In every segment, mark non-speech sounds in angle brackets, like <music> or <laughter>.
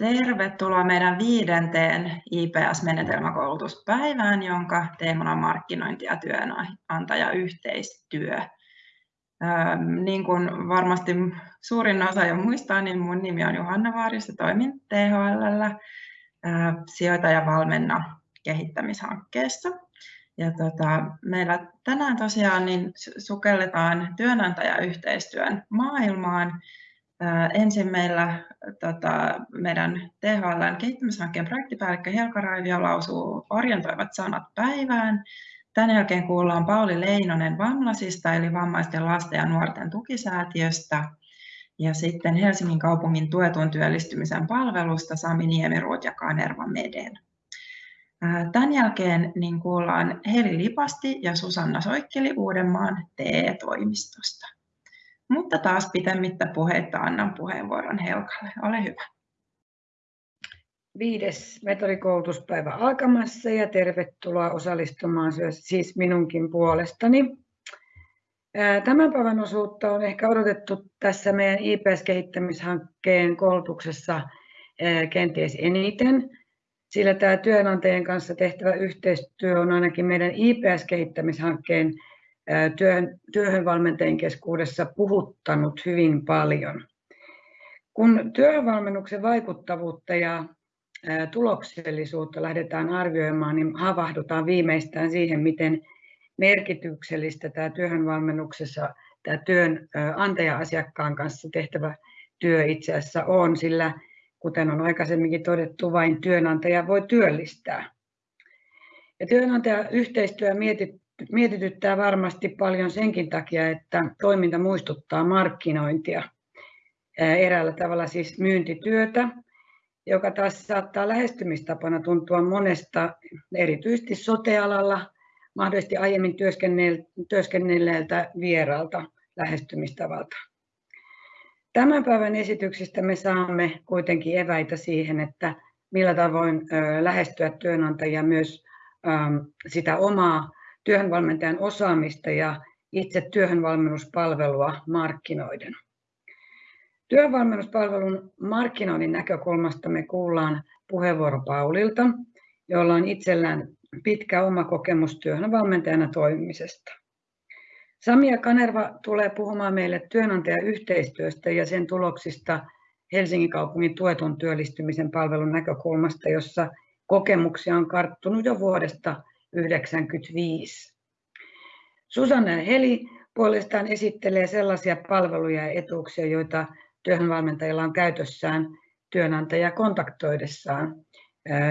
Tervetuloa meidän viidenteen IPS-menetelmäkoulutuspäivään, jonka teemana on markkinointi ja työnantajayhteistyö. Niin kuin varmasti suurin osa jo muistaa, niin mun nimi on Johanna Vaaris ja toimin THL sijoita ja valmenna kehittämishankkeessa. Ja tota, meillä tänään tosiaan niin sukelletaan työnantajayhteistyön maailmaan Ensin meillä tota, meidän THLn kehittämishankkeen projektipäällikkö Helka Raivio lausuu orientoivat sanat päivään. Tämän jälkeen kuullaan Pauli Leinonen Vamlasista eli vammaisten lasten ja nuorten tukisäätiöstä. Ja sitten Helsingin kaupungin tuetun työllistymisen palvelusta Sami Niemiruut ja Kanerva Meden. Tämän jälkeen niin kuullaan Heli Lipasti ja Susanna Soikkeli Uudenmaan TE-toimistosta. Mutta taas pitemmittä puheitta annan puheenvuoron Helkalle. Ole hyvä. Viides metodikoulutuspäivä alkamassa ja tervetuloa osallistumaan siis minunkin puolestani. Tämän päivän osuutta on ehkä odotettu tässä meidän IPS-kehittämishankkeen koulutuksessa kenties eniten, sillä tämä työnantajien kanssa tehtävä yhteistyö on ainakin meidän IPS-kehittämishankkeen työn, työhönvalmentajien keskuudessa puhuttanut hyvin paljon. Kun työhönvalmennuksen vaikuttavuutta ja tuloksellisuutta lähdetään arvioimaan, niin havahdutaan viimeistään siihen, miten merkityksellistä tämä työhönvalmennuksessa tämä työnantaja-asiakkaan kanssa tehtävä työ itse asiassa on, sillä kuten on aikaisemminkin todettu, vain työnantaja voi työllistää. Ja työnantajayhteistyö mietityttää varmasti paljon senkin takia, että toiminta muistuttaa markkinointia. Eräällä tavalla siis myyntityötä, joka taas saattaa lähestymistapana tuntua monesta, erityisesti sotealalla, mahdollisesti aiemmin työskennelleeltä vieraalta lähestymistavalta. Tämän päivän esityksistä me saamme kuitenkin eväitä siihen, että millä tavoin lähestyä työnantajia myös sitä omaa työhönvalmentajan osaamista ja itse työhönvalmennuspalvelua markkinoiden. Työhönvalmennuspalvelun markkinoinnin näkökulmasta me kuullaan puheenvuoro Paulilta, jolla on itsellään pitkä oma kokemus työhönvalmentajana toimimisesta. Samia Kanerva tulee puhumaan meille työnantajayhteistyöstä ja sen tuloksista Helsingin kaupungin tuetun työllistymisen palvelun näkökulmasta, jossa kokemuksia on karttunut jo vuodesta 1995. Susanna Heli puolestaan esittelee sellaisia palveluja ja etuuksia, joita työhönvalmentajilla on käytössään työnantaja kontaktoidessaan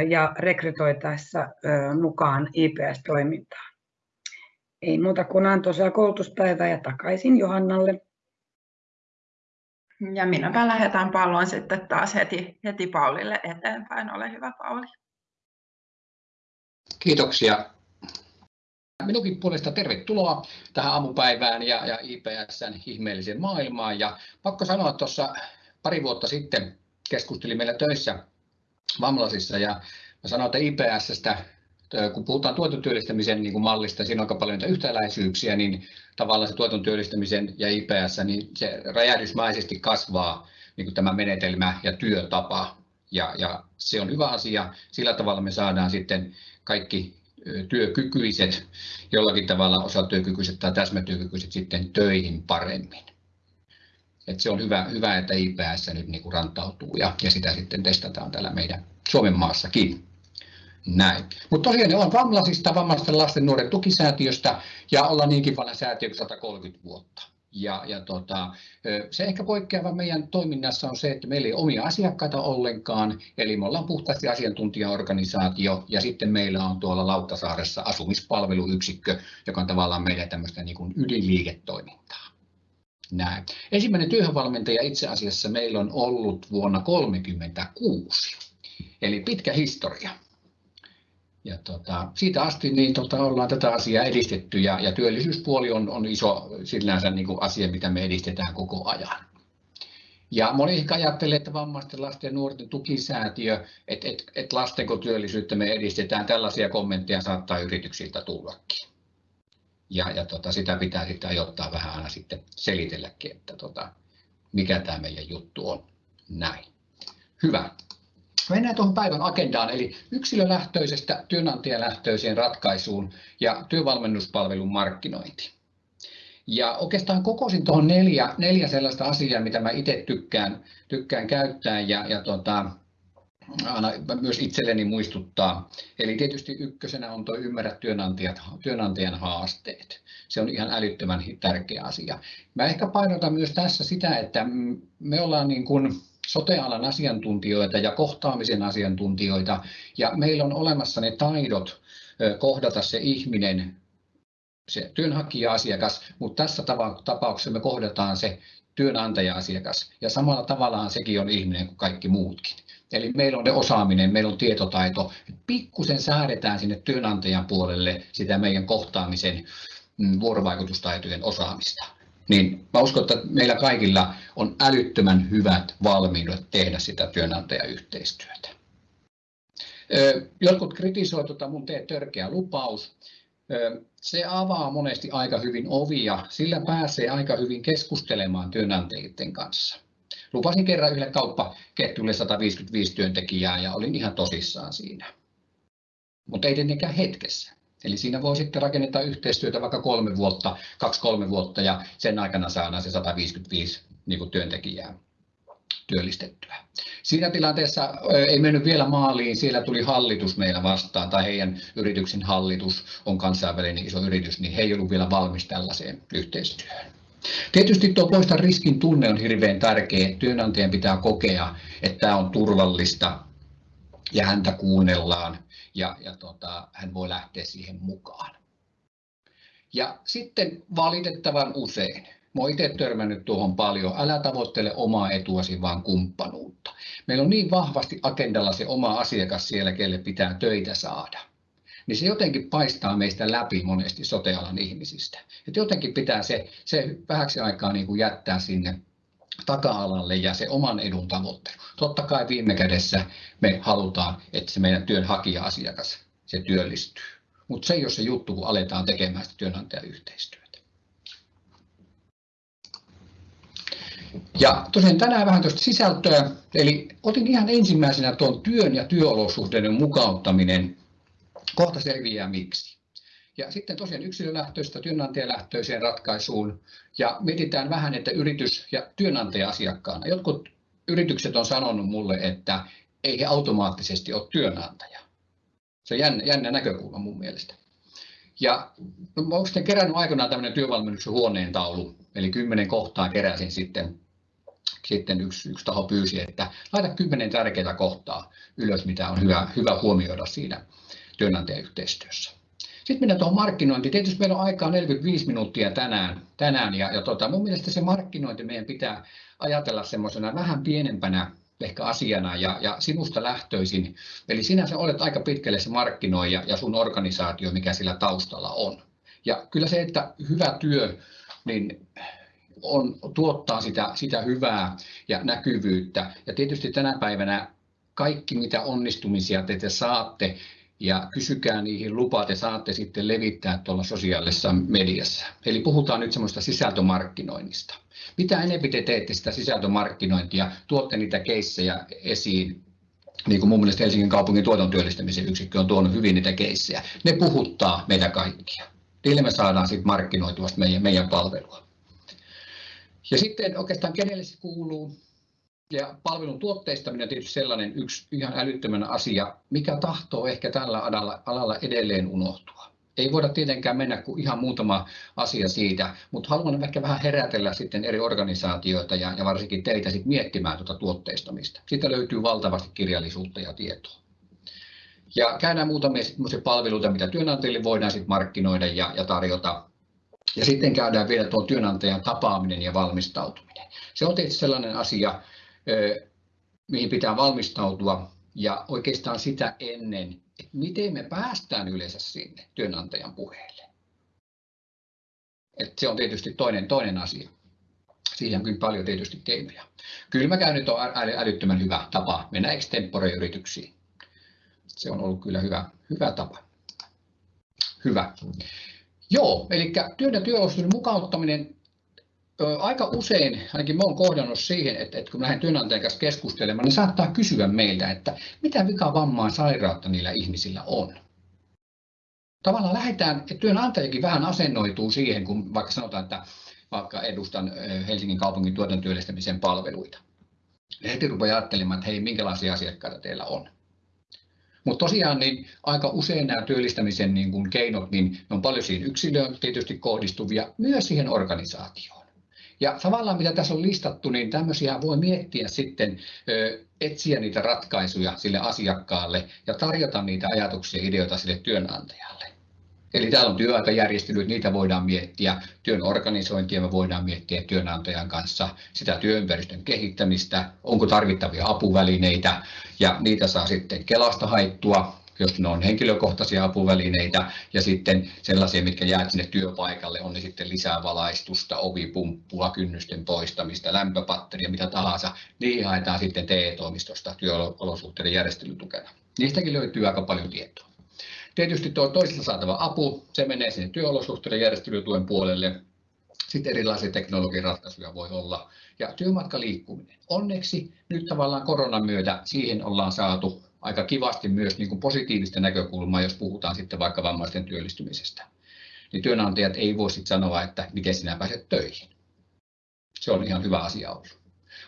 ja rekrytoitaessa mukaan IPS-toimintaan. Ei muuta kuin antoisaa koulutuspäivää ja takaisin Johannalle. Ja minäpä lähetän pallon sitten taas heti, heti Paulille eteenpäin. Ole hyvä Pauli. Kiitoksia. Minunkin puolesta tervetuloa tähän aamupäivään ja, ja IPSn ihmeelliseen maailmaan. Ja pakko sanoa, että tuossa pari vuotta sitten keskustelin meillä töissä Vamlasissa ja mä sanoin, että IPSstä, kun puhutaan tuetun työllistämisen niin kuin mallista, siinä on aika paljon yhtäläisyyksiä, niin tavallaan se tuetun työllistämisen ja IPS, niin se räjähdysmäisesti kasvaa niin kuin tämä menetelmä ja työtapa. Ja, ja se on hyvä asia. Sillä tavalla me saadaan sitten kaikki työkykyiset, jollakin tavalla osatyökykyiset tai täsmätyökykyiset sitten töihin paremmin. Et se on hyvä, hyvä, että IPS nyt niin kuin rantautuu ja, ja sitä sitten testataan täällä meidän Suomen maassakin. Näin. Mutta tosiaan olen Vamlasista, vammaisten lasten nuoren tukisäätiöstä ja ollaan niinkin vanha säätiö 130 vuotta. Ja, ja tota, se ehkä poikkeava meidän toiminnassa on se, että meillä ei omia asiakkaita ollenkaan, eli me ollaan puhtaasti asiantuntijaorganisaatio ja sitten meillä on tuolla Lauttasaaressa asumispalveluyksikkö, joka on tavallaan meidän tämmöistä niin kuin ydinliiketoimintaa. Näin. Ensimmäinen työhönvalmentaja itse asiassa meillä on ollut vuonna 1936, eli pitkä historia ja tota, siitä asti niin tota, ollaan tätä asiaa edistetty ja, ja työllisyyspuoli on, on iso sillänsä niin kuin asia, mitä me edistetään koko ajan. Ja moni ehkä ajattelee, että vammaisten lasten ja nuorten tukisäätiö, että et, et lastenko työllisyyttä me edistetään, tällaisia kommentteja saattaa yrityksiltä tullakin. Ja, ja tota, sitä pitää sitten ajoittaa vähän aina sitten selitelläkin, että tota, mikä tämä meidän juttu on. Näin. Hyvä. Mennään tuohon päivän agendaan, eli yksilölähtöisestä työnantajalähtöiseen ratkaisuun ja työvalmennuspalvelun markkinointi. Ja oikeastaan kokosin tuohon neljä, neljä sellaista asiaa, mitä mä itse tykkään, tykkään käyttää ja, ja tota, aina myös itselleni muistuttaa. Eli tietysti ykkösenä on tuo ymmärrä työnantajat, työnantajan haasteet. Se on ihan älyttömän tärkeä asia. Mä ehkä painotan myös tässä sitä, että me ollaan niin kuin sotealan asiantuntijoita ja kohtaamisen asiantuntijoita ja meillä on olemassa ne taidot kohdata se ihminen, se työnhakija-asiakas, mutta tässä tapauksessa me kohdataan se työnantaja-asiakas ja samalla tavallaan sekin on ihminen kuin kaikki muutkin. Eli meillä on ne osaaminen, meillä on tietotaito. Pikkusen säädetään sinne työnantajan puolelle sitä meidän kohtaamisen mm, vuorovaikutustaitojen osaamista. Niin mä uskon, että meillä kaikilla on älyttömän hyvät valmiudet tehdä sitä työnantajayhteistyötä. Jotkut kritisoivat tuota mun tee törkeä lupaus. Se avaa monesti aika hyvin ovia, sillä pääsee aika hyvin keskustelemaan työnantajien kanssa. Lupasin kerran yhdelle kauppaketjulle 155 työntekijää ja olin ihan tosissaan siinä. Mutta ei tietenkään hetkessä. Eli siinä voi sitten rakentaa yhteistyötä vaikka kolme vuotta, kaksi-kolme vuotta ja sen aikana saadaan se 155 niin kuin työntekijää työllistettyä. Siinä tilanteessa ei mennyt vielä maaliin, siellä tuli hallitus meillä vastaan, tai heidän yrityksen hallitus on kansainvälinen iso yritys, niin he ei ollut vielä valmis tällaiseen yhteistyöhön. Tietysti tuo poista riskin tunne on hirveän tärkeä. Työnantajan pitää kokea, että tämä on turvallista ja häntä kuunnellaan ja, ja tota, hän voi lähteä siihen mukaan. Ja sitten valitettavan usein, mä itse törmännyt tuohon paljon, älä tavoittele omaa etuasi, vaan kumppanuutta. Meillä on niin vahvasti agendalla se oma asiakas siellä, kelle pitää töitä saada niin se jotenkin paistaa meistä läpi monesti sotealan ihmisistä. Et jotenkin pitää se, se vähäksi aikaa niin kuin jättää sinne taka-alalle ja se oman edun tavoittelu. Totta kai viime kädessä me halutaan, että se meidän työnhakija-asiakas se työllistyy. Mutta se ei ole se juttu, kun aletaan tekemään sitä työnantajayhteistyötä. Ja tosiaan tänään vähän tuosta sisältöä, eli otin ihan ensimmäisenä tuon työn ja työolosuhteiden mukauttaminen Kohta selviää miksi. Ja sitten tosiaan yksilölähtöistä työnantajalähtöiseen ratkaisuun ja mietitään vähän, että yritys ja työnantaja-asiakkaana. Jotkut yritykset on sanonut mulle, että ei he automaattisesti ole työnantaja. Se on jännä, jännä näkökulma mun mielestä. Ja mä olen sitten kerännyt aikanaan tämmöinen työvalmennuksen huoneen taulu, eli kymmenen kohtaa keräsin sitten. Sitten yksi, yksi taho pyysi, että laita kymmenen tärkeää kohtaa ylös, mitä on hyvä, hyvä huomioida siinä työnantajayhteistyössä. Sitten mennään tuohon markkinointiin. Tietysti meillä on aikaa 45 minuuttia tänään, tänään ja, ja tota, mun mielestä se markkinointi meidän pitää ajatella semmoisena vähän pienempänä ehkä asiana ja, ja sinusta lähtöisin. Eli sinä sä olet aika pitkälle se markkinoija ja sun organisaatio, mikä sillä taustalla on. Ja kyllä se, että hyvä työ, niin on, tuottaa sitä, sitä hyvää ja näkyvyyttä. Ja tietysti tänä päivänä kaikki, mitä onnistumisia te saatte, ja kysykää niihin lupaa, te saatte sitten levittää tuolla sosiaalisessa mediassa. Eli puhutaan nyt semmoista sisältömarkkinoinnista. Mitä enemmän te teette sitä sisältömarkkinointia, tuotte niitä keissejä esiin, niin kuin mun mielestä Helsingin kaupungin tuotantotyöllistämisen yksikkö on tuonut hyvin niitä keissejä. Ne puhuttaa meitä kaikkia. Niille me saadaan sitten markkinoitua meidän, meidän palvelua. Ja sitten oikeastaan kenelle se kuuluu, ja palvelun tuotteistaminen on tietysti sellainen yksi ihan älyttömän asia, mikä tahtoo ehkä tällä alalla, alalla edelleen unohtua. Ei voida tietenkään mennä kuin ihan muutama asia siitä, mutta haluan ehkä vähän herätellä sitten eri organisaatioita ja, ja varsinkin teitä sit miettimään tuota tuotteistamista. Siitä löytyy valtavasti kirjallisuutta ja tietoa. Ja käydään muutamia palveluita, mitä työnantajille voidaan sit markkinoida ja, ja tarjota. Ja sitten käydään vielä tuon työnantajan tapaaminen ja valmistautuminen. Se on tietysti sellainen asia, mihin pitää valmistautua ja oikeastaan sitä ennen, että miten me päästään yleensä sinne työnantajan puheelle. Et se on tietysti toinen, toinen asia. Siihen on kyllä paljon tietysti keinoja. Kylmäkäynnit on älyttömän hyvä tapa mennä extempore-yrityksiin. Se on ollut kyllä hyvä, hyvä tapa. Hyvä. Joo, eli työn ja työolosuhteiden mukauttaminen aika usein, ainakin olen kohdannut siihen, että, että kun lähden työnantajan kanssa keskustelemaan, niin saattaa kysyä meiltä, että mitä vika vammaa sairautta niillä ihmisillä on. Tavallaan lähdetään, että työnantajakin vähän asennoituu siihen, kun vaikka sanotaan, että vaikka edustan Helsingin kaupungin tuotantyöllistämisen palveluita. Heti rupeaa ajattelemaan, että hei, minkälaisia asiakkaita teillä on. Mutta tosiaan niin aika usein nämä työllistämisen niin kuin keinot, niin ne on paljon siihen yksilöön tietysti kohdistuvia, myös siihen organisaatioon. Ja tavallaan mitä tässä on listattu, niin tämmöisiä voi miettiä sitten, etsiä niitä ratkaisuja sille asiakkaalle ja tarjota niitä ajatuksia ja ideoita sille työnantajalle. Eli täällä on työaikajärjestelyt, niitä voidaan miettiä, työn organisointia me voidaan miettiä työnantajan kanssa, sitä työympäristön kehittämistä, onko tarvittavia apuvälineitä ja niitä saa sitten Kelasta haittua, jos ne on henkilökohtaisia apuvälineitä ja sitten sellaisia, mitkä jää sinne työpaikalle, on ne sitten lisää valaistusta, ovipumppua, kynnysten poistamista, lämpöpatteria, mitä tahansa, niihin haetaan sitten TE-toimistosta työolosuhteiden järjestelytukena. Niistäkin löytyy aika paljon tietoa. Tietysti tuo toisesta saatava apu, se menee sinne työolosuhteiden järjestelytuen puolelle. Sitten erilaisia teknologiaratkaisuja voi olla. Ja työmatkaliikkuminen. Onneksi nyt tavallaan koronan myötä siihen ollaan saatu aika kivasti myös niin kuin positiivista näkökulmaa, jos puhutaan sitten vaikka vammaisten työllistymisestä. Niin työnantajat ei voi sitten sanoa, että miten sinä pääset töihin. Se on ihan hyvä asia ollut.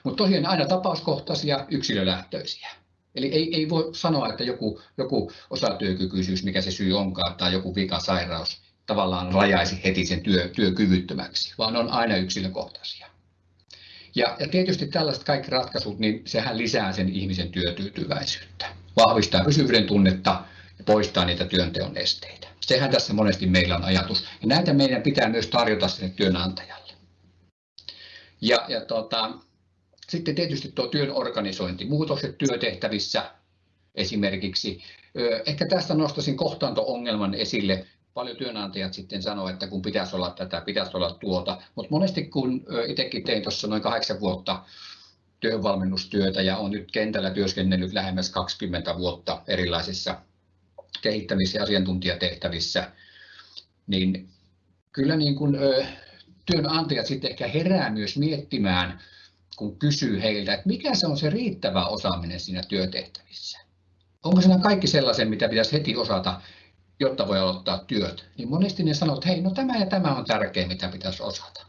Mutta tosiaan aina tapauskohtaisia, yksilölähtöisiä. Eli ei, ei voi sanoa, että joku, joku osatyökykyisyys, mikä se syy onkaan, tai joku vikasairaus tavallaan rajaisi heti sen työ, työkyvyttömäksi, vaan on aina yksilökohtaisia. Ja, ja tietysti tällaiset kaikki ratkaisut, niin sehän lisää sen ihmisen työtyytyväisyyttä, vahvistaa pysyvyyden tunnetta ja poistaa niitä työnteon esteitä. Sehän tässä monesti meillä on ajatus. Ja näitä meidän pitää myös tarjota sinne työnantajalle. Ja, ja tota, sitten tietysti tuo työn organisointi, muutokset työtehtävissä esimerkiksi. Ehkä tästä nostaisin kohtaanto-ongelman esille. Paljon työnantajat sitten sanoo, että kun pitäisi olla tätä, pitäisi olla tuota, mutta monesti kun itsekin tein tuossa noin kahdeksan vuotta työvalmennustyötä ja on nyt kentällä työskennellyt lähemmäs 20 vuotta erilaisissa kehittämis- ja asiantuntijatehtävissä, niin kyllä niin kuin, työnantajat sitten ehkä herää myös miettimään, kun kysyy heiltä, että mikä se on se riittävä osaaminen siinä työtehtävissä. Onko siinä kaikki sellaisen, mitä pitäisi heti osata, jotta voi aloittaa työt, niin monesti ne sanoo, että hei, no tämä ja tämä on tärkeä, mitä pitäisi osata.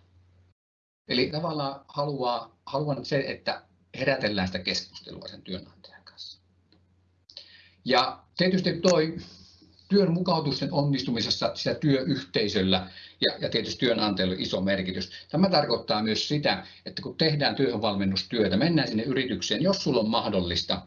Eli tavallaan haluaa, haluan se, että herätellään sitä keskustelua sen työnantajan kanssa. Ja tietysti tuo työn mukautusten onnistumisessa sitä työyhteisöllä ja, ja tietysti työnantajalla iso merkitys. Tämä tarkoittaa myös sitä, että kun tehdään työhönvalmennustyötä, mennään sinne yritykseen, jos sulla on mahdollista,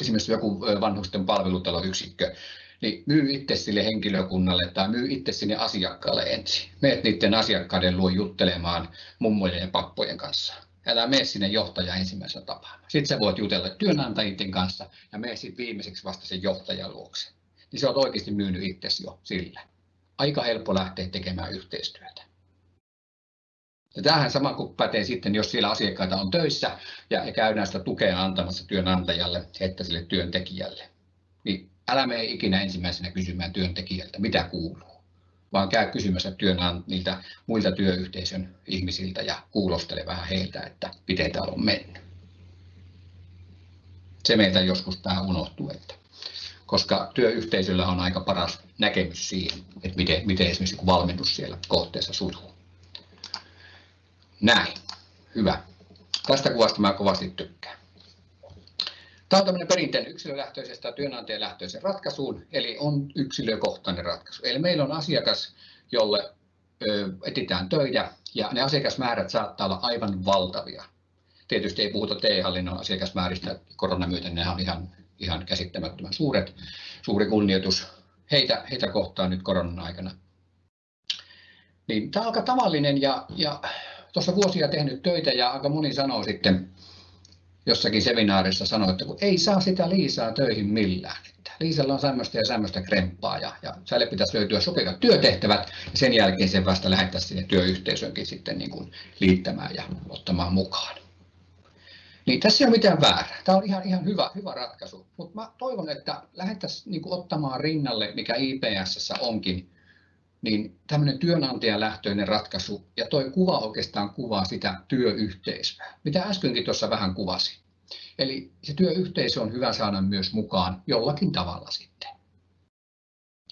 esimerkiksi joku vanhusten palvelutaloyksikkö, niin myy itse sille henkilökunnalle tai myy itse sinne asiakkaalle ensin. Meet niiden asiakkaiden luo juttelemaan mummojen ja pappojen kanssa. Älä mene sinne johtaja ensimmäisenä tapaamaan. Sitten sä voit jutella työnantajien kanssa ja mene sitten viimeiseksi vasta sen johtajan luokse. Niin sä oot oikeasti myynyt itsesi jo sillä aika helppo lähteä tekemään yhteistyötä. Ja tämähän sama kuin pätee sitten, jos siellä asiakkaita on töissä ja, ja käydään sitä tukea antamassa työnantajalle että sille työntekijälle. Niin älä mene ikinä ensimmäisenä kysymään työntekijältä, mitä kuuluu, vaan käy kysymässä työnant- niiltä muilta työyhteisön ihmisiltä ja kuulostele vähän heiltä, että miten täällä on mennyt. Se meiltä joskus vähän unohtuu, että koska työyhteisöllä on aika paras näkemys siihen, että miten, miten esimerkiksi valmennus siellä kohteessa sujuu. Näin, hyvä. Tästä kuvasta mä kovasti tykkään. Tämä on tämmöinen perinteinen yksilölähtöisestä työnantajalähtöisen ratkaisuun, eli on yksilökohtainen ratkaisu. Eli meillä on asiakas, jolle etsitään töitä, ja ne asiakasmäärät saattaa olla aivan valtavia. Tietysti ei puhuta TE-hallinnon asiakasmääristä, koronan myötä ne on ihan ihan käsittämättömän suuret. Suuri kunnioitus heitä, heitä kohtaan nyt koronan aikana. Niin, tämä on aika tavallinen ja, ja tuossa vuosia tehnyt töitä ja aika moni sanoo sitten jossakin seminaarissa sanoo, että kun ei saa sitä Liisaa töihin millään. Että Liisalla on semmoista ja semmoista kremppaa ja, ja säille pitäisi löytyä sopivat työtehtävät ja sen jälkeen sen vasta lähettäisiin sinne työyhteisönkin sitten niin kuin liittämään ja ottamaan mukaan. Niin tässä ei ole mitään väärää. Tämä on ihan, ihan hyvä, hyvä ratkaisu. Mutta toivon, että lähdettäisiin niin ottamaan rinnalle, mikä IPS onkin, niin tämmöinen työnantajalähtöinen ratkaisu, ja tuo kuva oikeastaan kuvaa sitä työyhteisöä, mitä äskenkin tuossa vähän kuvasin. Eli se työyhteisö on hyvä saada myös mukaan jollakin tavalla sitten.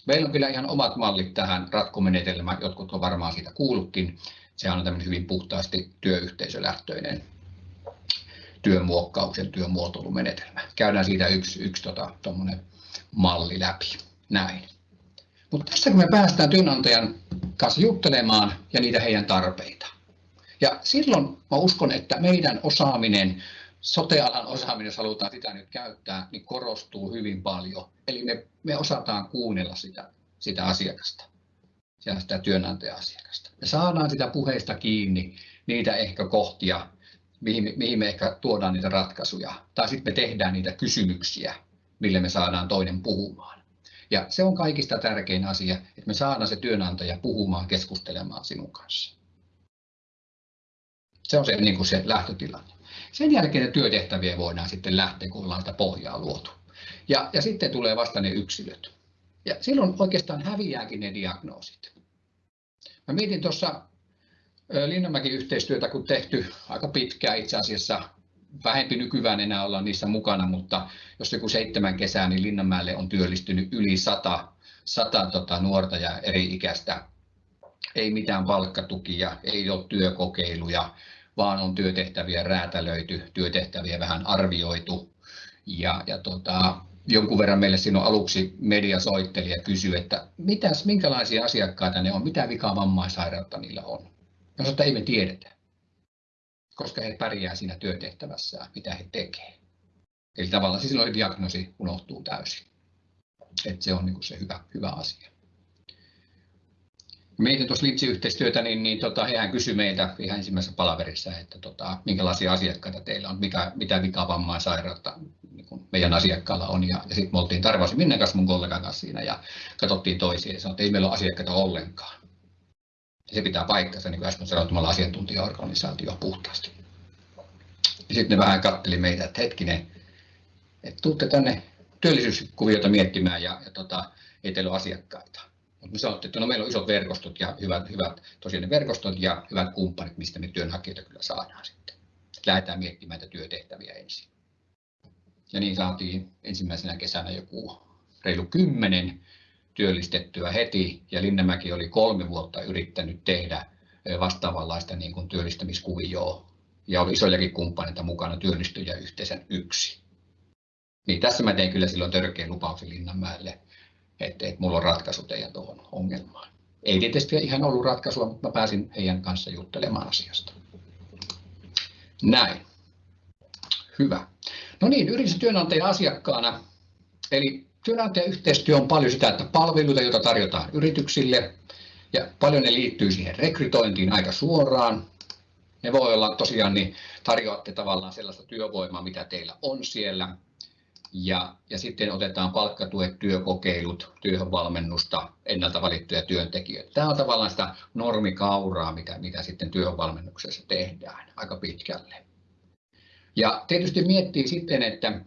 Meillä on kyllä ihan omat mallit tähän ratkomenetelmään, jotkut on varmaan siitä kuullutkin. Se on tämmöinen hyvin puhtaasti työyhteisölähtöinen työmuokkauksen, työmuotoilumenetelmä. Käydään siitä yksi, yksi tota, malli läpi. Näin. Mutta tässä kun me päästään työnantajan kanssa juttelemaan ja niitä heidän tarpeita. Ja silloin mä uskon, että meidän osaaminen, sotealan osaaminen, jos halutaan sitä nyt käyttää, niin korostuu hyvin paljon. Eli me, me osataan kuunnella sitä, sitä asiakasta, sitä työnantaja-asiakasta. Me saadaan sitä puheista kiinni, niitä ehkä kohtia, mihin, mihin me ehkä tuodaan niitä ratkaisuja. Tai sitten me tehdään niitä kysymyksiä, mille me saadaan toinen puhumaan. Ja se on kaikista tärkein asia, että me saadaan se työnantaja puhumaan, keskustelemaan sinun kanssa. Se on se, niin kuin se lähtötilanne. Sen jälkeen työtehtäviä voidaan sitten lähteä, kun ollaan sitä pohjaa luotu. Ja, ja sitten tulee vasta ne yksilöt. Ja silloin oikeastaan häviääkin ne diagnoosit. Mä mietin tuossa Linnanmäki-yhteistyötä, kun tehty aika pitkään itse asiassa vähempi nykyään enää olla niissä mukana, mutta jos joku seitsemän kesää, niin Linnanmäelle on työllistynyt yli sata, sata tota, nuorta ja eri-ikäistä. Ei mitään palkkatukia, ei ole työkokeiluja, vaan on työtehtäviä räätälöity, työtehtäviä vähän arvioitu. Ja, ja tota, jonkun verran meille siinä aluksi media soitteli ja kysyi, että mitäs, minkälaisia asiakkaita ne on, mitä vikaa vammaissairautta niillä on. Sanoin, että ei me tiedetä koska he pärjää siinä työtehtävässään, mitä he tekevät. Eli tavallaan siis silloin diagnoosi unohtuu täysin. että se on niin se hyvä, hyvä asia. Mietin tuossa Litsi-yhteistyötä, niin, niin tota, hehän kysyi meiltä ihan ensimmäisessä palaverissa, että tota, minkälaisia asiakkaita teillä on, mikä, mitä vikaa sairautta niin meidän asiakkaalla on. Ja, ja sitten me oltiin Tarvasi Minne kanssa mun kollegan kanssa siinä ja katsottiin toisiin ja sanottiin, että ei meillä ole asiakkaita ollenkaan se pitää paikkansa, niin kuin äsken sanotumalla asiantuntijaorganisaatio puhtaasti. Ja sitten ne vähän katteli meitä, että hetkinen, että tuutte tänne työllisyyskuviota miettimään ja, ja tota, ei teillä ole asiakkaita. Mutta me sanottiin, että no meillä on isot verkostot ja hyvät, hyvät tosiaan verkostot ja hyvät kumppanit, mistä me työnhakijoita kyllä saadaan sitten. Lähdetään miettimään näitä työtehtäviä ensin. Ja niin saatiin ensimmäisenä kesänä joku reilu kymmenen työllistettyä heti ja Linnemäki oli kolme vuotta yrittänyt tehdä vastaavanlaista niin kuin työllistämiskuvioa ja oli isojakin kumppaneita mukana työllistyjä yhteisen yksi. Niin tässä mä tein kyllä silloin törkeän lupauksen Linnanmäelle, että, että mulla on ratkaisu teidän tuohon ongelmaan. Ei tietysti ihan ollut ratkaisua, mutta mä pääsin heidän kanssa juttelemaan asiasta. Näin. Hyvä. No niin, yritystyönantajan asiakkaana, eli Työnantajayhteistyö on paljon sitä, että palveluita, joita tarjotaan yrityksille, ja paljon ne liittyy siihen rekrytointiin aika suoraan. Ne voi olla tosiaan, niin tarjoatte tavallaan sellaista työvoimaa, mitä teillä on siellä. Ja, ja sitten otetaan palkkatuet, työkokeilut, työhönvalmennusta, ennalta valittuja työntekijöitä. Tämä on tavallaan sitä normikauraa, mitä, mitä sitten työhönvalmennuksessa tehdään aika pitkälle. Ja tietysti miettii sitten, että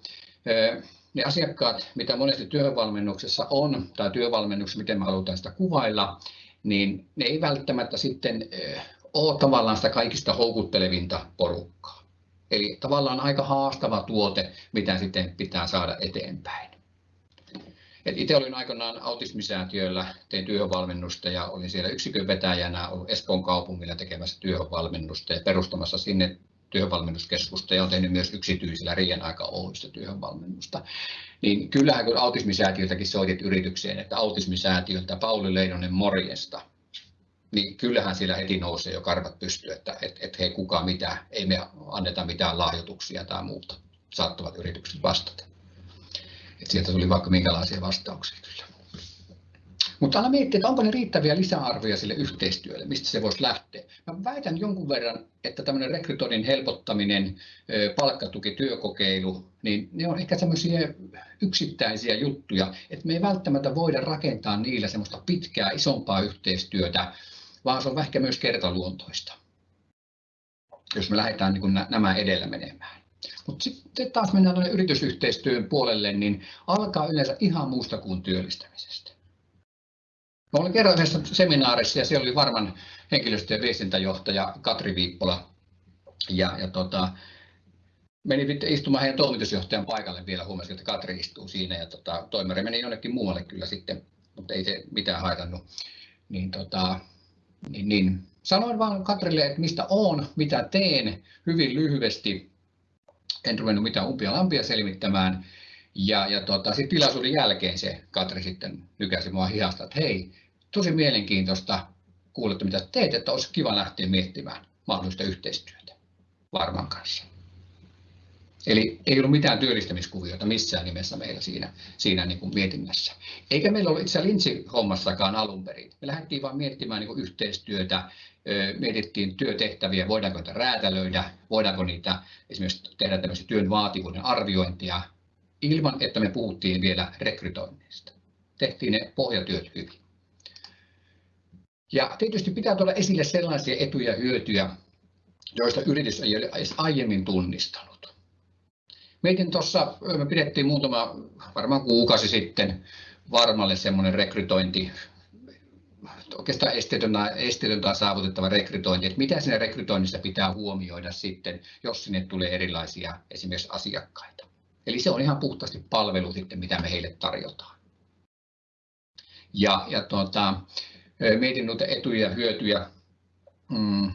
ne asiakkaat, mitä monesti työvalmennuksessa on, tai työvalmennuksessa, miten me halutaan sitä kuvailla, niin ne ei välttämättä sitten eh, ole tavallaan sitä kaikista houkuttelevinta porukkaa. Eli tavallaan aika haastava tuote, mitä sitten pitää saada eteenpäin. Et itse olin aikanaan autismisäätiöllä, tein työvalmennusta ja olin siellä yksikön vetäjänä ollut Espoon kaupungilla tekemässä työvalmennusta ja perustamassa sinne työvalmennuskeskusta ja on tehnyt myös yksityisillä Riian aika Oystä työvalmennusta. Niin kyllähän kun autismisäätiöltäkin soitit yritykseen, että autismisäätiöltä Pauli Leinonen morjesta, niin kyllähän siellä heti nousee jo karvat pystyy, että et, et hei kuka mitä, ei me anneta mitään lahjoituksia tai muuta, saattavat yritykset vastata. Et sieltä tuli vaikka minkälaisia vastauksia. Mutta aina miettiä, että onko ne riittäviä lisäarvoja sille yhteistyölle, mistä se voisi lähteä. Mä väitän jonkun verran, että tämmöinen rekrytoinnin helpottaminen, palkkatuki, työkokeilu, niin ne on ehkä semmoisia yksittäisiä juttuja, että me ei välttämättä voida rakentaa niillä semmoista pitkää, isompaa yhteistyötä, vaan se on ehkä myös kertaluontoista, jos me lähdetään niin nämä edellä menemään. Mutta sitten taas mennään yritysyhteistyön puolelle, niin alkaa yleensä ihan muusta kuin työllistämisestä. Mä olin kerran yhdessä seminaarissa ja siellä oli varman henkilöstö- ja viestintäjohtaja Katri Viippola. Ja, ja tota, meni istumaan heidän toimitusjohtajan paikalle vielä, huomasin, että Katri istuu siinä ja tota, toimari meni jonnekin muualle kyllä sitten, mutta ei se mitään haitannut. Niin, tota, niin, niin. Sanoin vaan Katrille, että mistä on, mitä teen, hyvin lyhyesti. En ruvennut mitään umpia lampia selvittämään. Ja, ja tota, sitten tilaisuuden jälkeen se Katri sitten nykäsi mua hihasta, että hei, tosi mielenkiintoista kuulla, mitä teet, että olisi kiva lähteä miettimään mahdollista yhteistyötä Varman kanssa. Eli ei ollut mitään työllistämiskuvioita missään nimessä meillä siinä, siinä niin kuin mietinnässä. Eikä meillä ollut itse Lintsi-hommassakaan alun perin. Me lähdettiin vain miettimään niin kuin yhteistyötä, mietittiin työtehtäviä, voidaanko niitä räätälöidä, voidaanko niitä esimerkiksi tehdä tämmöisiä työn vaativuuden arviointia, ilman että me puhuttiin vielä rekrytoinnista. Tehtiin ne pohjatyöt hyvin. Ja tietysti pitää tuoda esille sellaisia etuja ja hyötyjä, joista yritys ei ole edes aiemmin tunnistanut. Mietin tuossa, me pidettiin muutama, varmaan kuukausi sitten, varmalle semmoinen rekrytointi, oikeastaan esteetöntä, esteetöntä saavutettava rekrytointi, että mitä siinä rekrytoinnissa pitää huomioida sitten, jos sinne tulee erilaisia esimerkiksi asiakkaita. Eli se on ihan puhtaasti palvelu sitten, mitä me heille tarjotaan. Ja, ja tuota, mietin noita etuja ja hyötyjä. Mm.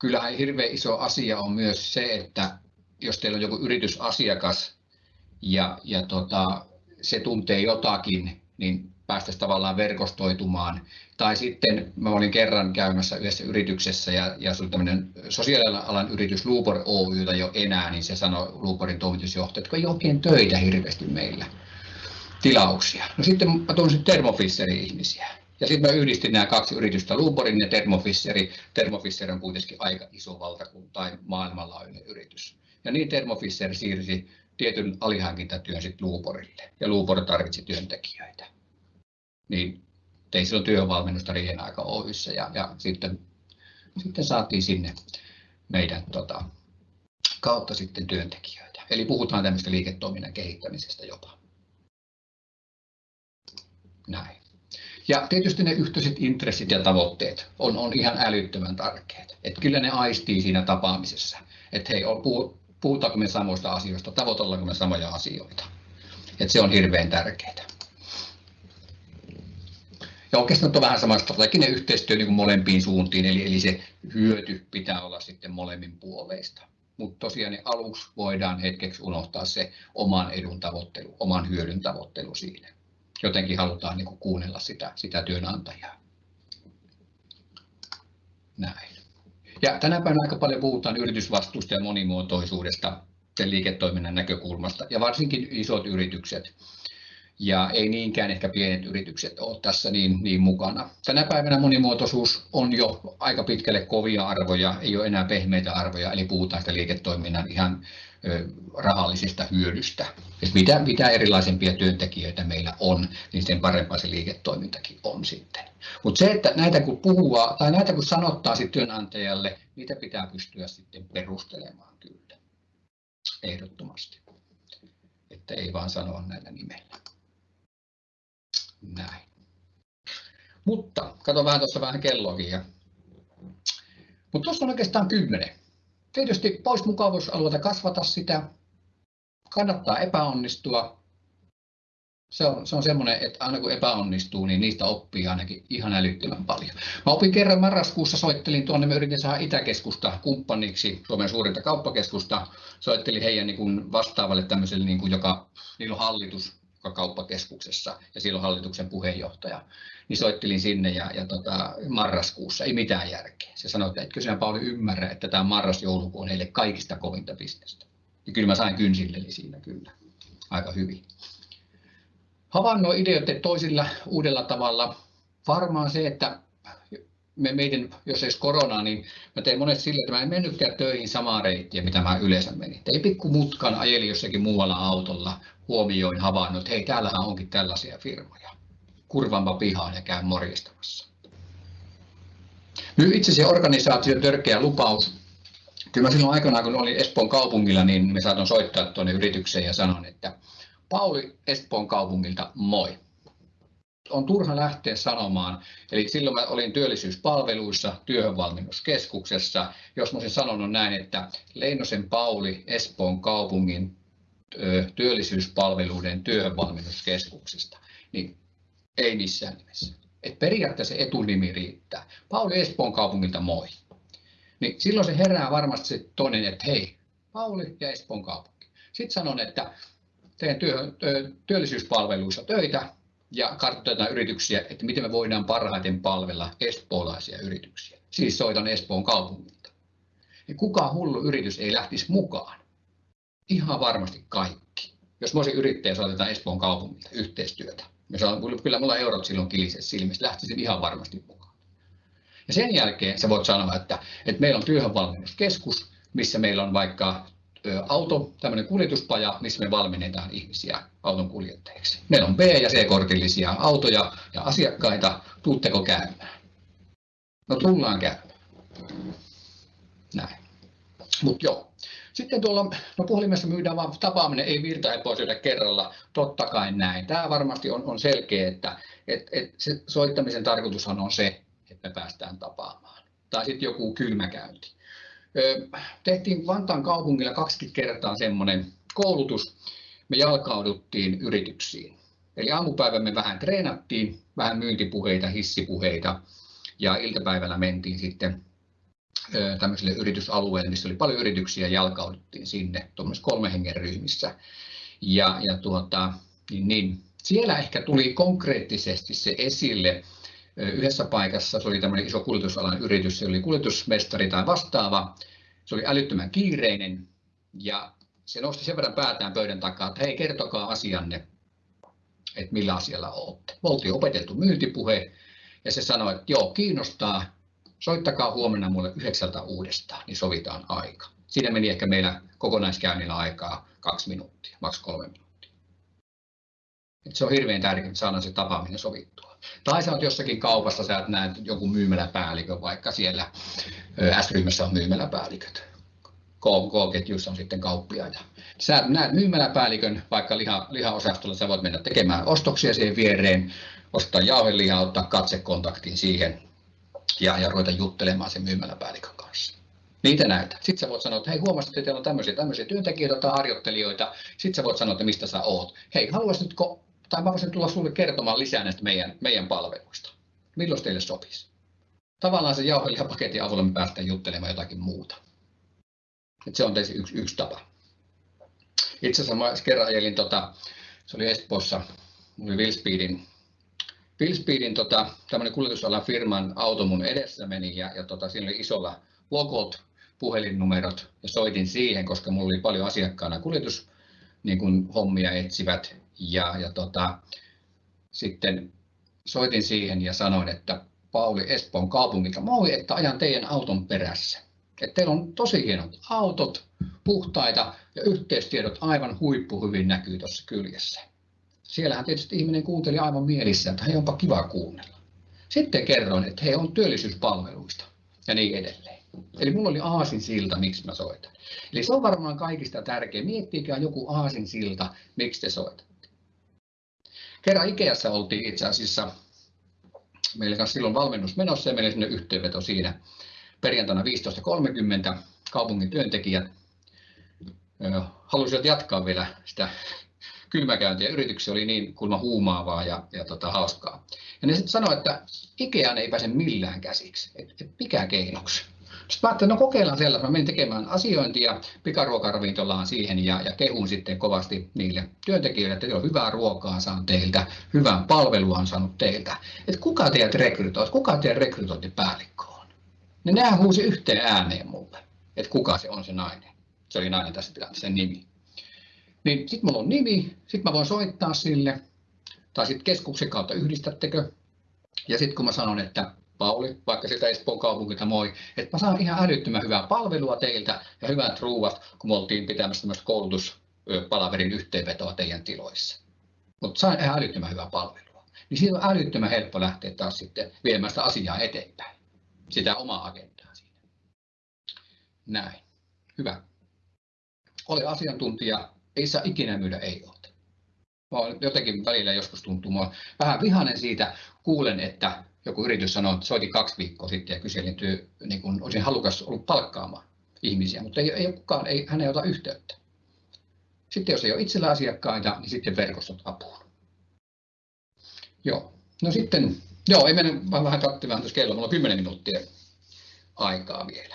Kyllähän hirveän iso asia on myös se, että jos teillä on joku yritysasiakas ja, ja tota, se tuntee jotakin, niin päästäisiin tavallaan verkostoitumaan. Tai sitten mä olin kerran käymässä yhdessä yrityksessä ja, ja se oli tämmöinen sosiaalialan yritys Luupor Oytä jo enää, niin se sanoi Luuporin toimitusjohtaja, että ei oikein töitä hirveästi meillä tilauksia. No sitten mä tunsin Thermofisserin ihmisiä. Ja sitten mä yhdistin nämä kaksi yritystä, Luuporin ja Thermofisseri. Thermofisser on kuitenkin aika iso valtakunta tai maailmanlaajuinen yritys. Ja niin Thermofisser siirsi tietyn alihankintatyön sitten Luuporille. Ja Luupor tarvitsi työntekijöitä. Niin tein silloin työvalmennusta Riihen aika Oyssä ja, ja sitten, sitten saatiin sinne meidän tota, kautta sitten työntekijöitä. Eli puhutaan tämmöistä liiketoiminnan kehittämisestä jopa. Näin. Ja tietysti ne yhteiset intressit ja tavoitteet on, on ihan älyttömän tärkeät. Että kyllä ne aistii siinä tapaamisessa, että hei, puhutaanko me samoista asioista, tavoitellaanko me samoja asioita. Että se on hirveän tärkeää. Ja oikeastaan on vähän sama strateginen yhteistyö niin kuin molempiin suuntiin, eli, eli se hyöty pitää olla sitten molemmin puoleista. Mutta tosiaan niin aluksi voidaan hetkeksi unohtaa se oman edun tavoittelu, oman hyödyn tavoittelu siinä. Jotenkin halutaan niin kuin kuunnella sitä, sitä työnantajaa. Näin. Ja tänä päivänä aika paljon puhutaan yritysvastuusta ja monimuotoisuudesta sen liiketoiminnan näkökulmasta, ja varsinkin isot yritykset ja ei niinkään ehkä pienet yritykset ole tässä niin, niin mukana. Tänä päivänä monimuotoisuus on jo aika pitkälle kovia arvoja, ei ole enää pehmeitä arvoja, eli puhutaan sitä liiketoiminnan ihan rahallisesta hyödystä. Et mitä, mitä erilaisempia työntekijöitä meillä on, niin sen parempaa se liiketoimintakin on sitten. Mutta se, että näitä kun puhuu tai näitä kun sanottaa sitten työnantajalle, niitä pitää pystyä sitten perustelemaan kyllä. Ehdottomasti. Että ei vaan sanoa näillä nimellä. Näin. Mutta, kato vähän tuossa vähän kelloakin. Ja... Mutta tuossa on oikeastaan kymmenen. Tietysti pois mukavuusalueelta kasvata sitä. Kannattaa epäonnistua. Se on, se on semmoinen, että aina kun epäonnistuu, niin niistä oppii ainakin ihan älyttömän paljon. Mä opin kerran marraskuussa, soittelin tuonne, me yritin saada Itäkeskusta kumppaniksi, Suomen suurinta kauppakeskusta. Soittelin heidän niin kuin vastaavalle tämmöiselle, niin kuin joka, niillä on hallitus, kauppakeskuksessa ja silloin hallituksen puheenjohtaja, niin soittelin sinne ja, ja tota, marraskuussa, ei mitään järkeä. Se sanoi, että etkö sinä Pauli ymmärrä, että tämä marras-joulukuu on heille kaikista kovinta bisnestä. Ja kyllä mä sain kynsilleli siinä kyllä aika hyvin. Havainnoi ideoiden toisilla uudella tavalla. Varmaan se, että me meidän, jos ei koronaa, niin mä tein monet sillä, että mä en mennytkään töihin samaa reittiä, mitä mä yleensä menin. Tein pikku mutkan, ajeli jossakin muualla autolla, huomioin havainnut, että hei, täällähän onkin tällaisia firmoja. Kurvanpa pihaan ja käyn morjistamassa. Nyt itse se organisaation törkeä lupaus. Kyllä mä silloin aikanaan, kun olin Espoon kaupungilla, niin me saatoin soittaa tuonne yritykseen ja sanon, että Pauli Espoon kaupungilta, moi. On turha lähteä sanomaan. Eli silloin mä olin työllisyyspalveluissa työhönvalmennuskeskuksessa. Jos mä olisin sanonut näin, että Leinosen Pauli Espoon kaupungin työllisyyspalveluiden työhönvalmennuskeskuksesta, niin ei missään nimessä. Et periaatteessa etunimi riittää. Pauli Espoon kaupungilta moi. Niin silloin se herää varmasti se toinen, että hei, Pauli ja Espoon kaupunki. Sitten sanon, että teen työ, työllisyyspalveluissa töitä ja kartoitetaan yrityksiä, että miten me voidaan parhaiten palvella espoolaisia yrityksiä. Siis soitan Espoon kaupungilta. Ja kuka hullu yritys ei lähtisi mukaan? Ihan varmasti kaikki. Jos mä olisin yrittäjä, soitetaan Espoon kaupungilta yhteistyötä. Ja sanon, kyllä mulla eurot silloin kilisessä silmissä, lähtisin ihan varmasti mukaan. Ja sen jälkeen sä voit sanoa, että, että meillä on työhönvalmennuskeskus, missä meillä on vaikka auto, tämmöinen kuljetuspaja, missä me valmennetaan ihmisiä auton kuljettajiksi. Meillä on B- ja C-kortillisia autoja ja asiakkaita. Tuutteko käymään? No tullaan käymään. Näin. Mutta joo. Sitten tuolla no puhelimessa myydään vaan tapaaminen, ei virtahepoisyydä kerralla. Totta kai näin. Tämä varmasti on, on selkeä, että et, et se soittamisen tarkoitushan on se, että me päästään tapaamaan. Tai sitten joku kylmäkäynti tehtiin Vantaan kaupungilla 20 kertaa semmoinen koulutus. Me jalkauduttiin yrityksiin. Eli aamupäivä me vähän treenattiin, vähän myyntipuheita, hissipuheita ja iltapäivällä mentiin sitten tämmöiselle yritysalueelle, missä oli paljon yrityksiä, jalkauduttiin sinne tuommoisessa kolme hengen ryhmissä. Ja, ja tuota, niin, niin, siellä ehkä tuli konkreettisesti se esille, yhdessä paikassa, se oli tämmöinen iso kuljetusalan yritys, se oli kuljetusmestari tai vastaava, se oli älyttömän kiireinen ja se nosti sen verran päätään pöydän takaa, että hei kertokaa asianne, että millä asialla olette. Me oltiin opeteltu myyntipuhe ja se sanoi, että joo kiinnostaa, soittakaa huomenna mulle yhdeksältä uudestaan, niin sovitaan aika. Siinä meni ehkä meillä kokonaiskäynnillä aikaa kaksi minuuttia, maks kolme minuuttia. Et se on hirveän tärkeää, että saadaan se tapaaminen sovittua. Tai sä oot jossakin kaupassa, sä näet joku myymäläpäällikö, vaikka siellä S-ryhmässä on myymäläpäälliköt. K-ketjussa on sitten kauppiaita. Sä näet myymäläpäällikön vaikka liha, lihaosastolla, sä voit mennä tekemään ostoksia siihen viereen, ostaa jauhelihaa, ottaa katsekontaktin siihen ja, ja ruveta juttelemaan sen myymäläpäällikön kanssa. Niitä näytä. Sitten sä voit sanoa, että hei huomasit, että teillä on tämmöisiä, tämmöisiä työntekijöitä tai harjoittelijoita. Sitten sä voit sanoa, että mistä sä oot. Hei, haluaisitko tai mä voisin tulla sinulle kertomaan lisää näistä meidän, meidän palveluista. Milloin teille sopisi? Tavallaan se jauhelihapaketin avulla me päästään juttelemaan jotakin muuta. Et se on tietysti yksi, yksi tapa. Itse asiassa mä kerran ajelin, tota, se oli Espoossa, oli Willspeedin, Willspeedin tota, tämmöinen kuljetusalan firman auto mun edessä meni ja, ja tota, siinä oli isolla logot, puhelinnumerot ja soitin siihen, koska mulla oli paljon asiakkaana kuljetus niin kuin hommia etsivät ja, ja tota, sitten soitin siihen ja sanoin, että Pauli Espoon kaupungilta, moi, että ajan teidän auton perässä. Että teillä on tosi hienot autot, puhtaita ja yhteystiedot aivan huippu hyvin näkyy tuossa kyljessä. Siellähän tietysti ihminen kuunteli aivan mielissä, että hei onpa kiva kuunnella. Sitten kerroin, että he on työllisyyspalveluista ja niin edelleen. Eli mulla oli aasin silta, miksi mä soitan. Eli se on varmaan kaikista tärkeä. Miettikää joku aasin silta, miksi te soitat. Kerran Ikeassa oltiin itse asiassa, meillä kanssa silloin valmennus menossa ja meillä sinne yhteenveto siinä perjantaina 15.30 kaupungin työntekijät halusivat jatkaa vielä sitä kylmäkäyntiä. Yrityksiä oli niin kulma huumaavaa ja, ja tota, hauskaa. Ja ne sitten sanoivat, että Ikeaan ei pääse millään käsiksi. Et, et mikä keinoksi? Sitten mä ajattelin, no kokeillaan sellaista. Mä menin tekemään asiointia pikaruokaravintolaan siihen ja, ja kehun sitten kovasti niille työntekijöille, että on hyvää ruokaa saan teiltä, hyvää palvelua on saanut teiltä. Että kuka teidät rekrytoi, kuka teidän rekrytointipäällikkö on? Niin nehän huusi yhteen ääneen mulle, että kuka se on se nainen. Se oli nainen tässä tilanteessa, sen nimi. Niin sitten mulla on nimi, sitten mä voin soittaa sille, tai sitten keskuksen kautta yhdistättekö. Ja sitten kun mä sanon, että Pauli, vaikka sitä Espoon kaupungilta moi, että mä saan ihan älyttömän hyvää palvelua teiltä ja hyvät ruuat, kun me oltiin pitämässä tämmöistä koulutuspalaverin yhteenvetoa teidän tiloissa. Mutta sain ihan älyttömän hyvää palvelua. Niin siitä on älyttömän helppo lähteä taas sitten viemään sitä asiaa eteenpäin. Sitä omaa agendaa siinä. Näin. Hyvä. Ole asiantuntija, ei saa ikinä myydä ei ole. Jotenkin välillä joskus tuntuu vähän vihanen siitä, kuulen, että joku yritys sanoo, että soitin kaksi viikkoa sitten ja kyselin, työ, niin kun olisin halukas ollut palkkaamaan ihmisiä, mutta ei, ei kukaan, ei, hän ei ota yhteyttä. Sitten jos ei ole itsellä asiakkaita, niin sitten verkostot apuun. Joo, no sitten, joo, ei mennä vähän katsomaan tuossa kello, mulla on 10 minuuttia aikaa vielä.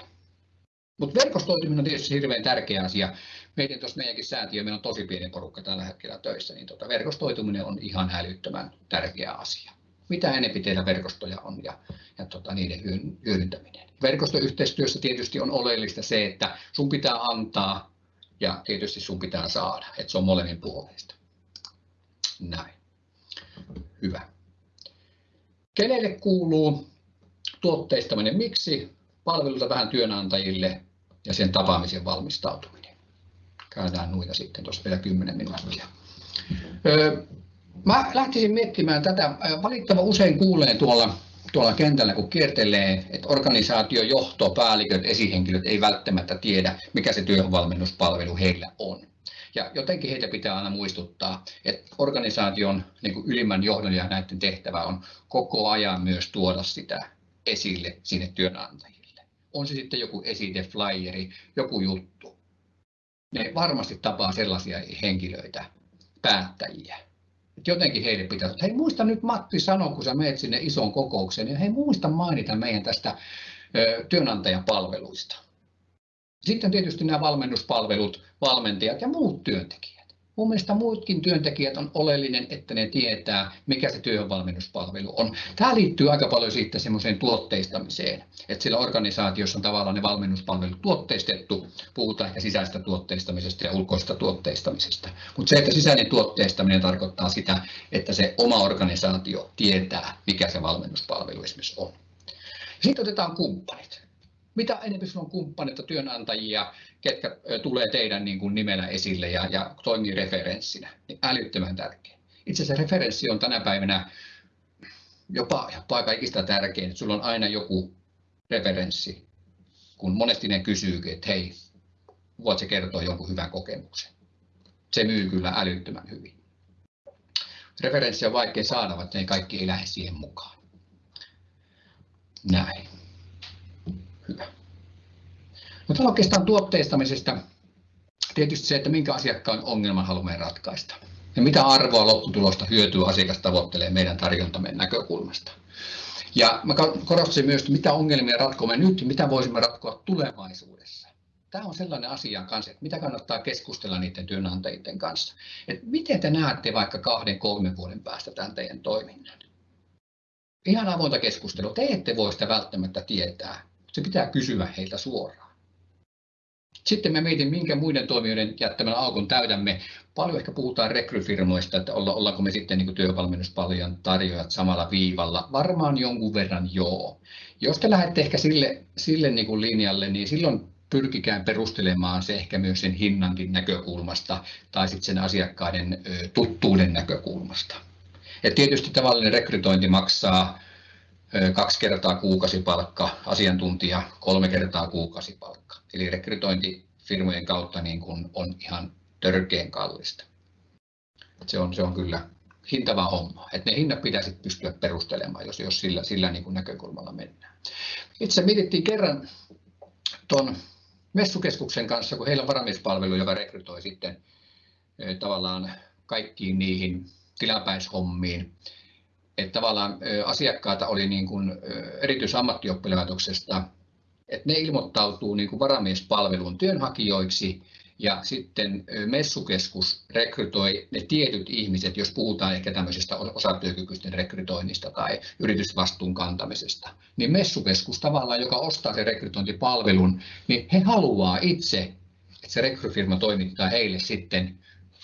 Mutta verkostoituminen on tietysti hirveän tärkeä asia. Meidän tuossa meidänkin säätiö, meillä on tosi pieni porukka tällä hetkellä töissä, niin tota, verkostoituminen on ihan älyttömän tärkeä asia. Mitä enempi teillä verkostoja on ja, ja tota, niiden hyödyntäminen. Verkostoyhteistyössä tietysti on oleellista se, että sun pitää antaa ja tietysti sun pitää saada, että se on molemmin puolesta. Näin. Hyvä. Kenelle kuuluu tuotteistaminen? Miksi? Palveluita vähän työnantajille ja sen tapaamisen valmistautuminen. Käydään noita sitten tuossa vielä 10 minuuttia. Mä lähtisin miettimään tätä. Valittava usein kuulee tuolla, tuolla kentällä, kun kiertelee, että organisaatio, johto, päälliköt, esihenkilöt ei välttämättä tiedä, mikä se työvalmennuspalvelu heillä on. Ja jotenkin heitä pitää aina muistuttaa, että organisaation niin kuin ylimmän johdon ja näiden tehtävä on koko ajan myös tuoda sitä esille sinne työnantajille. On se sitten joku esite, flyeri, joku juttu. Ne varmasti tapaa sellaisia henkilöitä, päättäjiä, jotenkin heille pitää, hei muista nyt Matti sano, kun sä menet sinne isoon kokoukseen, niin hei muista mainita meidän tästä työnantajapalveluista. Sitten tietysti nämä valmennuspalvelut, valmentajat ja muut työntekijät. Mun mielestä muutkin työntekijät on oleellinen, että ne tietää, mikä se työvalmennuspalvelu on. Tämä liittyy aika paljon sitten semmoiseen tuotteistamiseen, että sillä organisaatiossa on tavallaan ne valmennuspalvelut tuotteistettu, puhutaan ehkä sisäistä tuotteistamisesta ja ulkoista tuotteistamisesta. Mutta se, että sisäinen tuotteistaminen tarkoittaa sitä, että se oma organisaatio tietää, mikä se valmennuspalvelu esimerkiksi on. Sitten otetaan kumppanit mitä enemmän sinulla on kumppaneita, työnantajia, ketkä tulee teidän niin kuin nimellä esille ja, ja toimii referenssinä, niin älyttömän tärkeä. Itse asiassa referenssi on tänä päivänä jopa, jopa aika ikistä tärkein, sulla on aina joku referenssi, kun monesti ne kysyy, että hei, voitko kertoa jonkun hyvän kokemuksen. Se myy kyllä älyttömän hyvin. Referenssi on vaikea saada, vaikka ne kaikki ei lähde siihen mukaan. Näin. Hyvä. Mutta oikeastaan tuotteistamisesta tietysti se, että minkä asiakkaan ongelman haluamme ratkaista. Ja mitä arvoa lopputulosta hyötyä asiakas tavoittelee meidän tarjontamme näkökulmasta. Ja mä korostin myös, että mitä ongelmia ratkomme nyt ja mitä voisimme ratkoa tulevaisuudessa. Tämä on sellainen asia kanssa, että mitä kannattaa keskustella niiden työnantajien kanssa. Että miten te näette vaikka kahden, kolmen vuoden päästä tämän teidän toiminnan? Ihan avointa keskustelua. Te ette voi sitä välttämättä tietää, se pitää kysyä heiltä suoraan. Sitten me mietin, minkä muiden toimijoiden jättämän aukon täydämme. Paljon ehkä puhutaan rekryfirmoista, että olla, ollaanko me sitten niin työvalmennuspaljan tarjoajat samalla viivalla. Varmaan jonkun verran joo. Jos te lähdette ehkä sille, sille niin kuin linjalle, niin silloin pyrkikään perustelemaan se ehkä myös sen hinnankin näkökulmasta tai sitten sen asiakkaiden tuttuuden näkökulmasta. Et tietysti tavallinen rekrytointi maksaa kaksi kertaa kuukausipalkka, asiantuntija kolme kertaa kuukausipalkka. Eli rekrytointi firmojen kautta niin kuin on ihan törkeän kallista. Se on, se on kyllä hintava homma. että ne hinnat pitäisi pystyä perustelemaan, jos, jos sillä, sillä niin kuin näkökulmalla mennään. Itse mietittiin kerran tuon messukeskuksen kanssa, kun heillä on varamiespalvelu, joka rekrytoi sitten tavallaan kaikkiin niihin tilapäishommiin että tavallaan asiakkaita oli niin kuin erityisammattioppilaitoksesta, että ne ilmoittautuu niin kuin varamiespalvelun työnhakijoiksi ja sitten messukeskus rekrytoi ne tietyt ihmiset, jos puhutaan ehkä tämmöisestä osatyökykyisten rekrytoinnista tai yritysvastuun kantamisesta, niin messukeskus tavallaan, joka ostaa sen rekrytointipalvelun, niin he haluaa itse, että se rekryfirma toimittaa heille sitten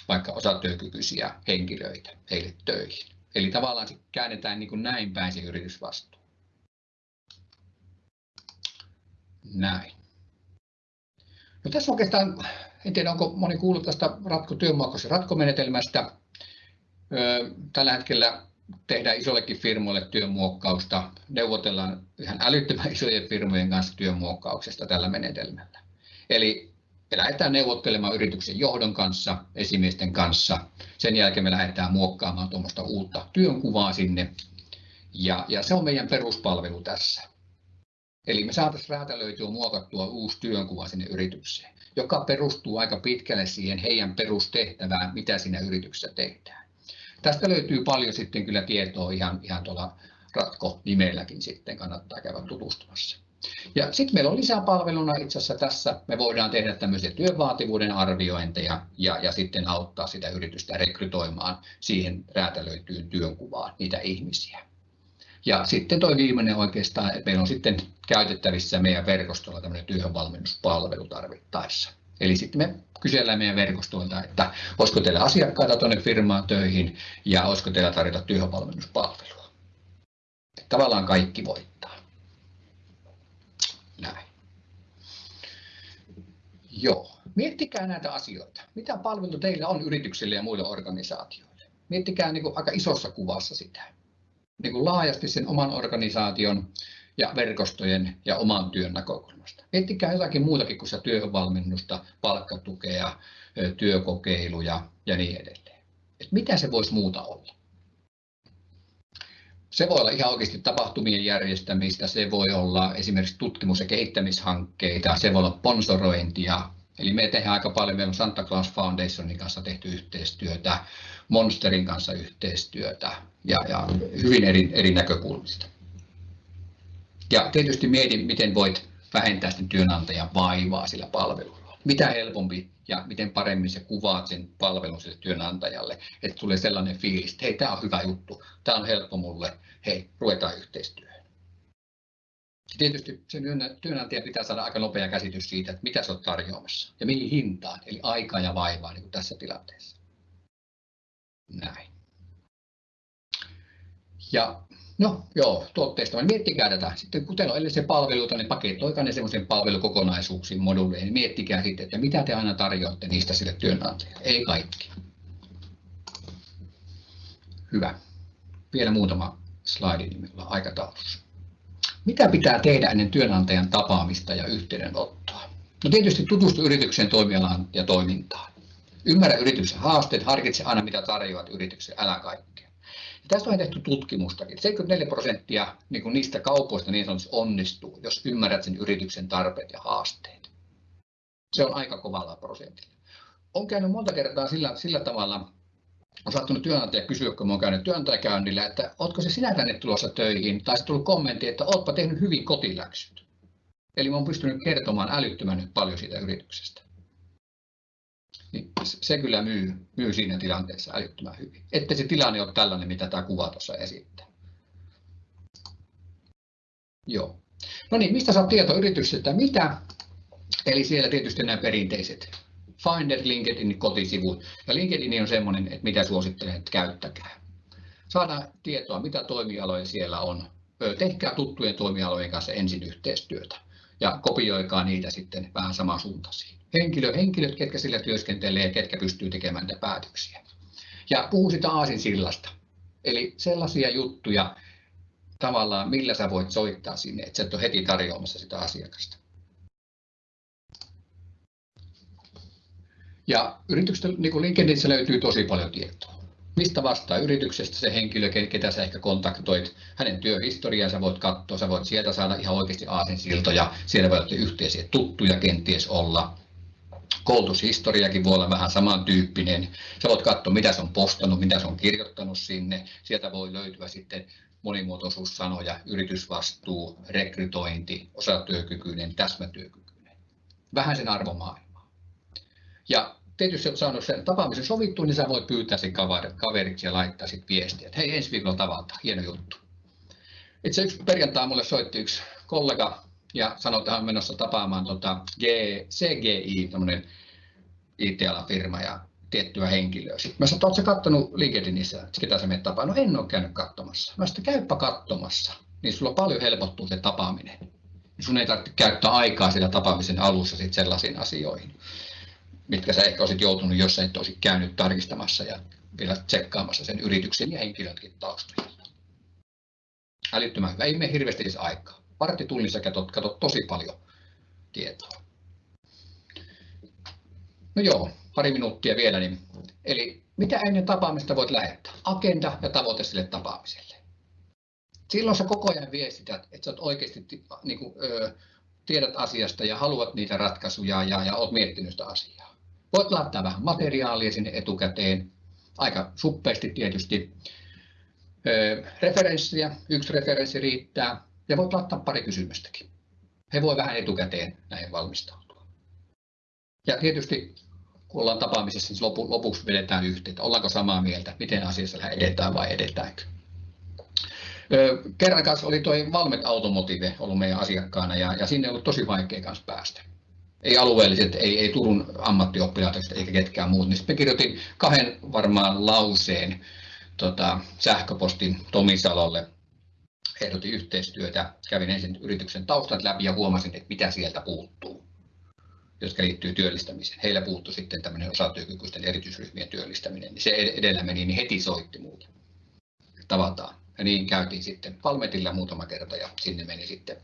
vaikka osatyökykyisiä henkilöitä heille töihin. Eli tavallaan se käännetään niin kuin näin päin se yritysvastuu. Näin. No tässä oikeastaan, en tiedä onko moni kuullut tästä ratko työmuokaisen ratkomenetelmästä. Tällä hetkellä tehdään isollekin firmoille työmuokkausta. Neuvotellaan ihan älyttömän isojen firmojen kanssa työmuokkauksesta tällä menetelmällä. Eli Me lähdetään neuvottelemaan yrityksen johdon kanssa, esimiesten kanssa. Sen jälkeen me lähdetään muokkaamaan tuommoista uutta työnkuvaa sinne. Ja, ja se on meidän peruspalvelu tässä. Eli me saataisiin räätälöityä muokattua uusi työnkuva sinne yritykseen, joka perustuu aika pitkälle siihen heidän perustehtävään, mitä siinä yrityksessä tehdään. Tästä löytyy paljon sitten kyllä tietoa ihan, ihan tuolla Ratko-nimelläkin sitten kannattaa käydä tutustumassa. Ja sitten meillä on lisäpalveluna itse asiassa tässä, me voidaan tehdä tämmöisiä työvaativuuden arviointeja ja, ja sitten auttaa sitä yritystä rekrytoimaan siihen räätälöityyn työnkuvaan niitä ihmisiä. Ja sitten tuo viimeinen oikeastaan, että meillä on sitten käytettävissä meidän verkostolla tämmöinen työhönvalmennuspalvelu tarvittaessa. Eli sitten me kysellään meidän verkostoilta, että olisiko teillä asiakkaita tuonne firmaan töihin ja olisiko teillä tarjota työhönvalmennuspalvelua. Tavallaan kaikki voittaa. Näin. Joo, miettikää näitä asioita. Mitä palvelu teillä on yrityksille ja muille organisaatioille? Miettikää niin kuin aika isossa kuvassa sitä. Niin kuin laajasti sen oman organisaation ja verkostojen ja oman työn näkökulmasta. Miettikää jotakin muutakin kuin se työvalmennusta, palkkatukea, työkokeiluja ja niin edelleen. Et mitä se voisi muuta olla? Se voi olla ihan oikeasti tapahtumien järjestämistä, se voi olla esimerkiksi tutkimus- ja kehittämishankkeita, se voi olla sponsorointia. Eli me tehdään aika paljon, meillä on Santa Claus Foundationin kanssa tehty yhteistyötä, Monsterin kanssa yhteistyötä ja, ja hyvin eri, eri näkökulmista. Ja tietysti mietin, miten voit vähentää sitten työnantajan vaivaa sillä palvelulla. Mitä helpompi ja miten paremmin se kuvaat sen palvelun sille työnantajalle, että tulee sellainen fiilis, että hei, tämä on hyvä juttu, tämä on helppo mulle, hei, ruvetaan yhteistyöhön. Tietysti sen työnantaja pitää saada aika nopea käsitys siitä, että mitä se on tarjoamassa ja mihin hintaan, eli aikaa ja vaivaa niin kuin tässä tilanteessa. Näin. Ja No joo, tuotteista. Miettikää tätä. Sitten kun teillä on edellisiä palveluita, niin paketoikaa ne semmoisen palvelukokonaisuuksiin, moduleihin. Miettikää sitten, että mitä te aina tarjoatte niistä sille työnantajalle. Ei kaikki. Hyvä. Vielä muutama slaidi nimellä aikataulussa. Mitä pitää tehdä ennen työnantajan tapaamista ja yhteydenottoa? No tietysti tutustu yrityksen toimialaan ja toimintaan. Ymmärrä yrityksen haasteet, harkitse aina mitä tarjoat yrityksen, älä kaikkea. Tästä on tehty tutkimustakin. 74 prosenttia niin kuin niistä kaupoista niin sanotusti onnistuu, jos ymmärrät sen yrityksen tarpeet ja haasteet. Se on aika kovalla prosentilla. On käynyt monta kertaa sillä, sillä tavalla, on saattanut työnantaja kysyä, kun olen käynyt työnantajakäynnillä, että oletko se sinä tänne tulossa töihin, tai sitten tullut kommentti, että oletpa tehnyt hyvin kotiläksyt. Eli olen pystynyt kertomaan älyttömän paljon siitä yrityksestä niin se kyllä myy, myy siinä tilanteessa älyttömän hyvin. Että se tilanne on tällainen, mitä tämä kuva tuossa esittää. Joo. No niin, mistä saa tieto yrityksestä? Mitä? Eli siellä tietysti nämä perinteiset Finder, LinkedIn kotisivut. Ja LinkedIn on semmoinen, että mitä suosittelen, että käyttäkää. Saadaan tietoa, mitä toimialoja siellä on. Tehkää tuttujen toimialojen kanssa ensin yhteistyötä ja kopioikaa niitä sitten vähän samansuuntaisiin henkilö, henkilöt, ketkä sillä työskentelee ja ketkä pystyy tekemään niitä päätöksiä. Ja puhu sitä aasinsillasta. Eli sellaisia juttuja tavallaan, millä sä voit soittaa sinne, että sä et ole heti tarjoamassa sitä asiakasta. Ja yrityksestä, niin kuin LinkedInissä löytyy tosi paljon tietoa. Mistä vastaa yrityksestä se henkilö, ketä sä ehkä kontaktoit, hänen työhistoriaa sä voit katsoa, sä voit sieltä saada ihan oikeasti aasinsiltoja, siellä voi olla yhteisiä tuttuja kenties olla, koulutushistoriakin voi olla vähän samantyyppinen. Sä voit katsoa, mitä se on postannut, mitä se on kirjoittanut sinne. Sieltä voi löytyä sitten monimuotoisuussanoja, yritysvastuu, rekrytointi, osatyökykyinen, täsmätyökykyinen. Vähän sen arvomaailmaa. Ja tietysti olet saanut sen tapaamisen sovittua, niin sä voit pyytää sen kaveriksi ja laittaa sitten viestiä, että hei ensi viikolla tavataan, hieno juttu. Itse yksi perjantai mulle soitti yksi kollega ja on menossa tapaamaan tota G, CGI, tämmöinen IT-alan firma ja tiettyä henkilöä. Sitten mä sanoin, että katsonut LinkedInissä, ketä sä menet tapaan? No en ole käynyt katsomassa. Mä sanoin, käypä katsomassa, niin sulla paljon helpottuu se tapaaminen. Sun ei tarvitse käyttää aikaa siellä tapaamisen alussa sit sellaisiin asioihin, mitkä sä ehkä olisit joutunut, jos sä et olisi käynyt tarkistamassa ja vielä tsekkaamassa sen yrityksen ja henkilötkin taustoja. Älyttömän hyvä, ei mene hirveästi edes aikaa varttitunnissa katsot, katsot tosi paljon tietoa. No joo, pari minuuttia vielä. Niin, eli mitä ennen tapaamista voit lähettää? Agenda ja tavoite sille tapaamiselle. Silloin sä koko ajan viestität, että sä oot oikeasti niin kuin, ö, tiedät asiasta ja haluat niitä ratkaisuja ja, ja olet miettinyt sitä asiaa. Voit laittaa vähän materiaalia sinne etukäteen, aika suppeasti tietysti. Ö, referenssiä, yksi referenssi riittää ja voit laittaa pari kysymystäkin. He voi vähän etukäteen näihin valmistautua. Ja tietysti kun ollaan tapaamisessa, niin lopu, lopuksi vedetään yhteen, ollaanko samaa mieltä, miten asiassa edetään vai edetäänkö. Kerran kanssa oli tuo Valmet Automotive ollut meidän asiakkaana ja, ja sinne on ollut tosi vaikea kanssa päästä. Ei alueelliset, ei, ei Turun ammattioppilaitokset eikä ketkään muut. Niin sitten kirjoitin kahden varmaan lauseen tota, sähköpostin Tomisalolle. Ehdotin yhteistyötä, kävin ensin yrityksen taustat läpi ja huomasin, että mitä sieltä puuttuu jotka liittyy työllistämiseen. Heillä puuttu sitten tämmöinen osatyökykyisten erityisryhmien työllistäminen, niin se edellä meni, niin heti soitti mulle. Tavataan. Ja niin käytiin sitten Palmetilla muutama kerta ja sinne meni sitten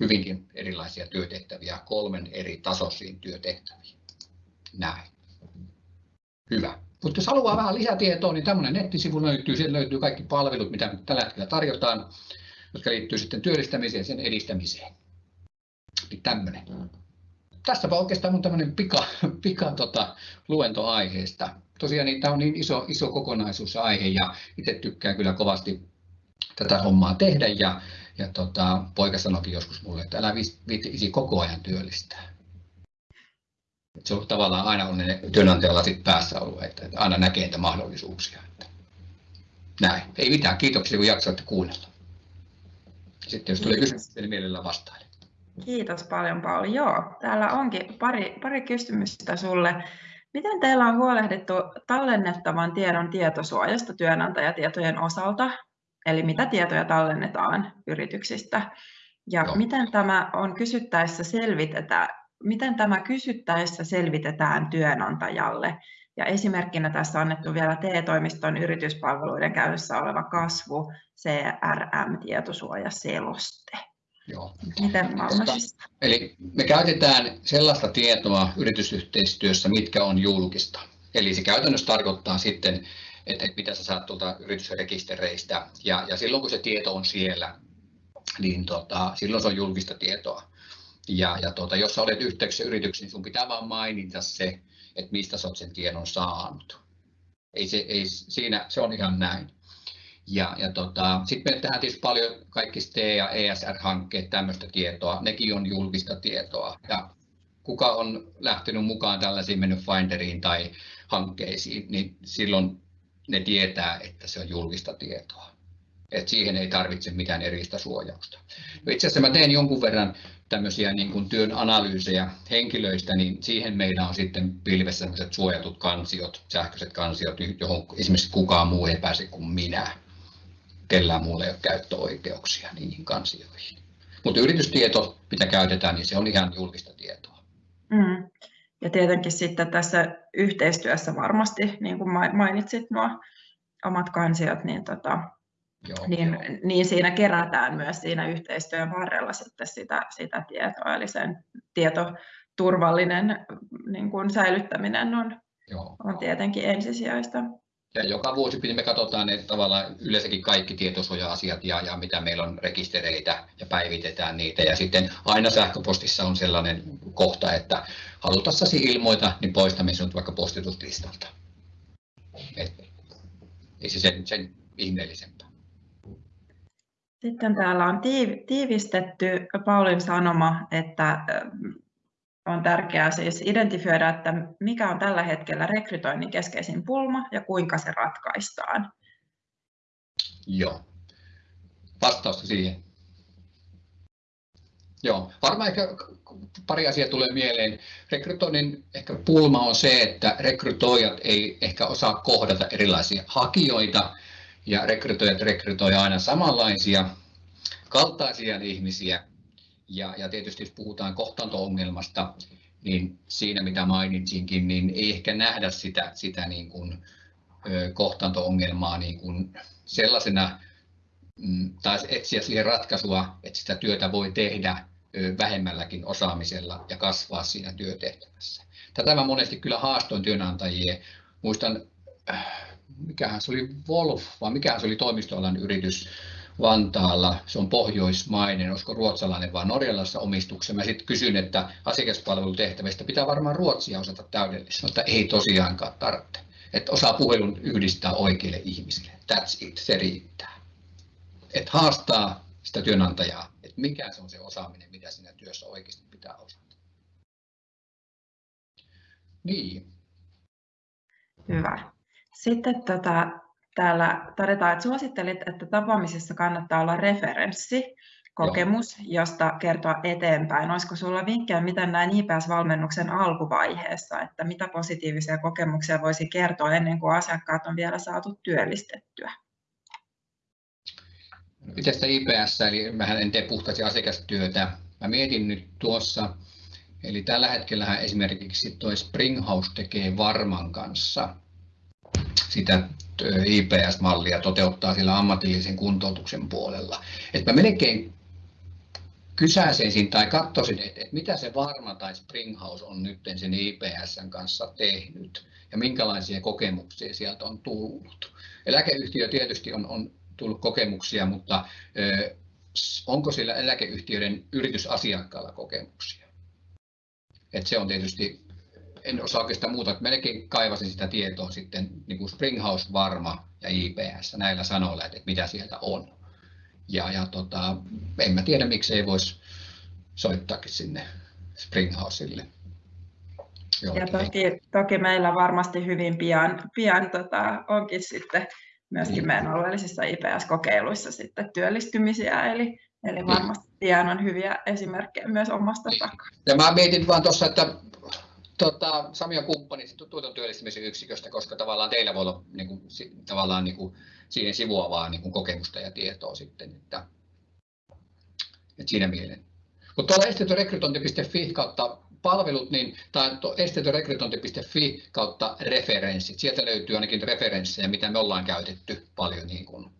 hyvinkin erilaisia työtehtäviä, kolmen eri tasoisiin työtehtäviin. Näin. Hyvä. Mutta jos haluaa vähän lisätietoa, niin tämmöinen nettisivu löytyy. Siellä löytyy kaikki palvelut, mitä tällä hetkellä tarjotaan, jotka liittyy sitten työllistämiseen ja sen edistämiseen. Niin tämmöinen. Tässäpä oikeastaan mun tämmöinen pika, pika tota, luento aiheesta. Tosiaan niin, tämä on niin iso, iso kokonaisuus aihe ja itse tykkään kyllä kovasti tätä hommaa tehdä ja, ja tota, poika sanoikin joskus mulle, että älä viitti koko ajan työllistää. Et se on tavallaan aina on ne työnantajalla sit päässä ollut, että, että aina näkee niitä mahdollisuuksia. Että. Näin. Ei mitään. Kiitoksia kun jaksoitte kuunnella. Sitten jos tulee kysymyksiä, niin mielellään vastailen. Kiitos paljon Pauli. Joo, täällä onkin pari, pari kysymystä sulle. Miten teillä on huolehdittu tallennettavan tiedon tietosuojasta työnantajatietojen osalta? Eli mitä tietoja tallennetaan yrityksistä? Ja Joo. miten tämä on kysyttäessä selvitetään, miten tämä kysyttäessä selvitetään työnantajalle? Ja esimerkkinä tässä on annettu vielä TE-toimiston yrityspalveluiden käytössä oleva kasvu CRM-tietosuojaseloste. Joo. Miten Eli me käytetään sellaista tietoa yritysyhteistyössä, mitkä on julkista. Eli se käytännössä tarkoittaa sitten, että, mitä sä saat tuolta yritysrekistereistä. Ja, ja silloin kun se tieto on siellä, niin tota, silloin se on julkista tietoa. Ja, ja tota, jos sä olet yhteyksissä yrityksiin, niin sun pitää vain mainita se, että mistä sä oot sen tiedon saanut. Ei se, ei, siinä, se on ihan näin. Ja, ja tota, sitten me tehdään tietysti paljon kaikki STE- ja ESR-hankkeet, tämmöistä tietoa, nekin on julkista tietoa. Ja kuka on lähtenyt mukaan tällaisiin mennyt Finderiin tai hankkeisiin, niin silloin ne tietää, että se on julkista tietoa. Et siihen ei tarvitse mitään erillistä suojausta. No itse asiassa mä teen jonkun verran tämmöisiä niin kuin työn analyysejä henkilöistä, niin siihen meillä on sitten pilvessä suojatut kansiot, sähköiset kansiot, johon esimerkiksi kukaan muu ei pääse kuin minä kellään muulla ei ole käyttöoikeuksia niihin kansioihin. Mutta yritystieto, mitä käytetään, niin se on ihan julkista tietoa. Mm. Ja tietenkin sitten tässä yhteistyössä varmasti, niin kuin mainitsit nuo omat kansiot, niin, tota, joo, niin, joo. niin siinä kerätään myös siinä yhteistyön varrella sitten sitä, sitä tietoa, eli sen tietoturvallinen niin kuin säilyttäminen on, joo. on tietenkin ensisijaista. Ja joka vuosi me katsotaan ne tavallaan yleensäkin kaikki tietosuoja-asiat ja, ja mitä meillä on rekistereitä ja päivitetään niitä. Ja sitten aina sähköpostissa on sellainen kohta, että halutassasi ilmoita, niin poistamme sinut vaikka postituslistalta. Et, ei se sen, sen ihmeellisempää. Sitten täällä on tiivistetty Paulin sanoma, että on tärkeää siis identifioida, että mikä on tällä hetkellä rekrytoinnin keskeisin pulma ja kuinka se ratkaistaan. Joo. Vastausta siihen. Joo, varmaan ehkä pari asiaa tulee mieleen. Rekrytoinnin ehkä pulma on se, että rekrytoijat ei ehkä osaa kohdata erilaisia hakijoita ja rekrytoijat rekrytoivat aina samanlaisia kaltaisia ihmisiä ja, ja tietysti jos puhutaan kohtaanto-ongelmasta, niin siinä mitä mainitsinkin, niin ei ehkä nähdä sitä, sitä niin kuin, kohtaanto-ongelmaa niin kuin sellaisena, mm, tai etsiä siihen ratkaisua, että sitä työtä voi tehdä vähemmälläkin osaamisella ja kasvaa siinä työtehtävässä. tätä mä monesti kyllä haastoin työnantajia. Muistan, mikähän se oli Wolf, vai mikähän se oli toimistoalan yritys Vantaalla, se on pohjoismainen, olisiko ruotsalainen vai norjalaisessa omistuksessa. Mä sitten kysyn, että asiakaspalvelutehtävistä pitää varmaan ruotsia osata täydellisesti, mutta ei tosiaankaan tarvitse. Että osaa puhelun yhdistää oikeille ihmisille. That's it, se riittää. Että haastaa sitä työnantajaa, että mikä se on se osaaminen, mitä siinä työssä oikeasti pitää osata. Niin. Hyvä. Sitten tota, täällä todetaan, että suosittelit, että tapaamisessa kannattaa olla referenssi, kokemus, Joo. josta kertoa eteenpäin. Olisiko sinulla vinkkejä, miten näin IPS-valmennuksen alkuvaiheessa, että mitä positiivisia kokemuksia voisi kertoa ennen kuin asiakkaat on vielä saatu työllistettyä? Miten sitä IPS, eli mähän en tee puhtaasti asiakastyötä. Mä mietin nyt tuossa, eli tällä hetkellä esimerkiksi tuo Springhouse tekee Varman kanssa sitä IPS-mallia toteuttaa sillä ammatillisen kuntoutuksen puolella. Että mä melkein kysäisin tai katsoisin, että, mitä se Varma tai Springhouse on nyt sen IPSn kanssa tehnyt ja minkälaisia kokemuksia sieltä on tullut. Eläkeyhtiö tietysti on, on tullut kokemuksia, mutta ö, onko sillä eläkeyhtiöiden yritysasiakkaalla kokemuksia? Et se on tietysti, en osaa oikeastaan muuta, että melkein kaivasin sitä tietoa sitten niin kuin Springhouse, Varma ja IPS näillä sanoilla, että, mitä sieltä on. Ja, ja tota, en mä tiedä, miksei voisi soittaakin sinne Springhouselle. Ja toki, toki meillä varmasti hyvin pian, pian tota, onkin sitten myöskin niin. meidän alueellisissa IPS-kokeiluissa sitten työllistymisiä, eli, eli niin. varmasti pian on hyviä esimerkkejä myös omasta niin. takaa. Ja mä mietin vaan tuossa, että tota, Sami on kumppani tuoton työllistymisen yksiköstä, koska tavallaan teillä voi olla niin kuin, tavallaan niin kuin, siihen sivuavaa niin kuin kokemusta ja tietoa sitten, että, että siinä mieleen. Mutta tuolla esteetörekrytointi.fi kautta palvelut, niin tai esteetörekrytointi.fi kautta referenssit. Sieltä löytyy ainakin referenssejä, mitä me ollaan käytetty paljon, niin kuin,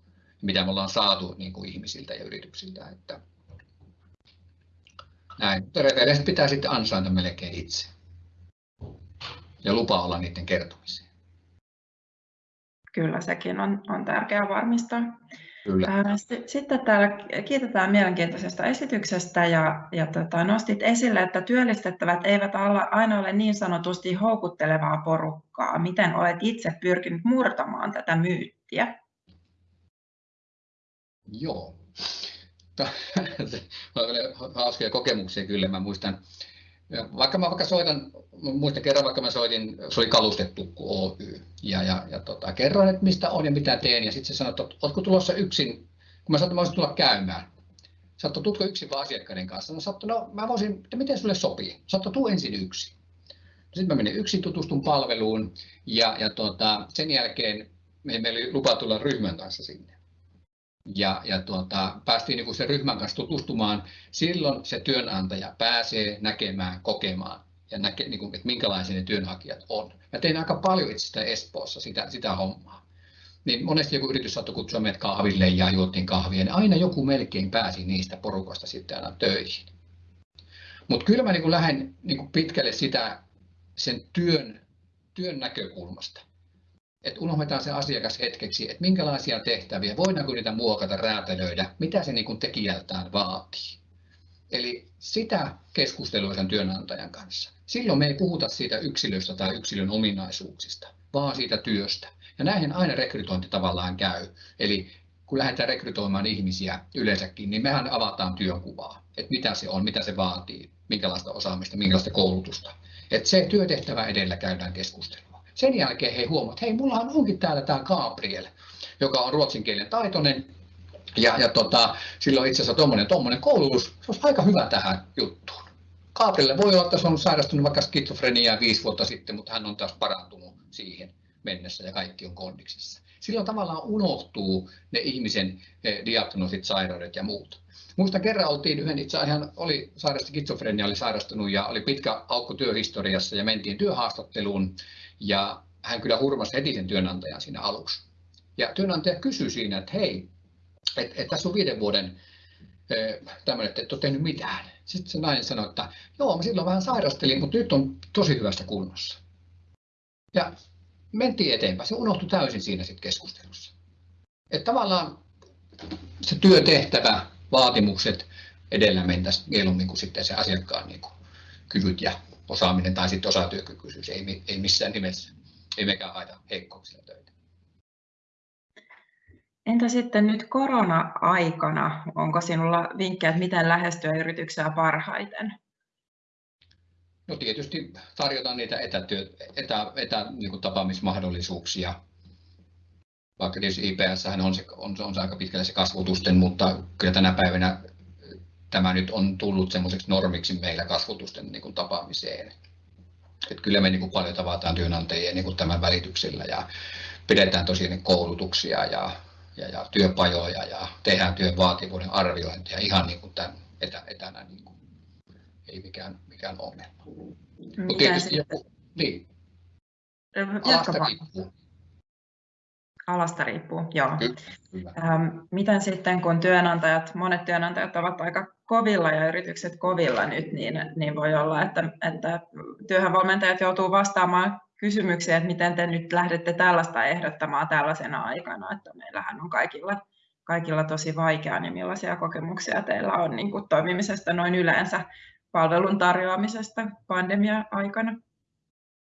mitä me ollaan saatu niin kuin ihmisiltä ja yrityksiltä. Että näin. Referenssit pitää sitten ansaita melkein itse. Ja lupa olla niiden kertomiseen. Kyllä, sekin on, on tärkeää varmistaa. Kyllä. Sitten täällä kiitetään mielenkiintoisesta esityksestä ja, ja tota, nostit esille, että työllistettävät eivät aina ole niin sanotusti houkuttelevaa porukkaa. Miten olet itse pyrkinyt murtamaan tätä myyttiä? Joo. <laughs> Hauskoja kokemuksia kyllä. Mä muistan, vaikka mä vaikka soitan, muistan kerran vaikka mä soitin, se oli kalustettu Oy, ja, ja, ja tota, kerroin, että mistä on ja mitä teen, ja sitten se sanoi, että oletko tulossa yksin, kun mä sanoin, että mä tulla käymään. Saattoi, tutko yksin vaan asiakkaiden kanssa? No, saattoi, no mä voisin, että miten sulle sopii? Saattoi, tuu ensin yksin. Sitten mä menin yksin, tutustun palveluun, ja, ja tota, sen jälkeen meillä oli lupa tulla ryhmän kanssa sinne ja, ja tuota, päästiin niin sen ryhmän kanssa tutustumaan. Silloin se työnantaja pääsee näkemään, kokemaan ja näke, niin kuin, että minkälaisia ne työnhakijat on. Mä tein aika paljon itse sitä Espoossa sitä, sitä hommaa. Niin monesti joku yritys saattoi kutsua meidät kahville ja juottiin kahvia, niin aina joku melkein pääsi niistä porukasta sitten aina töihin. Mutta kyllä mä niin lähden niin pitkälle sitä sen työn, työn näkökulmasta että unohdetaan se asiakas hetkeksi, että minkälaisia tehtäviä, voidaanko niitä muokata, räätälöidä, mitä se niin tekijältään vaatii. Eli sitä keskustelua sen työnantajan kanssa. Silloin me ei puhuta siitä yksilöstä tai yksilön ominaisuuksista, vaan siitä työstä. Ja näihin aina rekrytointi tavallaan käy. Eli kun lähdetään rekrytoimaan ihmisiä yleensäkin, niin mehän avataan työnkuvaa, että mitä se on, mitä se vaatii, minkälaista osaamista, minkälaista koulutusta. Että se työtehtävä edellä käydään keskustelua. Sen jälkeen he huomaavat, että hei, mullahan onkin täällä tämä Gabriel, joka on ruotsinkielinen taitoinen, ja, ja tota, sillä on itse asiassa tuommoinen, tuommoinen koulutus, se olisi aika hyvä tähän juttuun. Gabrielle voi olla, että se on sairastunut vaikka skitsofreniaa viisi vuotta sitten, mutta hän on taas parantunut siihen mennessä ja kaikki on kondiksessa. Silloin tavallaan unohtuu ne ihmisen eh, diagnoosit, sairaudet ja muut. Muista kerran oltiin yhden, itse hän oli sairasti skitsofrenia, oli sairastunut ja oli pitkä aukko työhistoriassa ja mentiin työhaastatteluun ja hän kyllä hurmasi heti sen työnantajan siinä aluksi. Ja työnantaja kysyi siinä, että hei, että et tässä on viiden vuoden tämmöinen, että et ole tehnyt mitään. Sitten se nainen sanoi, että joo, mä silloin vähän sairastelin, mutta nyt on tosi hyvästä kunnossa. Ja mentiin eteenpäin. Se unohtui täysin siinä sitten keskustelussa. Että tavallaan se työtehtävä, vaatimukset edellä mentäisiin mieluummin kuin sitten se asiakkaan niin kuin, kyvyt ja osaaminen tai sitten osatyökykyisyys. Ei, ei missään nimessä. Ei mekään haita heikkouksilla töitä. Entä sitten nyt korona-aikana, onko sinulla vinkkejä, että miten lähestyä yrityksiä parhaiten? No tietysti tarjotaan niitä etätyö, etä, etä, niin kuin tapaamismahdollisuuksia. Vaikka tietysti IPS on se, on, on se aika pitkälle se kasvutusten, mutta kyllä tänä päivänä tämä nyt on tullut semmoiseksi normiksi meillä kasvutusten niin kuin tapaamiseen. Et kyllä me niin kuin paljon tavataan työnantajia niin kuin tämän välityksellä ja pidetään tosiaan koulutuksia ja ja, ja työpajoja ja tehdään työn vaativuuden arviointia ihan niin kuin tämän etä, etänä. Niin kuin, ei mikään, mikään ongelma. Mutta tietysti joku, niin. Alasta riippuu. Alasta riippuu, joo. Kyllä, miten sitten, kun työnantajat, monet työnantajat ovat aika kovilla ja yritykset kovilla nyt, niin, niin voi olla, että, että työhönvalmentajat joutuu vastaamaan kysymyksiä, että miten te nyt lähdette tällaista ehdottamaan tällaisena aikana, että meillähän on kaikilla, kaikilla tosi vaikeaa, niin millaisia kokemuksia teillä on niin kuin toimimisesta noin yleensä palvelun tarjoamisesta pandemia-aikana?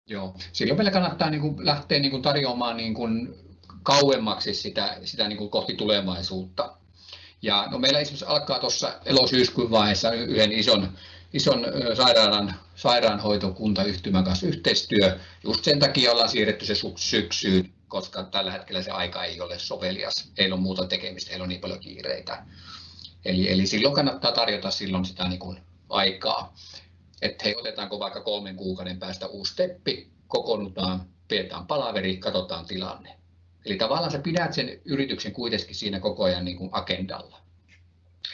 Joo, silloin meillä kannattaa niin kuin lähteä niin kuin tarjoamaan niin kuin kauemmaksi sitä, sitä niin kuin kohti tulevaisuutta. Ja no meillä esimerkiksi alkaa tuossa elosyyskuun vaiheessa yhden ison ison sairaalan, sairaanhoitokuntayhtymän kanssa yhteistyö. Just sen takia ollaan siirretty se syksyyn, koska tällä hetkellä se aika ei ole sovelias. Ei ole muuta tekemistä, ei ole niin paljon kiireitä. Eli, eli silloin kannattaa tarjota silloin sitä niin kuin aikaa. Että hei, otetaanko vaikka kolmen kuukauden päästä uusi steppi, kokoonnutaan, pidetään palaveri, katsotaan tilanne. Eli tavallaan sä pidät sen yrityksen kuitenkin siinä koko ajan niin kuin agendalla,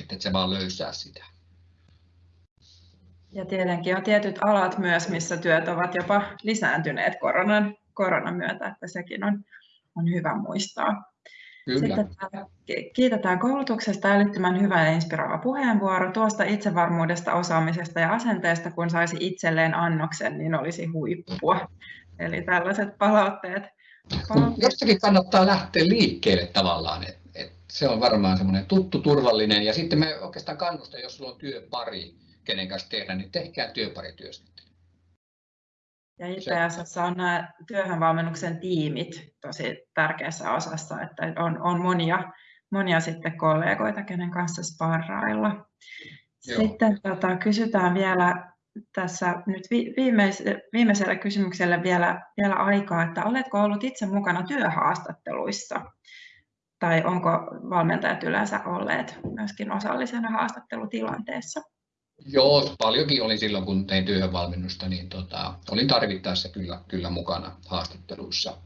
että et sä vaan löysää sitä. Ja tietenkin on tietyt alat myös, missä työt ovat jopa lisääntyneet koronan, koronan myötä, että sekin on, on hyvä muistaa. Kyllä. Sitten kiitetään koulutuksesta älyttömän hyvä ja inspiroiva puheenvuoro. Tuosta itsevarmuudesta, osaamisesta ja asenteesta, kun saisi itselleen annoksen, niin olisi huippua. Eli tällaiset palautteet. Jostakin kannattaa lähteä liikkeelle tavallaan. Et, et se on varmaan semmoinen tuttu, turvallinen. Ja sitten me oikeastaan kannustan, jos sulla on työpari, kenen kanssa tehdä, niin tehkää työparityöskentely. Ja IPSS on nämä työhönvalmennuksen tiimit tosi tärkeässä osassa, että on, on monia, monia sitten kollegoita, kenen kanssa sparrailla. Sitten tota, kysytään vielä tässä nyt viimeis, viimeiselle kysymykselle vielä, vielä aikaa, että oletko ollut itse mukana työhaastatteluissa? Tai onko valmentajat yleensä olleet myöskin osallisena haastattelutilanteessa? Joo, paljonkin olin silloin, kun tein työhönvalmennusta, niin tota, olin tarvittaessa kyllä, kyllä mukana haastatteluissa.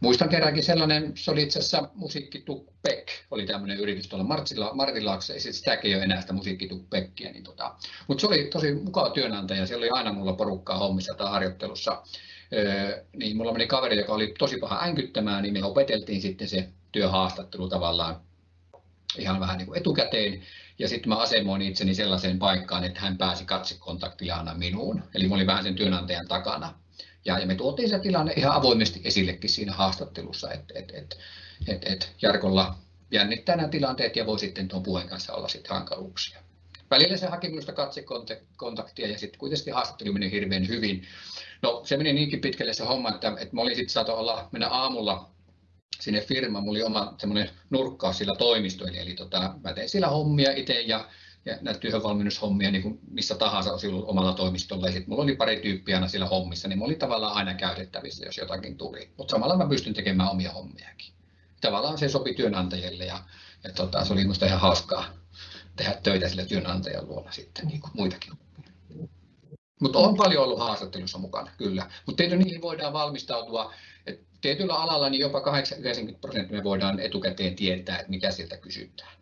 Muistan kerrankin sellainen, se oli itse asiassa Musiikkituppek, oli tämmöinen yritys tuolla Martilla, Martilaakse, ei sitäkin ole enää sitä Musiikkituppekkiä, niin tota, mutta se oli tosi mukava työnantaja, siellä oli aina mulla porukkaa hommissa tai harjoittelussa, öö, niin mulla meni kaveri, joka oli tosi paha änkyttämään, niin me opeteltiin sitten se työhaastattelu tavallaan ihan vähän niin kuin etukäteen, ja sitten mä asemoin itseni sellaiseen paikkaan, että hän pääsi katsekontaktilla aina minuun. Eli mä olin vähän sen työnantajan takana. Ja, ja me tuotiin se tilanne ihan avoimesti esillekin siinä haastattelussa, että et, et, et, et Jarkolla jännittää nämä tilanteet ja voi sitten tuon puheen kanssa olla sitten hankaluuksia. Välillä se haki minusta katsekontaktia ja sitten kuitenkin haastattelu meni hirveän hyvin. No se meni niinkin pitkälle se homma, että, että mä olin sitten saatu olla, mennä aamulla sinne firmaan. Mulla oli oma semmoinen nurkkaus sillä toimistoilla, eli tota, mä tein siellä hommia itse ja, ja näitä työhönvalmennushommia niin missä tahansa olisi ollut omalla toimistolla. Ja sitten mulla oli pari tyyppiä aina siellä hommissa, niin mä olin tavallaan aina käytettävissä, jos jotakin tuli. Mutta samalla mä pystyn tekemään omia hommiakin. Tavallaan se sopi työnantajille ja, ja tota, se oli minusta ihan hauskaa tehdä töitä sille työnantajan luona sitten, niin kuin muitakin mutta on paljon ollut haastattelussa mukana, kyllä. Mutta niihin voidaan valmistautua. Et tietyllä alalla niin jopa 80 prosenttia me voidaan etukäteen tietää, että mitä sieltä kysytään.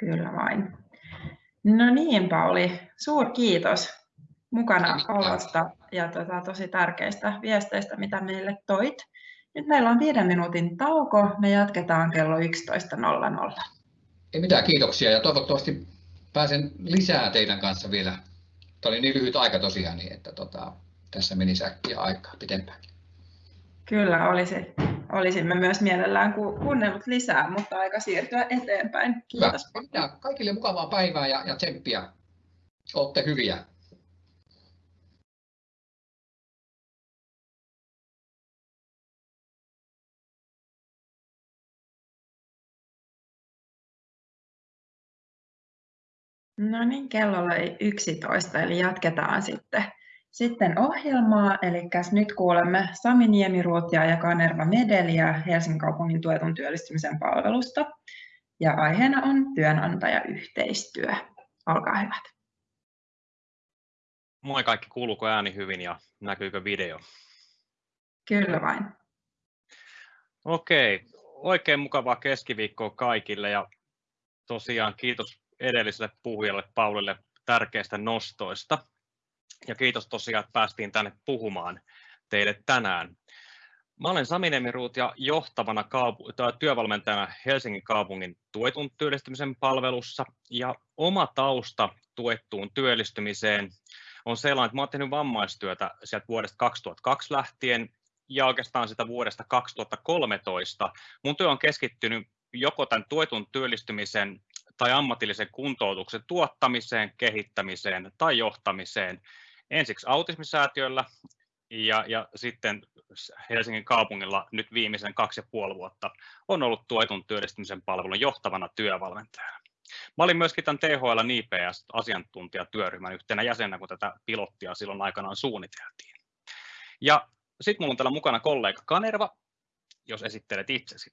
Kyllä vain. No niin, Pauli, suur kiitos mukana olosta ja tota, tosi tärkeistä viesteistä, mitä meille toit. Nyt meillä on viiden minuutin tauko. Me jatketaan kello 11.00. Ei mitään, kiitoksia ja toivottavasti pääsen lisää teidän kanssa vielä. Tämä oli niin lyhyt aika tosiaan, niin että tota, tässä meni säkkiä aikaa pitempään. Kyllä, olisi, olisimme myös mielellään kuunnellut lisää, mutta aika siirtyä eteenpäin. Kiitos. Hyvä. Kaikille mukavaa päivää ja, ja tsemppiä. Olette hyviä. No niin, kello oli 11, eli jatketaan sitten, sitten ohjelmaa. Eli nyt kuulemme Sami Niemiruutia ja Kanerva Medeliä Helsingin kaupungin tuetun työllistymisen palvelusta. Ja aiheena on työnantajayhteistyö. Olkaa hyvät. Moi kaikki, kuuluuko ääni hyvin ja näkyykö video? Kyllä vain. Okei, oikein mukavaa keskiviikkoa kaikille ja tosiaan kiitos edelliselle puhujalle Paulille tärkeistä nostoista. Ja kiitos tosiaan, että päästiin tänne puhumaan teille tänään. Mä olen Sami Nemiruut ja johtavana kaupu- työvalmentajana Helsingin kaupungin tuetun työllistymisen palvelussa. Ja oma tausta tuettuun työllistymiseen on sellainen, että mä olen tehnyt vammaistyötä sieltä vuodesta 2002 lähtien ja oikeastaan sitä vuodesta 2013. Mun työ on keskittynyt joko tämän tuetun työllistymisen tai ammatillisen kuntoutuksen tuottamiseen, kehittämiseen tai johtamiseen ensiksi autismisäätiöllä ja, ja sitten Helsingin kaupungilla nyt viimeisen kaksi ja puoli vuotta on ollut tuetun työllistymisen palvelun johtavana työvalmentajana. Mä olin myöskin tämän THL IPS-asiantuntijatyöryhmän yhtenä jäsenä, kun tätä pilottia silloin aikanaan suunniteltiin. Ja sitten minulla on täällä mukana kollega Kanerva, jos esittelet itsesi.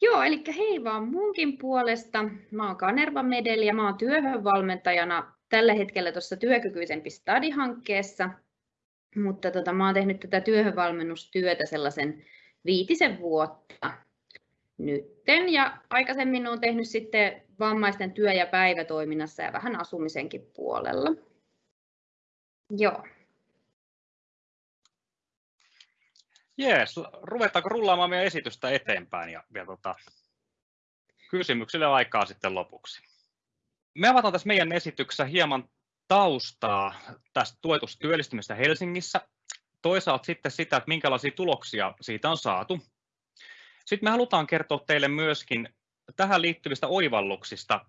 Joo, eli hei vaan munkin puolesta. Mä oon Kanerva Medeli ja mä oon työhönvalmentajana tällä hetkellä tuossa työkykyisempi stadi-hankkeessa. Mutta tota, mä oon tehnyt tätä työhönvalmennustyötä sellaisen viitisen vuotta nytten. Ja aikaisemmin oon tehnyt sitten vammaisten työ- ja päivätoiminnassa ja vähän asumisenkin puolella. Joo. Jees, ruvetaanko rullaamaan meidän esitystä eteenpäin ja vielä tota, kysymyksille aikaa sitten lopuksi. Me avataan tässä meidän esityksessä hieman taustaa tästä tuetusta työllistymistä Helsingissä, toisaalta sitten sitä, että minkälaisia tuloksia siitä on saatu. Sitten me halutaan kertoa teille myöskin tähän liittyvistä oivalluksista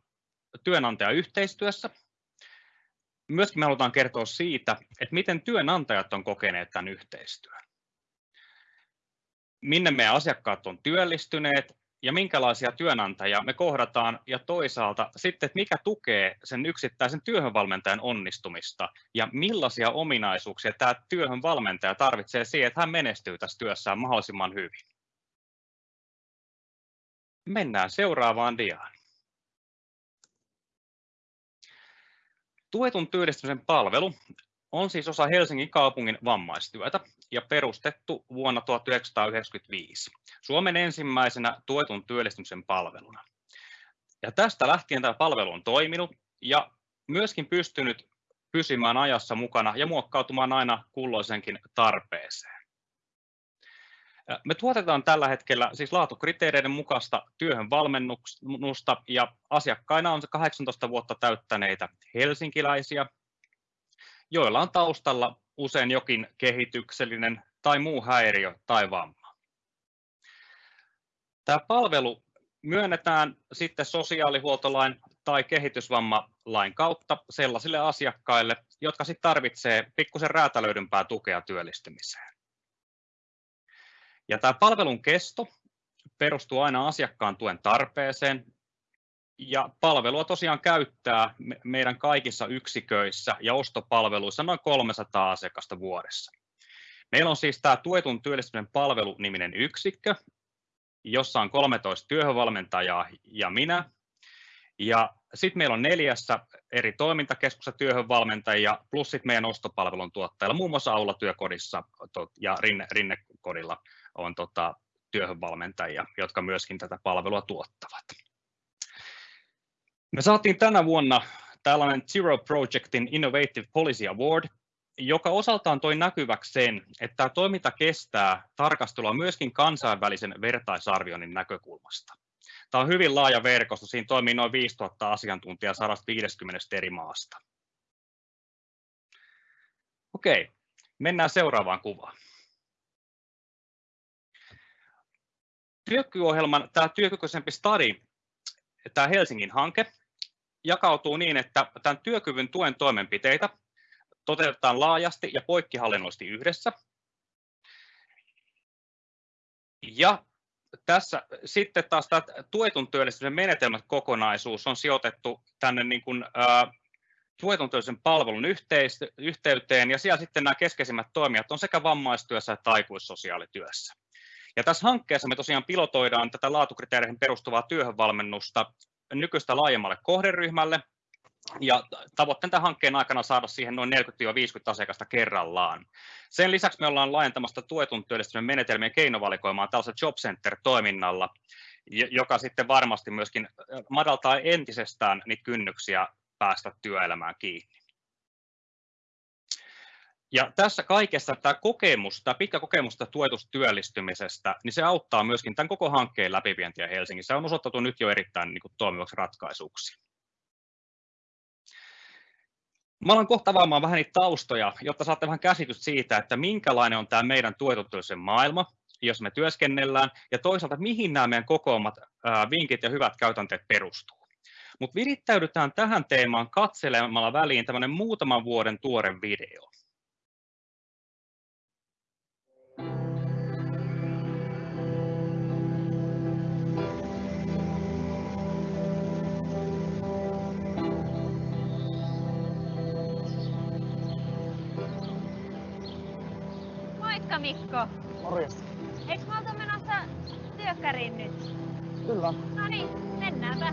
työnantajayhteistyössä. Myöskin me halutaan kertoa siitä, että miten työnantajat on kokeneet tämän yhteistyön minne meidän asiakkaat on työllistyneet ja minkälaisia työnantajia me kohdataan ja toisaalta sitten, että mikä tukee sen yksittäisen työhönvalmentajan onnistumista ja millaisia ominaisuuksia tämä työhönvalmentaja tarvitsee siihen, että hän menestyy tässä työssään mahdollisimman hyvin. Mennään seuraavaan diaan. Tuetun työllistymisen palvelu on siis osa Helsingin kaupungin vammaistyötä ja perustettu vuonna 1995 Suomen ensimmäisenä tuetun työllistymisen palveluna. Ja tästä lähtien tämä palvelu on toiminut ja myöskin pystynyt pysymään ajassa mukana ja muokkautumaan aina kulloisenkin tarpeeseen. Me tuotetaan tällä hetkellä siis laatukriteereiden mukaista työhön valmennusta ja asiakkaina on 18 vuotta täyttäneitä helsinkiläisiä, joilla on taustalla usein jokin kehityksellinen tai muu häiriö tai vamma. Tämä palvelu myönnetään sitten sosiaalihuoltolain tai kehitysvammalain kautta sellaisille asiakkaille, jotka sitten tarvitsee pikkusen räätälöidympää tukea työllistymiseen. Ja tämä palvelun kesto perustuu aina asiakkaan tuen tarpeeseen ja palvelua tosiaan käyttää meidän kaikissa yksiköissä ja ostopalveluissa noin 300 asiakasta vuodessa. Meillä on siis tämä tuetun työllistymisen palvelu-niminen yksikkö, jossa on 13 työhönvalmentajaa ja minä. Ja sitten meillä on neljässä eri toimintakeskuksessa työhönvalmentajia, plus sitten meidän ostopalvelun tuottajilla, muun muassa Aula työkodissa ja Rinne, Rinnekodilla on tota, työhönvalmentajia, jotka myöskin tätä palvelua tuottavat. Me saatiin tänä vuonna tällainen Zero Projectin Innovative Policy Award, joka osaltaan toi näkyväksi sen, että tämä toiminta kestää tarkastelua myöskin kansainvälisen vertaisarvioinnin näkökulmasta. Tämä on hyvin laaja verkosto, siinä toimii noin 5000 asiantuntijaa 150 eri maasta. Okei, mennään seuraavaan kuvaan. Työkykyohjelman, tämä työkykyisempi study, tämä Helsingin hanke, jakautuu niin, että tämän työkyvyn tuen toimenpiteitä toteutetaan laajasti ja poikkihallinnollisesti yhdessä. Ja tässä sitten taas tämä tuetun työllistymisen menetelmät kokonaisuus on sijoitettu tänne niin kuin, tuetun työllistymisen palvelun yhteyteen ja siellä sitten nämä keskeisimmät toimijat on sekä vammaistyössä että aikuissosiaalityössä. Ja tässä hankkeessa me tosiaan pilotoidaan tätä laatukriteereihin perustuvaa työhönvalmennusta nykyistä laajemmalle kohderyhmälle, ja tavoitteen tämän hankkeen aikana saada siihen noin 40-50 asiakasta kerrallaan. Sen lisäksi me ollaan laajentamassa tuetun työllistymisen menetelmien keinovalikoimaan tällaisella Job Center-toiminnalla, joka sitten varmasti myöskin madaltaa entisestään niitä kynnyksiä päästä työelämään kiinni. Ja tässä kaikessa tämä kokemus, tämä pitkä kokemus tuetusta työllistymisestä, niin se auttaa myöskin tämän koko hankkeen läpivientiä Helsingissä. Se on osoitettu nyt jo erittäin niin kuin, toimivaksi ratkaisuksi. Mä alan kohta avaamaan vähän niitä taustoja, jotta saatte vähän käsitystä siitä, että minkälainen on tämä meidän tuetuttuisen maailma, jos me työskennellään, ja toisaalta mihin nämä meidän kokoomat vinkit ja hyvät käytänteet perustuu. Mutta virittäydytään tähän teemaan katselemalla väliin tämmöinen muutaman vuoden tuore video. Moikka Mikko. Morjesta. Eikö me oltu menossa työkkäriin nyt? Kyllä. No niin, mennäänpä.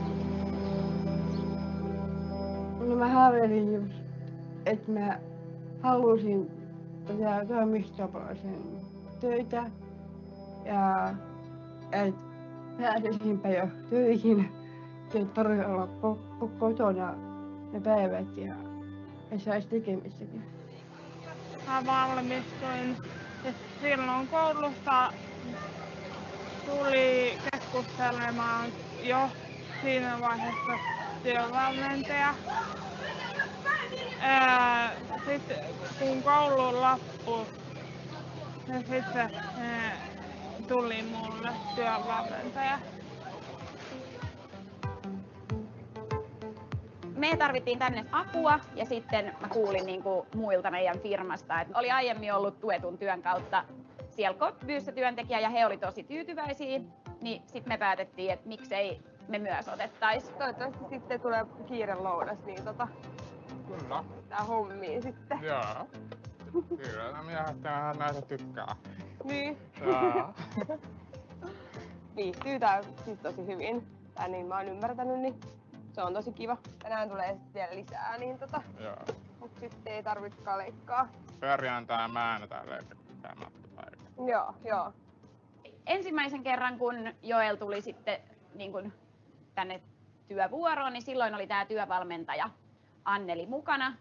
No mä haaveilin just, että mä halusin tehdä toimistopalaisen töitä ja että pääsisinpä jo töihin, että tarvitse olla ko- kotona ne päivät ja, ja saisi tekemistäkin. Mä valmistuin ja silloin koulusta tuli keskustelemaan jo siinä vaiheessa työvalmentaja. Sitten kun koulu loppui, niin sitten tuli mulle työvalmentaja. Me tarvittiin tänne apua ja sitten mä kuulin niin kuin muilta meidän firmasta, että oli aiemmin ollut tuetun työn kautta siellä Kotbyyssä työntekijä ja he oli tosi tyytyväisiä, niin sitten me päätettiin, että miksei me myös otettaisiin. Toivottavasti sitten tulee kiire lounas, niin tota, Kyllä. tää hommiin sitten. Joo. Kyllä, no miehet vähän näitä tykkää. Niin, Joo. viihtyy tää siis tosi hyvin. Tai niin mä oon ymmärtänyt, niin se on tosi kiva. Tänään tulee sitten vielä lisää, niin tota, Joo. mut sitten ei tarvitsekaan leikkaa. Perjantai ja maanantai leikatään matkapaikka. Joo, joo. Ensimmäisen kerran, kun Joel tuli sitten niin kuin tänne työvuoroon, niin silloin oli tämä työvalmentaja Anneli mukana.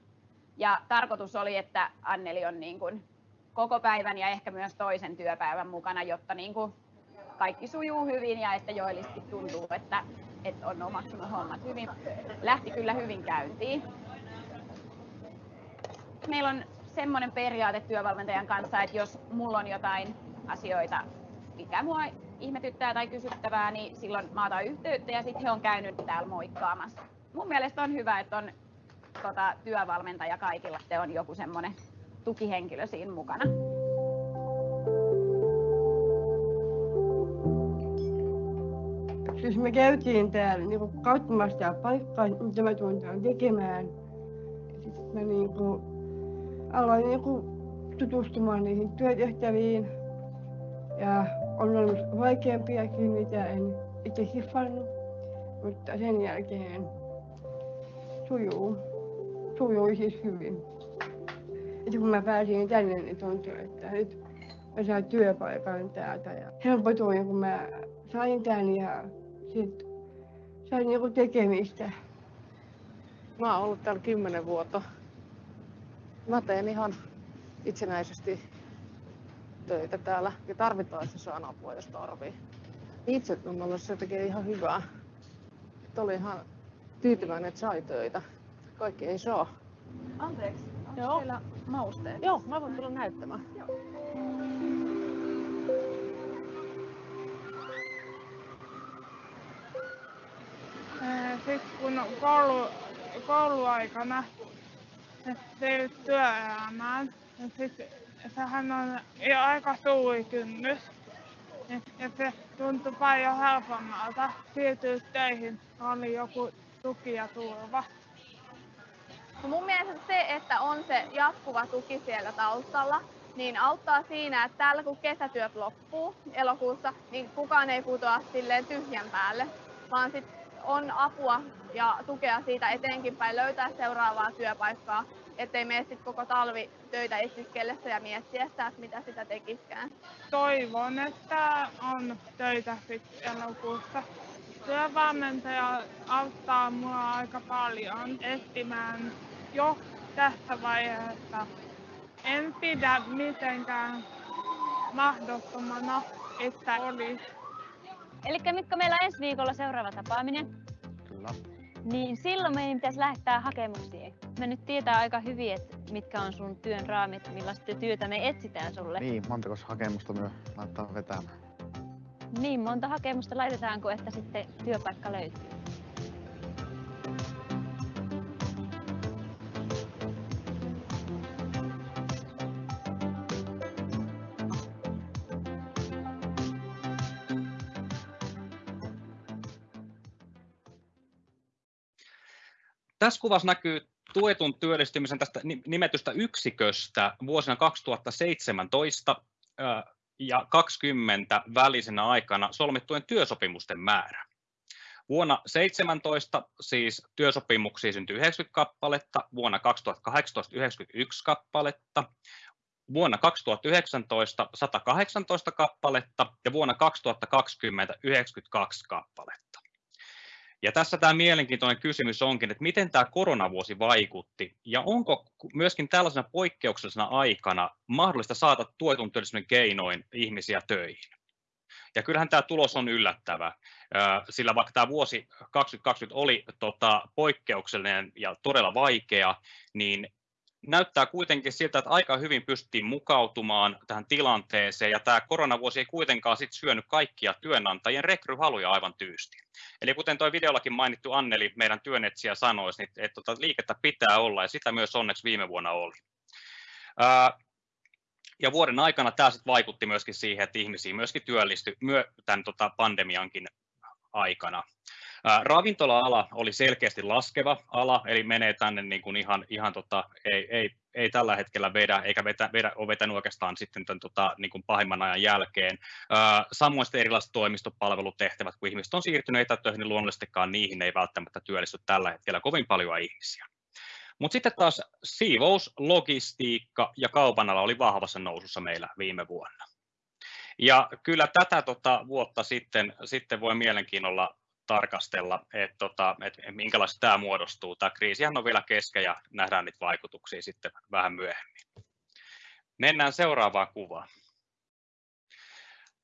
Ja tarkoitus oli, että Anneli on niin kuin koko päivän ja ehkä myös toisen työpäivän mukana, jotta niin kuin kaikki sujuu hyvin ja että Joelisti tuntuu, että, että on omaksunut hommat hyvin. Lähti kyllä hyvin käyntiin. Meillä on semmoinen periaate työvalmentajan kanssa, että jos mulla on jotain asioita, mikä mua ihmetyttää tai kysyttävää, niin silloin mä otan yhteyttä ja sitten he on käynyt täällä moikkaamassa. Mun mielestä on hyvä, että on tota, työvalmentaja kaikilla, että on joku semmoinen tukihenkilö siinä mukana. Siis me käytiin täällä niinku katsomassa tää paikkaa, mitä mä tuun täällä tekemään. Sitten mä niinku aloin niinku tutustumaan niihin työtehtäviin. Ja on ollut vaikeampiakin, mitä en itse hiffannut. Mutta sen jälkeen sujuu. Sujui siis hyvin. Ja kun mä pääsin tänne, niin tuntui, että nyt mä saan työpaikan täältä. Ja helpotuin, kun mä sain tän ja sit sain niinku tekemistä. Mä oon ollut täällä kymmenen vuotta. Mä teen ihan itsenäisesti töitä täällä ja tarvitaan se saan apua, jos tarvii. itsetunnolle se tekee ihan hyvää. Että oli ihan tyytyväinen, että sai töitä. Kaikki ei saa. Anteeksi, onko Joo. teillä mausteet? Joo, mä voin tulla näyttämään. Joo. Sitten kun koulu, kouluaikana siirryt työelämään, niin sit sehän on jo aika suuri kynnys. Ja se tuntui paljon helpommalta siirtyä töihin, kun oli joku tuki ja turva. No mun mielestä se, että on se jatkuva tuki siellä taustalla, niin auttaa siinä, että täällä kun kesätyöt loppuu elokuussa, niin kukaan ei putoa silleen tyhjän päälle, vaan sit on apua ja tukea siitä eteenkin päin löytää seuraavaa työpaikkaa, ettei mene sit koko talvi töitä etsiskellessä ja miettiessä, että mitä sitä tekiskään. Toivon, että on töitä sitten elokuussa. Työvalmentaja auttaa mua aika paljon etsimään jo tässä vaiheessa. En pidä mitenkään mahdottomana, että olisi. Eli Mikko, meillä on ensi viikolla seuraava tapaaminen, Kyllä. niin silloin meidän pitäisi lähettää hakemuksia. Me nyt tietää aika hyvin, että mitkä on sun työn raamit, millaista työtä me etsitään sulle. Niin, montako hakemusta myö laittaa vetämään? Niin monta hakemusta laitetaanko, että sitten työpaikka löytyy? Tässä kuvassa näkyy tuetun työllistymisen tästä ni- nimetystä yksiköstä vuosina 2017 ää, ja 20 välisenä aikana solmittujen työsopimusten määrä. Vuonna 17 siis työsopimuksia syntyi 90 kappaletta, vuonna 2018 91 kappaletta, vuonna 2019 118 kappaletta ja vuonna 2020 92 kappaletta. Ja tässä tämä mielenkiintoinen kysymys onkin, että miten tämä koronavuosi vaikutti ja onko myöskin tällaisena poikkeuksellisena aikana mahdollista saada tuetun työllisyyden keinoin ihmisiä töihin. Ja kyllähän tämä tulos on yllättävä, sillä vaikka tämä vuosi 2020 oli tota, poikkeuksellinen ja todella vaikea, niin näyttää kuitenkin siltä, että aika hyvin pystyttiin mukautumaan tähän tilanteeseen, ja tämä koronavuosi ei kuitenkaan sit syönyt kaikkia työnantajien rekryhaluja aivan tyysti. Eli kuten tuo videollakin mainittu Anneli, meidän työnetsijä sanoisi, niin että tota, liikettä pitää olla, ja sitä myös onneksi viime vuonna oli. Ja vuoden aikana tämä sitten vaikutti myöskin siihen, että ihmisiä myöskin työllistyi myö, tämän tota, pandemiankin aikana. Ravintola-ala oli selkeästi laskeva ala, eli menee tänne niin kuin ihan, ihan tota, ei, ei, ei, tällä hetkellä vedä, eikä vetä, vedä, ole vetänyt oikeastaan sitten tämän, tota, niin kuin pahimman ajan jälkeen. Samoin sitten erilaiset toimistopalvelutehtävät, kun ihmiset on siirtynyt etätöihin, niin luonnollisestikaan niihin ei välttämättä työllisty tällä hetkellä kovin paljon ihmisiä. Mutta sitten taas siivous, logistiikka ja kaupan ala oli vahvassa nousussa meillä viime vuonna. Ja kyllä tätä tota, vuotta sitten, sitten voi mielenkiinnolla tarkastella, että tota, et minkälaista tämä muodostuu. Tämä kriisihän on vielä kesken ja nähdään niitä vaikutuksia sitten vähän myöhemmin. Mennään seuraavaan kuvaan.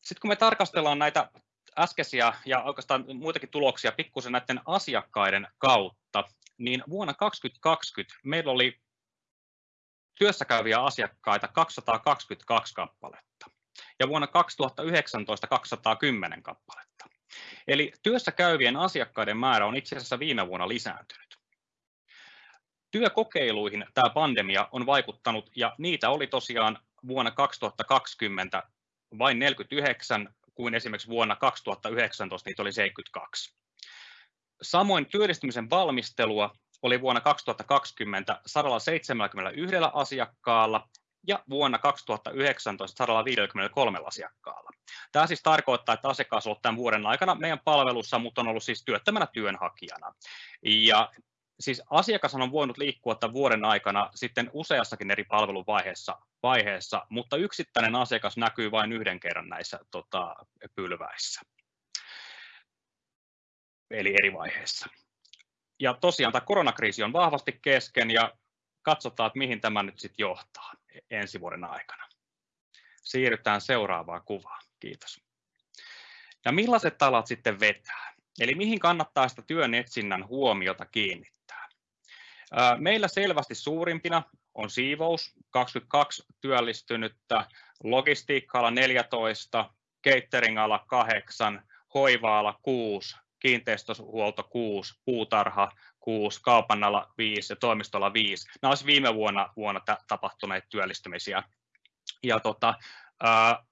Sitten kun me tarkastellaan näitä äskeisiä ja oikeastaan muitakin tuloksia pikkusen näiden asiakkaiden kautta, niin vuonna 2020 meillä oli työssäkäyviä asiakkaita 222 kappaletta ja vuonna 2019 210 kappaletta. Eli työssä käyvien asiakkaiden määrä on itse asiassa viime vuonna lisääntynyt. Työkokeiluihin tämä pandemia on vaikuttanut ja niitä oli tosiaan vuonna 2020 vain 49, kuin esimerkiksi vuonna 2019 niitä oli 72. Samoin työllistymisen valmistelua oli vuonna 2020 171 asiakkaalla ja vuonna 2019 153 asiakkaalla. Tämä siis tarkoittaa, että asiakas on ollut tämän vuoden aikana meidän palvelussa, mutta on ollut siis työttömänä työnhakijana. Ja siis asiakas on voinut liikkua tämän vuoden aikana sitten useassakin eri palveluvaiheessa, vaiheessa, mutta yksittäinen asiakas näkyy vain yhden kerran näissä tota, pylväissä. Eli eri vaiheissa. Ja tosiaan tämä koronakriisi on vahvasti kesken ja katsotaan, että mihin tämä nyt sitten johtaa ensi vuoden aikana. Siirrytään seuraavaan kuvaan. Kiitos. Ja millaiset alat sitten vetää? Eli mihin kannattaa sitä työn etsinnän huomiota kiinnittää? Meillä selvästi suurimpina on siivous, 22 työllistynyttä, logistiikka 14, catering-ala 8, hoiva-ala 6, kiinteistöhuolto 6, puutarha 6, kaupan ala 5 ja toimistolla 5. Nämä olisivat viime vuonna, vuonna tapahtuneet työllistymisiä. Ja tota, ää,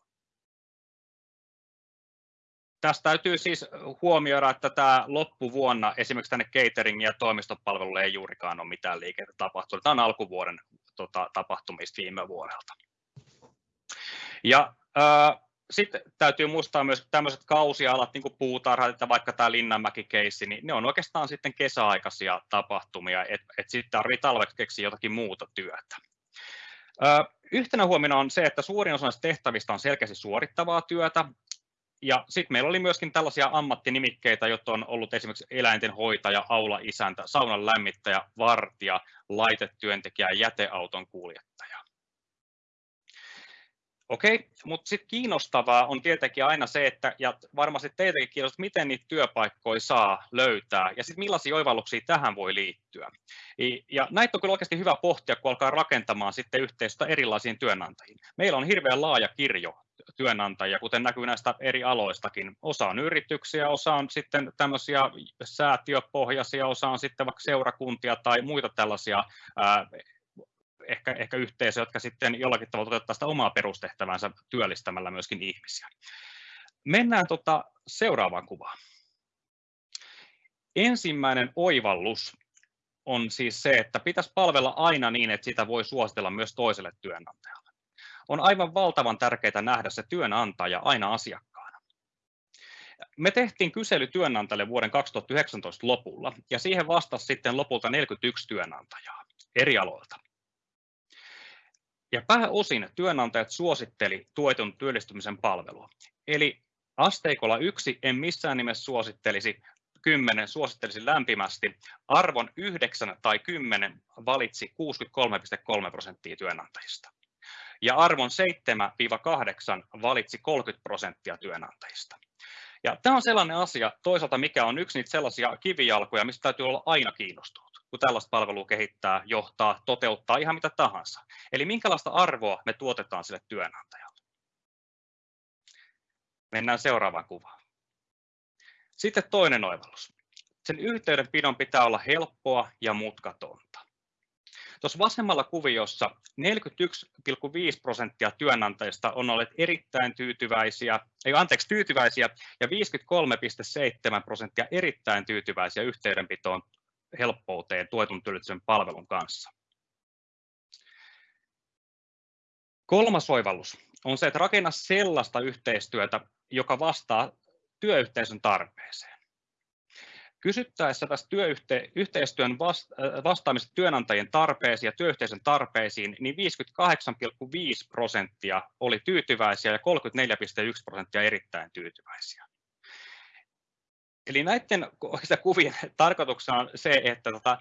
Tästä täytyy siis huomioida, että tämä loppuvuonna esimerkiksi tänne catering- ja toimistopalveluille ei juurikaan ole mitään liikettä tapahtunut. Tämä on alkuvuoden tota, tapahtumista viime vuodelta. Ja äh, sitten täytyy muistaa myös tämmöiset kausialat, niin kuin puutarhat, että vaikka tämä Linnanmäki-keissi, niin ne on oikeastaan sitten kesäaikaisia tapahtumia, että et sitten tarvitsee talveksi keksiä jotakin muuta työtä. Ö, yhtenä huomiona on se, että suurin osa näistä tehtävistä on selkeästi suorittavaa työtä, ja sitten meillä oli myöskin tällaisia ammattinimikkeitä, jotka on ollut esimerkiksi eläinten hoitaja, aula-isäntä, saunan lämmittäjä, vartija, laitetyöntekijä ja jäteauton kuljettaja. Okei, mutta sitten kiinnostavaa on tietenkin aina se, että, ja varmasti teitäkin kiinnostaa, miten niitä työpaikkoja saa löytää, ja sitten millaisia oivalluksia tähän voi liittyä. Ja näitä on kyllä oikeasti hyvä pohtia, kun alkaa rakentamaan sitten yhteistyötä erilaisiin työnantajiin. Meillä on hirveän laaja kirjo työnantajia, kuten näkyy näistä eri aloistakin. Osa on yrityksiä, osa on sitten tämmöisiä säätiöpohjaisia, osa on sitten vaikka seurakuntia tai muita tällaisia ehkä, ehkä yhteisöjä, jotka sitten jollakin tavalla toteuttaa sitä omaa perustehtävänsä työllistämällä myöskin ihmisiä. Mennään tota seuraavaan kuvaan. Ensimmäinen oivallus on siis se, että pitäisi palvella aina niin, että sitä voi suositella myös toiselle työnantajalle. On aivan valtavan tärkeää nähdä se työnantaja aina asiakkaana. Me tehtiin kysely työnantajille vuoden 2019 lopulla, ja siihen vastasi sitten lopulta 41 työnantajaa eri aloilta. Ja pääosin työnantajat suositteli tuetun työllistymisen palvelua. Eli asteikolla yksi en missään nimessä suosittelisi, 10 suosittelisi lämpimästi, arvon 9 tai 10 valitsi 63,3 prosenttia työnantajista. Ja arvon 7-8 valitsi 30 prosenttia työnantajista. Ja tämä on sellainen asia toisaalta, mikä on yksi niitä sellaisia kivijalkoja, mistä täytyy olla aina kiinnostunut kun tällaista palvelua kehittää, johtaa, toteuttaa ihan mitä tahansa. Eli minkälaista arvoa me tuotetaan sille työnantajalle. Mennään seuraavaan kuvaan. Sitten toinen oivallus. Sen yhteydenpidon pitää olla helppoa ja mutkatonta. Tuossa vasemmalla kuviossa 41,5 prosenttia työnantajista on olleet erittäin tyytyväisiä, ei anteeksi, tyytyväisiä ja 53,7 prosenttia erittäin tyytyväisiä yhteydenpitoon helppouteen tuetun työllisyyden palvelun kanssa. Kolmas oivallus on se, että rakenna sellaista yhteistyötä, joka vastaa työyhteisön tarpeeseen. Kysyttäessä tästä työyhteistyön äh, vastaamisesta työnantajien tarpeisiin ja työyhteisön tarpeisiin, niin 58,5 prosenttia oli tyytyväisiä ja 34,1 prosenttia erittäin tyytyväisiä. Eli näiden kuvien tarkoituksena on se, että tota,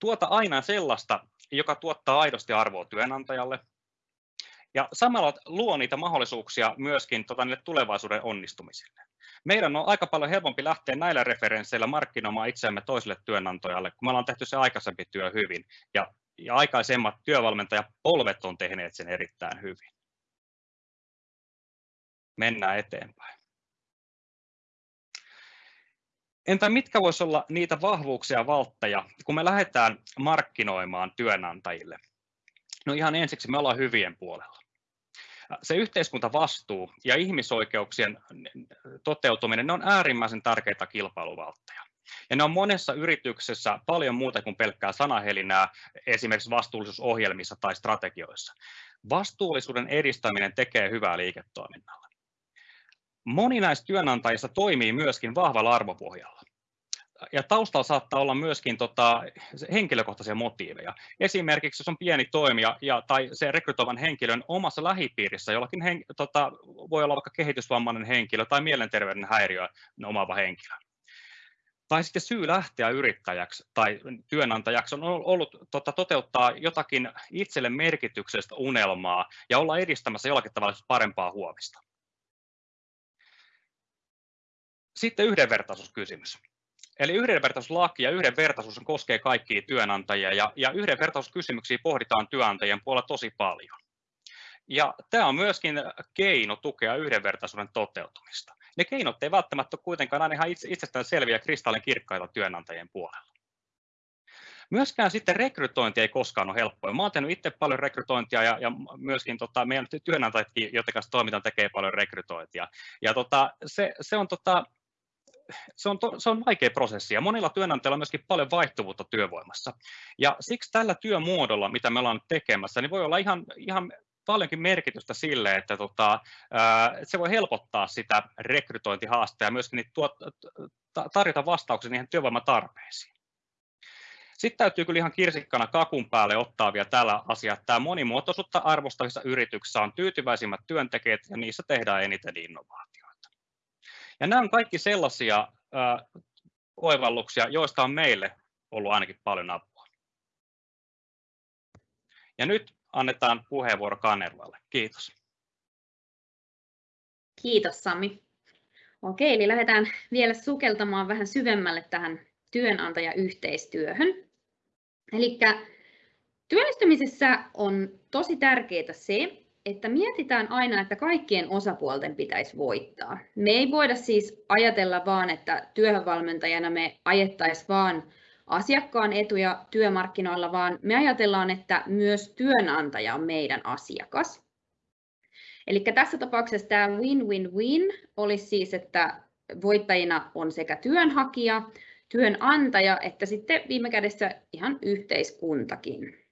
tuota aina sellaista, joka tuottaa aidosti arvoa työnantajalle, ja samalla luo niitä mahdollisuuksia myöskin tota, niille tulevaisuuden onnistumisille. Meidän on aika paljon helpompi lähteä näillä referensseillä markkinoimaan itseämme toiselle työnantajalle, kun me ollaan tehty se aikaisempi työ hyvin, ja, ja aikaisemmat työvalmentajapolvet on tehneet sen erittäin hyvin. Mennään eteenpäin. Entä mitkä voisi olla niitä vahvuuksia ja valtteja, kun me lähdetään markkinoimaan työnantajille? No ihan ensiksi me ollaan hyvien puolella. Se yhteiskuntavastuu ja ihmisoikeuksien toteutuminen ne on äärimmäisen tärkeitä kilpailuvaltteja. Ja ne on monessa yrityksessä paljon muuta kuin pelkkää sanahelinää esimerkiksi vastuullisuusohjelmissa tai strategioissa. Vastuullisuuden edistäminen tekee hyvää liiketoiminnalla moni näistä työnantajista toimii myöskin vahvalla arvopohjalla. Ja taustalla saattaa olla myöskin tota, henkilökohtaisia motiiveja. Esimerkiksi jos on pieni toimija ja, tai se rekrytoivan henkilön omassa lähipiirissä jollakin hen, tota, voi olla vaikka kehitysvammainen henkilö tai mielenterveyden häiriö omaava henkilö. Tai sitten syy lähteä yrittäjäksi tai työnantajaksi on ollut tota, toteuttaa jotakin itselle merkityksestä unelmaa ja olla edistämässä jollakin tavalla parempaa huomista. Sitten yhdenvertaisuuskysymys. Eli yhdenvertaisuuslaki ja yhdenvertaisuus koskee kaikkia työnantajia ja, ja yhdenvertaisuuskysymyksiä pohditaan työnantajien puolella tosi paljon. Ja tämä on myöskin keino tukea yhdenvertaisuuden toteutumista. Ne keinot ei välttämättä ole kuitenkaan aina ihan itsestään selviä kristallin kirkkaita työnantajien puolella. Myöskään sitten rekrytointi ei koskaan ole helppoa. Mä olen tehnyt itse paljon rekrytointia ja, ja myöskin tota, meidän työnantajatkin, joiden kanssa toimitaan, tekee paljon rekrytointia. Ja tota, se, se, on, tota, se, on to, se on vaikea prosessi ja monilla työnantajilla on myöskin paljon vaihtuvuutta työvoimassa. Ja siksi tällä työmuodolla, mitä me ollaan tekemässä, niin voi olla ihan, ihan paljonkin merkitystä sille, että tota, se voi helpottaa sitä rekrytointihaastetta ja myöskin tuot, tarjota vastauksia niihin työvoimatarpeisiin. Sitten täytyy kyllä ihan kirsikkana kakun päälle ottaa vielä tällä asia, että tämä monimuotoisuutta arvostavissa yrityksissä on tyytyväisimmät työntekijät ja niissä tehdään eniten innovaatioita. Ja nämä on kaikki sellaisia äh, oivalluksia, joista on meille ollut ainakin paljon apua. Ja nyt annetaan puheenvuoro Kanervalle. Kiitos. Kiitos Sami. Okei, eli lähdetään vielä sukeltamaan vähän syvemmälle tähän työnantajayhteistyöhön. Eli työllistymisessä on tosi tärkeää se, että mietitään aina, että kaikkien osapuolten pitäisi voittaa. Me ei voida siis ajatella vaan, että työhönvalmentajana me ajettaisiin vaan asiakkaan etuja työmarkkinoilla, vaan me ajatellaan, että myös työnantaja on meidän asiakas. Eli tässä tapauksessa tämä win-win-win olisi siis, että voittajina on sekä työnhakija, työnantaja että sitten viime kädessä ihan yhteiskuntakin.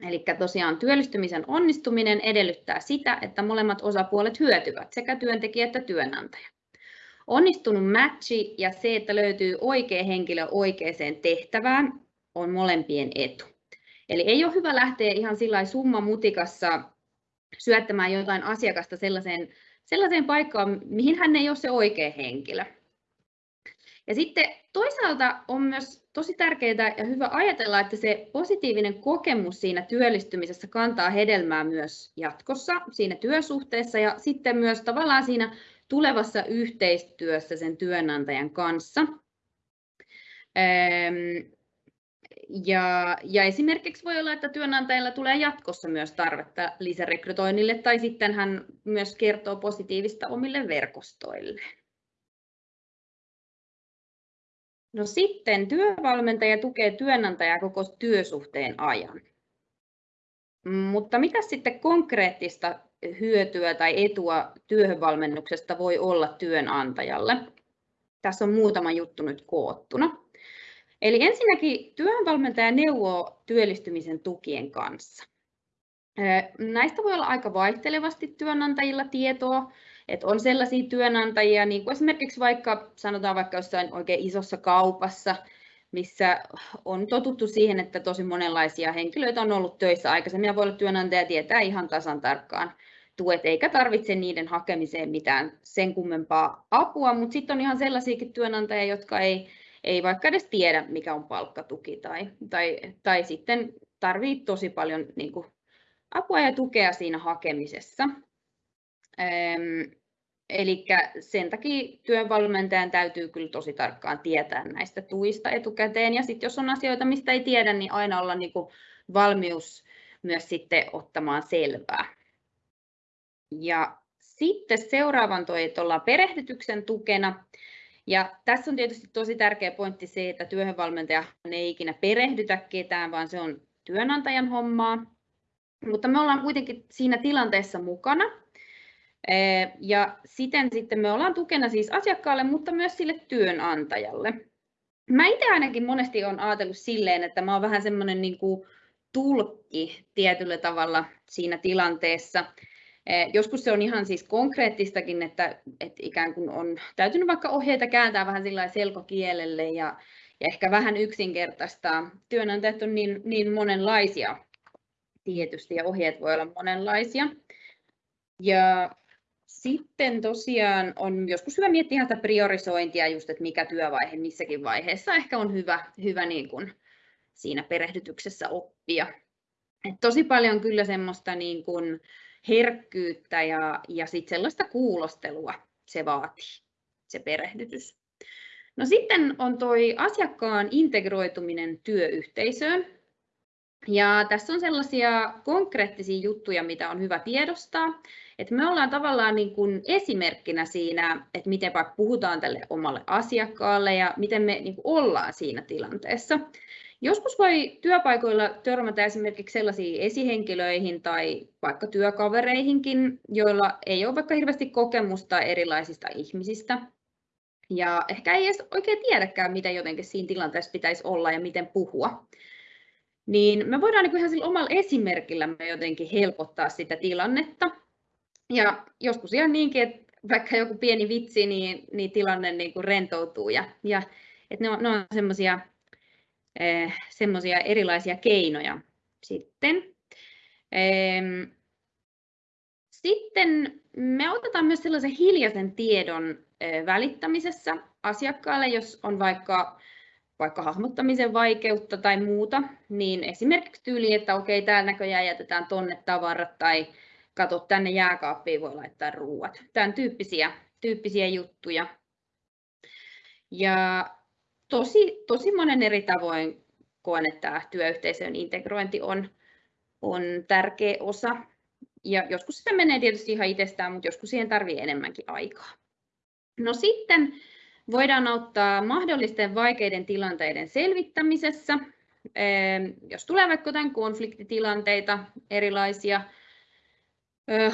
Eli tosiaan työllistymisen onnistuminen edellyttää sitä, että molemmat osapuolet hyötyvät, sekä työntekijä että työnantaja. Onnistunut matchi ja se, että löytyy oikea henkilö oikeaan tehtävään, on molempien etu. Eli ei ole hyvä lähteä ihan sillä summa mutikassa syöttämään jotain asiakasta sellaiseen, sellaiseen paikkaan, mihin hän ei ole se oikea henkilö. Ja sitten toisaalta on myös tosi tärkeää ja hyvä ajatella, että se positiivinen kokemus siinä työllistymisessä kantaa hedelmää myös jatkossa siinä työsuhteessa ja sitten myös tavallaan siinä tulevassa yhteistyössä sen työnantajan kanssa. Ja, ja esimerkiksi voi olla, että työnantajalla tulee jatkossa myös tarvetta lisärekrytoinnille tai sitten hän myös kertoo positiivista omille verkostoille. No sitten työvalmentaja tukee työnantajaa koko työsuhteen ajan. Mutta mitä sitten konkreettista hyötyä tai etua työhönvalmennuksesta voi olla työnantajalle? Tässä on muutama juttu nyt koottuna. Eli ensinnäkin työhönvalmentaja neuvoo työllistymisen tukien kanssa. Näistä voi olla aika vaihtelevasti työnantajilla tietoa, että on sellaisia työnantajia, niin kuin esimerkiksi vaikka sanotaan vaikka jossain oikein isossa kaupassa, missä on totuttu siihen, että tosi monenlaisia henkilöitä on ollut töissä aikaisemmin ja voi olla työnantaja tietää ihan tasan tarkkaan tuet, eikä tarvitse niiden hakemiseen mitään sen kummempaa apua, mutta sitten on ihan sellaisiakin työnantajia, jotka ei, ei vaikka edes tiedä, mikä on palkkatuki tai, tai, tai sitten tarvitsee tosi paljon niin kuin, apua ja tukea siinä hakemisessa. Eli sen takia työvalmentajan täytyy kyllä tosi tarkkaan tietää näistä tuista etukäteen. Ja sitten jos on asioita, mistä ei tiedä, niin aina olla niin kuin valmius myös sitten ottamaan selvää. Ja sitten seuraavan toi, että ollaan perehdytyksen tukena. Ja tässä on tietysti tosi tärkeä pointti se, että työhönvalmentaja ei ikinä perehdytä ketään, vaan se on työnantajan hommaa. Mutta me ollaan kuitenkin siinä tilanteessa mukana ja siten sitten me ollaan tukena siis asiakkaalle, mutta myös sille työnantajalle. Mä itse ainakin monesti olen ajatellut silleen, että mä oon vähän semmoinen niin tulkki tietyllä tavalla siinä tilanteessa. Joskus se on ihan siis konkreettistakin, että, että ikään kuin on täytynyt vaikka ohjeita kääntää vähän sillä selkokielelle ja, ja ehkä vähän yksinkertaistaa. Työnantajat on niin, niin monenlaisia tietysti ja ohjeet voi olla monenlaisia. Ja sitten tosiaan on joskus hyvä miettiä sitä priorisointia, just, että mikä työvaihe missäkin vaiheessa ehkä on hyvä, hyvä niin kuin siinä perehdytyksessä oppia. Et tosi paljon kyllä semmoista niin kuin herkkyyttä ja, ja sit sellaista kuulostelua se vaatii. se perehdytys. No sitten on toi asiakkaan integroituminen työyhteisöön. Ja tässä on sellaisia konkreettisia juttuja, mitä on hyvä tiedostaa. Että me ollaan tavallaan niin kuin esimerkkinä siinä, että miten vaikka puhutaan tälle omalle asiakkaalle ja miten me niin kuin ollaan siinä tilanteessa. Joskus voi työpaikoilla törmätä esimerkiksi sellaisiin esihenkilöihin tai vaikka työkavereihinkin, joilla ei ole vaikka hirveästi kokemusta erilaisista ihmisistä. Ja ehkä ei edes oikein tiedäkään, mitä jotenkin siinä tilanteessa pitäisi olla ja miten puhua. Niin me voidaan niin ihan sillä omalla esimerkillämme jotenkin helpottaa sitä tilannetta. Ja joskus ihan niinkin, että vaikka joku pieni vitsi, niin, niin tilanne niin kuin rentoutuu. Ja, ja että ne on, ne on semmoisia eh, erilaisia keinoja sitten. Sitten me otetaan myös sellaisen hiljaisen tiedon eh, välittämisessä asiakkaalle, jos on vaikka, vaikka hahmottamisen vaikeutta tai muuta, niin esimerkiksi tyyli, että okei, täällä näköjään jätetään tonne tavarat tai kato, tänne jääkaappiin voi laittaa ruuat. Tämän tyyppisiä, tyyppisiä juttuja. Ja tosi, tosi monen eri tavoin koen, että työyhteisön integrointi on, on tärkeä osa. Ja joskus sitä menee tietysti ihan itsestään, mutta joskus siihen tarvii enemmänkin aikaa. No sitten voidaan auttaa mahdollisten vaikeiden tilanteiden selvittämisessä. Jos tulee vaikka jotain konfliktitilanteita, erilaisia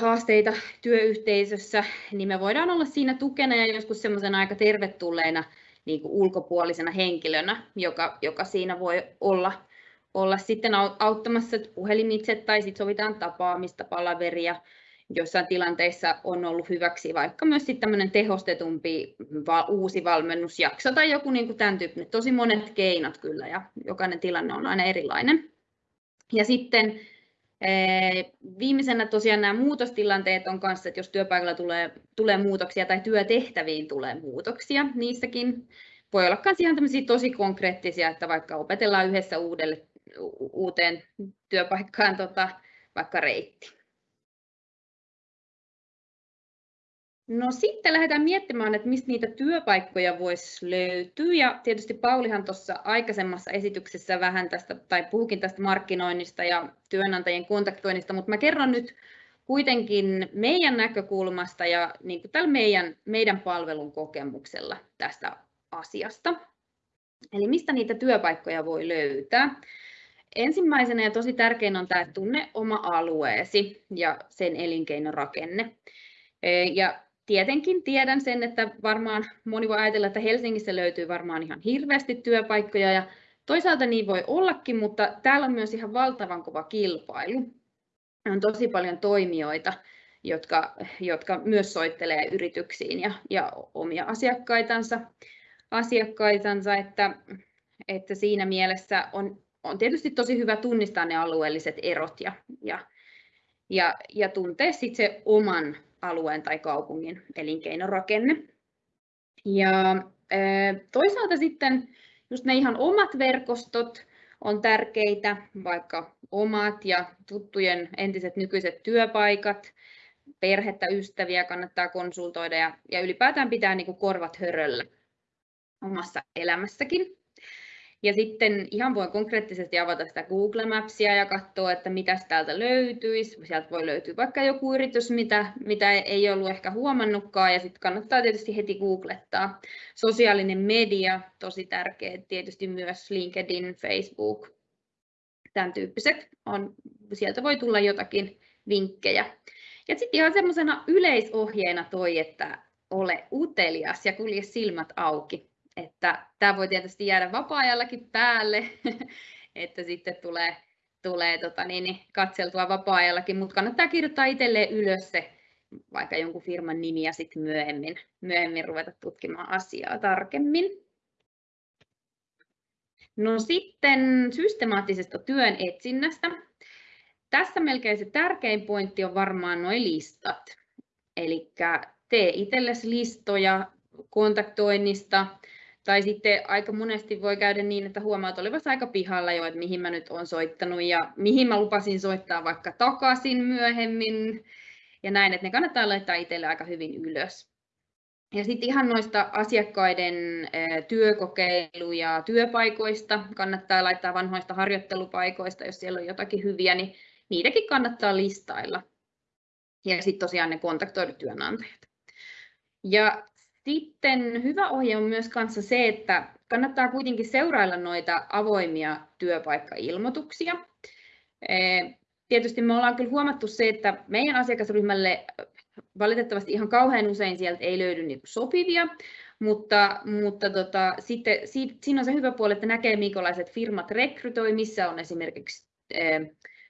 haasteita työyhteisössä, niin me voidaan olla siinä tukena ja joskus semmoisen aika tervetulleena niin kuin ulkopuolisena henkilönä, joka, joka siinä voi olla, olla sitten auttamassa puhelimitse tai sitten sovitaan tapaamista, palaveria. Joissain tilanteissa on ollut hyväksi vaikka myös sitten tehostetumpi uusi valmennusjakso tai joku niin kuin tämän tyyppinen. Tosi monet keinot kyllä ja jokainen tilanne on aina erilainen. Ja sitten Viimeisenä tosiaan nämä muutostilanteet on kanssa, että jos työpaikalla tulee, tulee muutoksia tai työtehtäviin tulee muutoksia, niissäkin voi olla myös ihan tosi konkreettisia, että vaikka opetellaan yhdessä uudelle, uuteen työpaikkaan tota, vaikka reitti. No sitten lähdetään miettimään, että mistä niitä työpaikkoja voisi löytyä. Ja tietysti Paulihan tuossa aikaisemmassa esityksessä vähän tästä, tai puhukin tästä markkinoinnista ja työnantajien kontaktoinnista, mutta mä kerron nyt kuitenkin meidän näkökulmasta ja niin kuin tällä meidän, meidän palvelun kokemuksella tästä asiasta. Eli mistä niitä työpaikkoja voi löytää? Ensimmäisenä ja tosi tärkein on tämä tunne oma alueesi ja sen elinkeinorakenne. Ja tietenkin tiedän sen, että varmaan moni voi ajatella, että Helsingissä löytyy varmaan ihan hirveästi työpaikkoja ja toisaalta niin voi ollakin, mutta täällä on myös ihan valtavan kova kilpailu. On tosi paljon toimijoita, jotka, jotka myös soittelee yrityksiin ja, ja omia asiakkaitansa, asiakkaitansa että, että siinä mielessä on, on tietysti tosi hyvä tunnistaa ne alueelliset erot ja, ja, ja, ja tuntea sitten se oman alueen tai kaupungin elinkeinorakenne. Ja toisaalta sitten just ne ihan omat verkostot on tärkeitä, vaikka omat ja tuttujen entiset nykyiset työpaikat, perhettä, ystäviä kannattaa konsultoida ja, ja ylipäätään pitää niin korvat höröllä omassa elämässäkin. Ja sitten ihan voi konkreettisesti avata sitä Google Mapsia ja katsoa, että mitä täältä löytyisi. Sieltä voi löytyä vaikka joku yritys, mitä, mitä ei ollut ehkä huomannutkaan, ja sitten kannattaa tietysti heti googlettaa. Sosiaalinen media, tosi tärkeä, tietysti myös LinkedIn, Facebook, tämän tyyppiset. On, sieltä voi tulla jotakin vinkkejä. Ja sitten ihan semmoisena yleisohjeena toi, että ole utelias ja kulje silmät auki että tämä voi tietysti jäädä vapaa-ajallakin päälle, <laughs> että sitten tulee, tulee tota niin, niin, katseltua vapaa-ajallakin, mutta kannattaa kirjoittaa itselleen ylös se vaikka jonkun firman nimi ja sitten myöhemmin, myöhemmin ruveta tutkimaan asiaa tarkemmin. No sitten systemaattisesta työn etsinnästä. Tässä melkein se tärkein pointti on varmaan nuo listat. Eli tee itsellesi listoja kontaktoinnista, tai sitten aika monesti voi käydä niin, että huomaat olevasi aika pihalla jo, että mihin mä nyt olen soittanut ja mihin mä lupasin soittaa vaikka takaisin myöhemmin ja näin, että ne kannattaa laittaa itselle aika hyvin ylös. Ja sitten ihan noista asiakkaiden työkokeiluja työpaikoista kannattaa laittaa vanhoista harjoittelupaikoista, jos siellä on jotakin hyviä, niin niitäkin kannattaa listailla. Ja sitten tosiaan ne kontaktoidut työnantajat. Ja sitten hyvä ohje on myös kanssa se, että kannattaa kuitenkin seurailla noita avoimia työpaikkailmoituksia. Tietysti me ollaan kyllä huomattu se, että meidän asiakasryhmälle valitettavasti ihan kauhean usein sieltä ei löydy niin sopivia, mutta, mutta tota, sitten siinä on se hyvä puoli, että näkee minkälaiset firmat rekrytoi, missä on esimerkiksi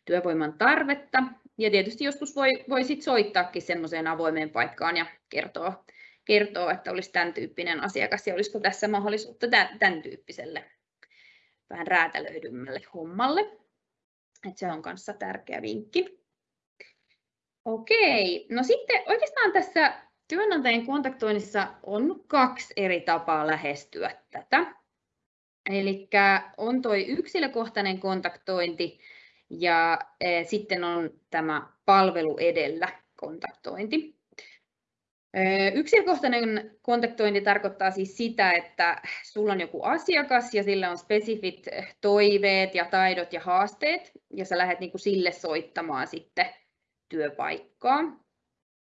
työvoiman tarvetta. Ja tietysti joskus voi, voi sit soittaakin semmoiseen avoimeen paikkaan ja kertoa, kertoo, että olisi tämän tyyppinen asiakas ja olisiko tässä mahdollisuutta tämän, tyyppiselle vähän räätälöidymmälle hommalle. Et se on kanssa tärkeä vinkki. Okei, no sitten oikeastaan tässä työnantajien kontaktoinnissa on kaksi eri tapaa lähestyä tätä. Eli on tuo yksilökohtainen kontaktointi ja e, sitten on tämä palvelu edellä kontaktointi. Yksilökohtainen kontaktointi tarkoittaa siis sitä, että sulla on joku asiakas ja sillä on spesifit toiveet ja taidot ja haasteet ja sä lähdet niin kuin sille soittamaan sitten työpaikkaa.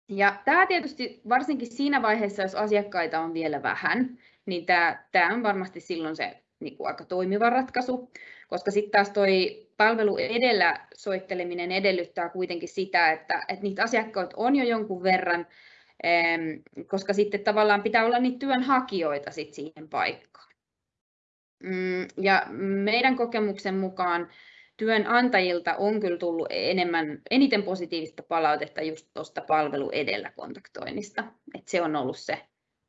Ja tämä tietysti varsinkin siinä vaiheessa, jos asiakkaita on vielä vähän, niin tämä, tämä on varmasti silloin se niin kuin aika toimiva ratkaisu, koska sitten taas toi palvelu edellä soitteleminen edellyttää kuitenkin sitä, että, että niitä asiakkaita on jo jonkun verran, koska sitten tavallaan pitää olla niitä työnhakijoita sit siihen paikkaan. Mm, ja meidän kokemuksen mukaan työnantajilta on kyllä tullut enemmän, eniten positiivista palautetta just tuosta palvelu edellä kontaktoinnista. Et se on ollut se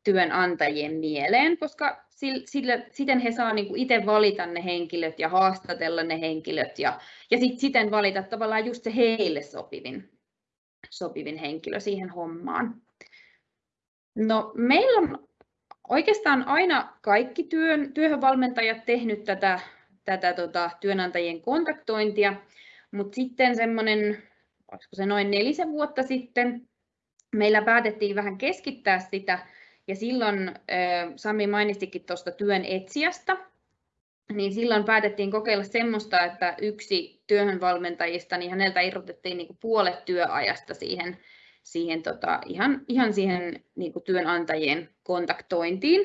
työnantajien mieleen, koska sillä, siten he saa niinku itse valita ne henkilöt ja haastatella ne henkilöt ja, ja sit siten valita tavallaan just se heille sopivin, sopivin henkilö siihen hommaan. No, meillä on oikeastaan aina kaikki työn, työhönvalmentajat tehnyt tätä tätä tota, työnantajien kontaktointia, mutta sitten semmoinen, olisiko se noin nelisen vuotta sitten, meillä päätettiin vähän keskittää sitä, ja silloin Sami mainistikin tuosta työn etsijästä, niin silloin päätettiin kokeilla semmoista, että yksi työhönvalmentajista, niin häneltä irrotettiin niin puolet työajasta siihen, siihen tota, ihan, ihan siihen niin työnantajien kontaktointiin.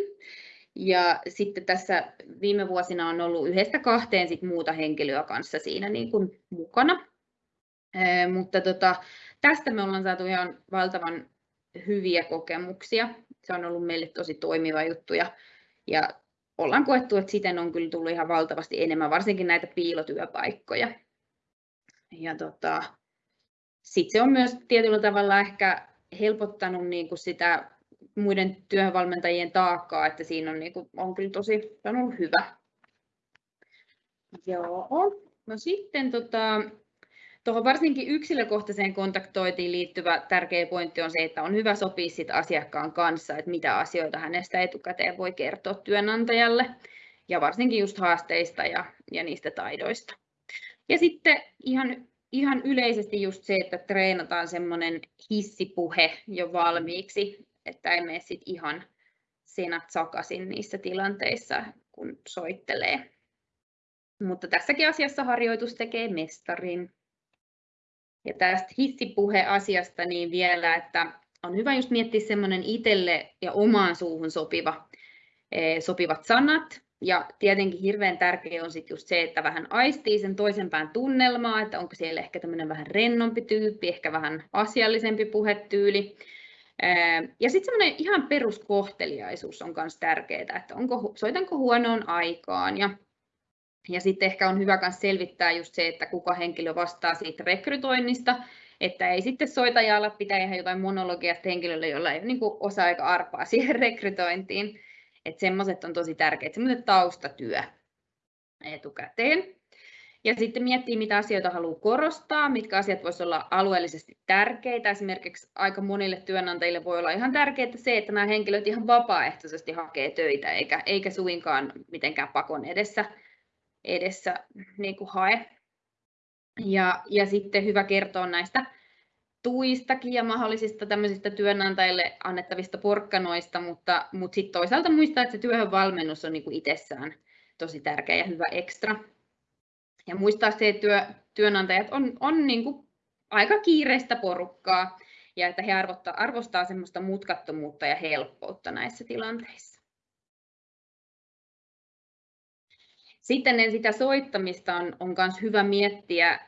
Ja sitten tässä viime vuosina on ollut yhdestä kahteen sit muuta henkilöä kanssa siinä niin kuin mukana. Ee, mutta tota, tästä me ollaan saatu ihan valtavan hyviä kokemuksia. Se on ollut meille tosi toimiva juttu ja, ja ollaan koettu, että siten on kyllä tullut ihan valtavasti enemmän, varsinkin näitä piilotyöpaikkoja. Ja tota, sitten se on myös tietyllä tavalla ehkä helpottanut niin kuin sitä muiden työvalmentajien taakkaa, että siinä on, niin kuin, on kyllä tosi on ollut hyvä. Joo. No sitten tota, tuohon varsinkin yksilökohtaiseen kontaktointiin liittyvä tärkeä pointti on se, että on hyvä sopia sit asiakkaan kanssa, että mitä asioita hänestä etukäteen voi kertoa työnantajalle ja varsinkin just haasteista ja, ja niistä taidoista. Ja sitten ihan, ihan yleisesti just se, että treenataan semmoinen hissipuhe jo valmiiksi, että ei mene sit ihan senat sakasin niissä tilanteissa, kun soittelee. Mutta tässäkin asiassa harjoitus tekee mestarin. Ja tästä hissipuhe-asiasta niin vielä, että on hyvä just miettiä semmoinen itselle ja omaan suuhun sopiva, eh, sopivat sanat. Ja tietenkin hirveän tärkeää on sitten just se, että vähän aistii sen toisen pään tunnelmaa, että onko siellä ehkä tämmöinen vähän rennompi tyyppi, ehkä vähän asiallisempi puhetyyli. Ja sitten semmoinen ihan peruskohteliaisuus on myös tärkeää, että onko, soitanko huonoon aikaan ja ja sitten ehkä on hyvä myös selvittää just se, että kuka henkilö vastaa siitä rekrytoinnista, että ei sitten soitajalla pitää ihan jotain monologia henkilölle, jolla ei ole niin osa aika arpaa siihen rekrytointiin. Että semmoiset on tosi tärkeät, semmoinen taustatyö etukäteen. Ja sitten miettii, mitä asioita haluaa korostaa, mitkä asiat voisivat olla alueellisesti tärkeitä. Esimerkiksi aika monille työnantajille voi olla ihan tärkeää se, että nämä henkilöt ihan vapaaehtoisesti hakee töitä, eikä, eikä suinkaan mitenkään pakon edessä, edessä niin kuin hae. Ja, ja sitten hyvä kertoa näistä tuistakin ja mahdollisista tämmöisistä työnantajille annettavista porkkanoista, mutta, mutta sitten toisaalta muistaa, että se työhön valmennus on niin kuin itsessään tosi tärkeä ja hyvä ekstra. Ja muistaa se, että työ, työnantajat on, on niin kuin aika kiireistä porukkaa ja että he arvostaa, arvostaa semmoista mutkattomuutta ja helppoutta näissä tilanteissa. Sitten sitä soittamista on, on myös hyvä miettiä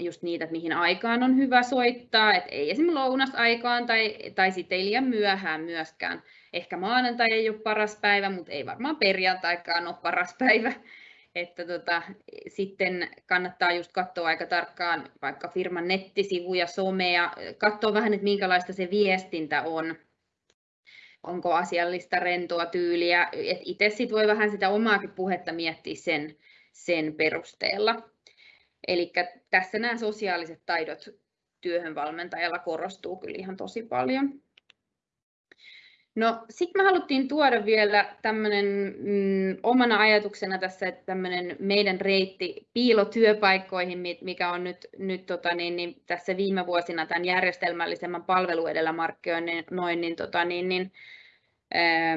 just niitä, että mihin aikaan on hyvä soittaa, että ei esimerkiksi lounasaikaan tai, tai sitten ei liian myöhään myöskään. Ehkä maanantai ei ole paras päivä, mutta ei varmaan perjantaikaan ole paras päivä. <laughs> Että tota, sitten kannattaa just katsoa aika tarkkaan vaikka firman nettisivuja, somea, katsoa vähän, että minkälaista se viestintä on. Onko asiallista rentoa tyyliä, itse sit voi vähän sitä omaakin puhetta miettiä sen, sen perusteella. Eli tässä nämä sosiaaliset taidot työhön valmentajalla korostuu kyllä ihan tosi paljon. No sitten me haluttiin tuoda vielä tämmöinen mm, omana ajatuksena tässä, että tämmöinen meidän reitti piilotyöpaikkoihin, mikä on nyt, nyt tota, niin, niin, tässä viime vuosina tämän järjestelmällisemmän palvelu edellä markkinoinnin niin, tota, niin, niin, ää,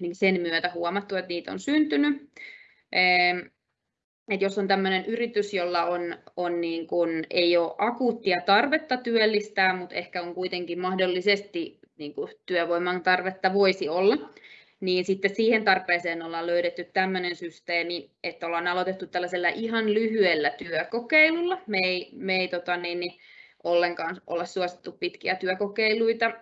niin sen myötä huomattu, että niitä on syntynyt. Ää, että jos on tämmöinen yritys, jolla on, on niin kuin, ei ole akuuttia tarvetta työllistää, mutta ehkä on kuitenkin mahdollisesti niin kuin työvoiman tarvetta voisi olla, niin sitten siihen tarpeeseen ollaan löydetty tämmöinen systeemi, että ollaan aloitettu tällaisella ihan lyhyellä työkokeilulla. Me ei, me ei tota, niin, niin, ollenkaan olla suosittu pitkiä työkokeiluita,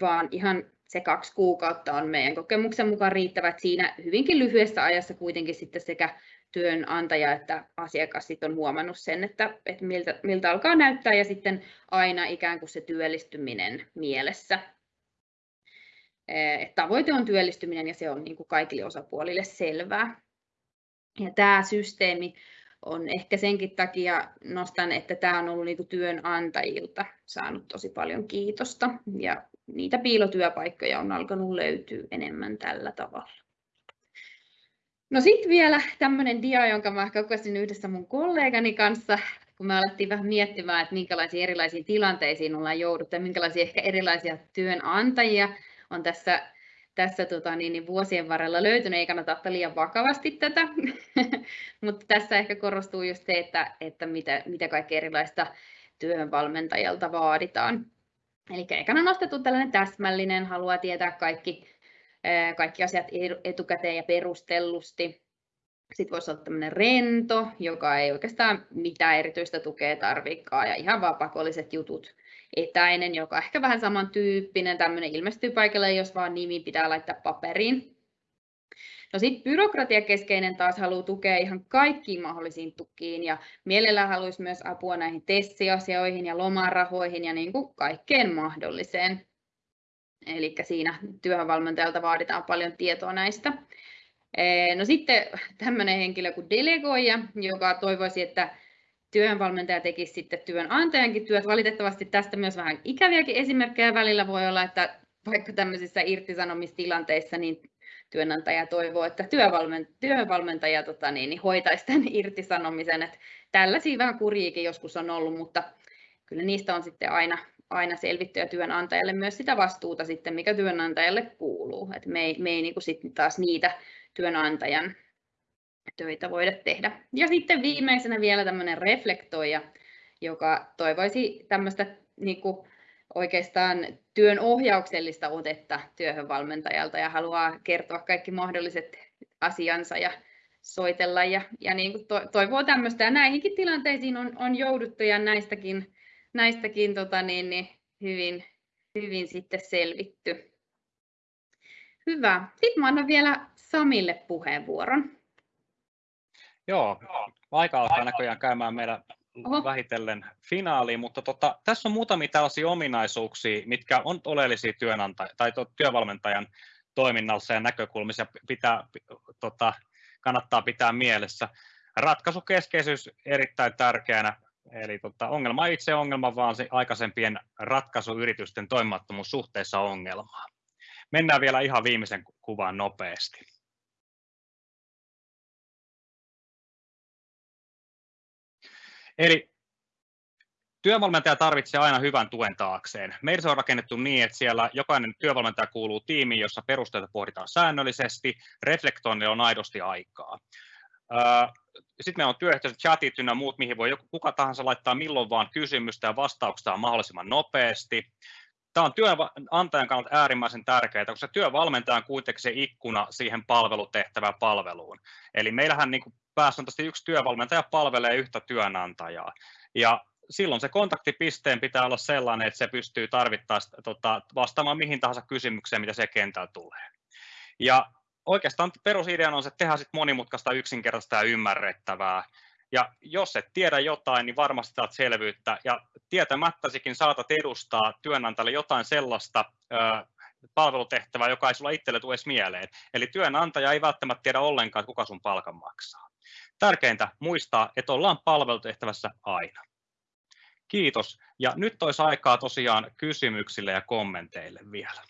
vaan ihan se kaksi kuukautta on meidän kokemuksen mukaan riittävät siinä hyvinkin lyhyessä ajassa kuitenkin sitten sekä työnantaja että asiakas sitten on huomannut sen, että, että miltä, miltä alkaa näyttää ja sitten aina ikään kuin se työllistyminen mielessä. Että tavoite on työllistyminen ja se on niin kuin kaikille osapuolille selvää. Ja tämä systeemi on ehkä senkin takia nostan, että tämä on ollut niin työnantajilta saanut tosi paljon kiitosta ja niitä piilotyöpaikkoja on alkanut löytyä enemmän tällä tavalla. No sitten vielä tämmöinen dia, jonka mä kokosin yhdessä mun kollegani kanssa, kun me alettiin vähän miettimään, että minkälaisiin erilaisiin tilanteisiin ollaan jouduttu ja minkälaisia ehkä erilaisia työnantajia on tässä, tässä tota, niin, niin vuosien varrella löytynyt. Ei kannata ottaa liian vakavasti tätä, <laughs> mutta tässä ehkä korostuu just se, että, että mitä, mitä kaikkea erilaista työhönvalmentajalta vaaditaan. Eli ekana nostettu tällainen täsmällinen, haluaa tietää kaikki kaikki asiat etukäteen ja perustellusti. Sitten voisi olla tämmöinen rento, joka ei oikeastaan mitään erityistä tukea tarvikaan ja ihan vaan pakolliset jutut. Etäinen, joka on ehkä vähän samantyyppinen, tämmöinen ilmestyy paikalle, jos vaan nimi pitää laittaa paperiin. No sitten byrokratiakeskeinen taas haluaa tukea ihan kaikkiin mahdollisiin tukiin ja mielellään haluaisi myös apua näihin testiasioihin ja lomarahoihin ja niin kuin kaikkeen mahdolliseen. Eli siinä työvalmentajalta vaaditaan paljon tietoa näistä. No sitten tämmöinen henkilö kuin delegoija, joka toivoisi, että työnvalmentaja tekisi sitten työnantajankin työt. Valitettavasti tästä myös vähän ikäviäkin esimerkkejä välillä voi olla, että vaikka tämmöisissä irtisanomistilanteissa niin työnantaja toivoo, että työvalmentaja tota niin, niin hoitaisi tämän irtisanomisen. Että tällaisia vähän kuriikin joskus on ollut, mutta kyllä niistä on sitten aina, aina selvitty ja työnantajalle myös sitä vastuuta sitten, mikä työnantajalle kuuluu. Et me ei, me ei niin sitten taas niitä työnantajan töitä voida tehdä. Ja sitten viimeisenä vielä tämmöinen reflektoija, joka toivoisi tämmöistä niin kuin oikeastaan työn ohjauksellista otetta työhönvalmentajalta ja haluaa kertoa kaikki mahdolliset asiansa ja soitella ja, ja niin kuin toivoo tämmöistä. Ja näihinkin tilanteisiin on, on jouduttu ja näistäkin näistäkin tota, niin, niin, hyvin, hyvin sitten selvitty. Hyvä. Sitten mä annan vielä Samille puheenvuoron. Joo, aika alkaa näköjään käymään meidän Oho. vähitellen finaaliin, mutta tota, tässä on muutamia tällaisia ominaisuuksia, mitkä on oleellisia työnantaja, tai työvalmentajan toiminnassa ja näkökulmissa pitää, tota, kannattaa pitää mielessä. Ratkaisukeskeisyys erittäin tärkeänä Eli tota, ongelma ei itse ongelma, vaan se aikaisempien ratkaisuyritysten toimimattomuus suhteessa ongelmaan. Mennään vielä ihan viimeisen kuvaan nopeasti. Eli Työvalmentaja tarvitsee aina hyvän tuen taakseen. Meillä se on rakennettu niin, että siellä jokainen työvalmentaja kuuluu tiimiin, jossa perusteita pohditaan säännöllisesti, reflektoinnille on aidosti aikaa. Sitten meillä on työyhteisöt, chatit ynnä muut, mihin voi kuka tahansa laittaa milloin vaan kysymystä ja vastauksia mahdollisimman nopeasti. Tämä on työnantajan kannalta äärimmäisen tärkeää, koska työvalmentaja on kuitenkin se ikkuna siihen palvelutehtävään palveluun. Eli meillähän niin pääsääntöisesti yksi työvalmentaja palvelee yhtä työnantajaa. Ja silloin se kontaktipisteen pitää olla sellainen, että se pystyy tarvittaessa tota, vastaamaan mihin tahansa kysymykseen, mitä se kentällä tulee. Ja oikeastaan perusideana on se, että tehdään sit monimutkaista, yksinkertaista ja ymmärrettävää. Ja jos et tiedä jotain, niin varmasti saat selvyyttä. Ja tietämättäsikin saatat edustaa työnantajalle jotain sellaista ö, palvelutehtävää, joka ei sulla itselle tule edes mieleen. Eli työnantaja ei välttämättä tiedä ollenkaan, kuka sun palkan maksaa. Tärkeintä muistaa, että ollaan palvelutehtävässä aina. Kiitos. Ja nyt olisi aikaa tosiaan kysymyksille ja kommenteille vielä.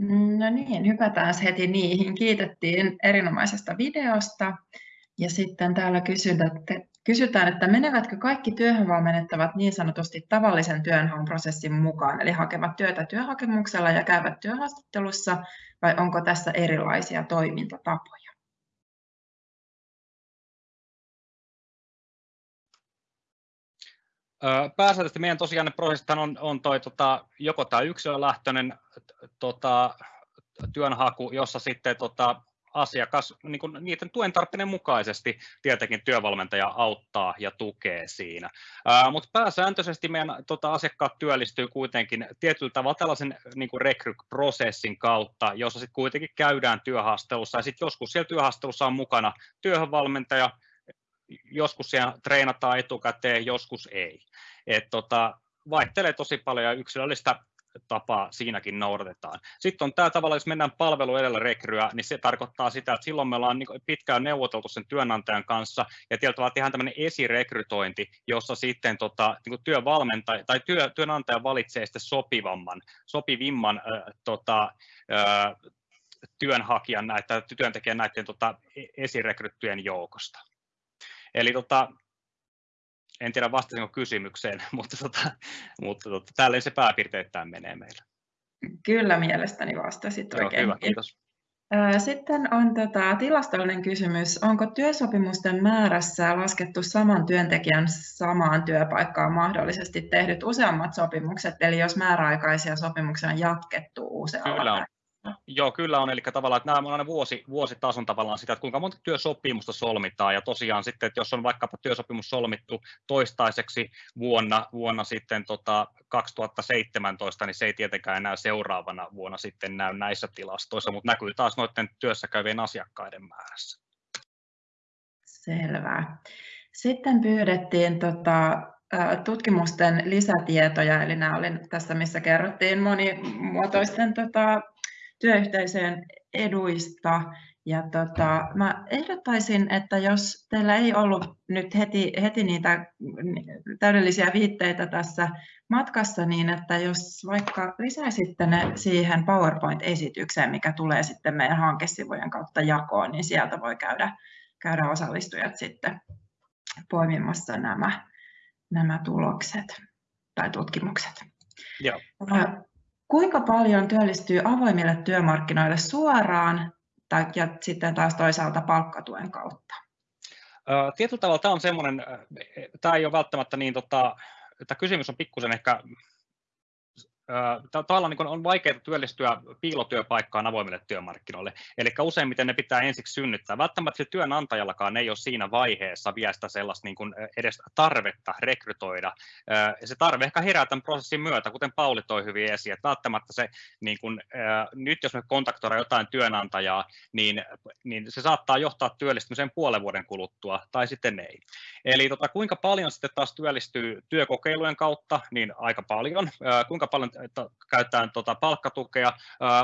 No niin, hypätään heti niihin. Kiitettiin erinomaisesta videosta. Ja sitten täällä kysytään, että menevätkö kaikki työhön valmennettavat niin sanotusti tavallisen työnhaun prosessin mukaan, eli hakevat työtä työhakemuksella ja käyvät työhaastattelussa, vai onko tässä erilaisia toimintatapoja? Pääsääntöisesti meidän tosiaan ne prosessit on, on toi, tota, joko tämä yksilölähtöinen tota, työnhaku, jossa sitten tota, asiakas niin kuin niiden tuen tarpeiden mukaisesti tietenkin työvalmentaja auttaa ja tukee siinä. Mutta pääsääntöisesti meidän tota, asiakkaat työllistyy kuitenkin tietyllä tavalla tällaisen niin rekryprosessin kautta, jossa sitten kuitenkin käydään työhaastelussa ja sitten joskus siellä työhaastelussa on mukana työhönvalmentaja, joskus siellä treenataan etukäteen, joskus ei. Et tota, vaihtelee tosi paljon ja yksilöllistä tapaa siinäkin noudatetaan. Sitten on tämä tavalla, jos mennään palvelu edellä rekryä, niin se tarkoittaa sitä, että silloin me ollaan niin pitkään neuvoteltu sen työnantajan kanssa, ja tietyllä tehdään tämmöinen esirekrytointi, jossa sitten tota, niin kuin työvalmentaja tai työ, työnantaja valitsee sitten sopivamman, sopivimman äh, tota, äh, työnhakijan näitä, työntekijän näiden tota, e-, esirekryttyjen joukosta. Eli tota, en tiedä vastasinko kysymykseen, <laughs> mutta, tota, mutta tota, tälleen se pääpiirteittäin menee meillä. Kyllä mielestäni vastasit Joo, oikein. Hyvä, kiitos. Sitten on tota, tilastollinen kysymys. Onko työsopimusten määrässä laskettu saman työntekijän samaan työpaikkaan mahdollisesti tehdyt useammat sopimukset, eli jos määräaikaisia sopimuksia on jatkettu usealla Kyllä on. Joo, kyllä on. Eli tavallaan, että nämä on aina vuosi, vuositason tavallaan sitä, että kuinka monta työsopimusta solmitaan. Ja tosiaan sitten, että jos on vaikkapa työsopimus solmittu toistaiseksi vuonna, vuonna sitten tota 2017, niin se ei tietenkään enää seuraavana vuonna sitten näy näissä tilastoissa, mutta näkyy taas noiden työssä käyvien asiakkaiden määrässä. Selvä. Sitten pyydettiin tota, tutkimusten lisätietoja, eli nämä oli tässä, missä kerrottiin monimuotoisten tota, työyhteisöjen eduista. Ja tota, mä ehdottaisin, että jos teillä ei ollut nyt heti, heti niitä täydellisiä viitteitä tässä matkassa, niin että jos vaikka lisäisitte ne siihen PowerPoint-esitykseen, mikä tulee sitten meidän hankesivujen kautta jakoon, niin sieltä voi käydä, käydä osallistujat sitten poimimassa nämä, nämä tulokset tai tutkimukset. Joo. Kuinka paljon työllistyy avoimille työmarkkinoille suoraan tai, ja sitten taas toisaalta palkkatuen kautta? Tietyllä tavalla tämä on semmoinen, tämä ei ole välttämättä niin, tota, tämä kysymys on pikkusen ehkä tavallaan niin on vaikeaa työllistyä piilotyöpaikkaan avoimille työmarkkinoille. Eli useimmiten ne pitää ensiksi synnyttää. Välttämättä työnantajallakaan ei ole siinä vaiheessa vielä sitä sellaista niin kuin edes tarvetta rekrytoida. Se tarve ehkä herää tämän prosessin myötä, kuten Pauli toi hyvin esiin, että välttämättä se, niin kuin, nyt jos me kontaktoidaan jotain työnantajaa, niin, niin se saattaa johtaa työllistymiseen puolen vuoden kuluttua, tai sitten ei. Eli tota, kuinka paljon sitten taas työllistyy työkokeilujen kautta, niin aika paljon. Kuinka paljon että käytetään tota palkkatukea.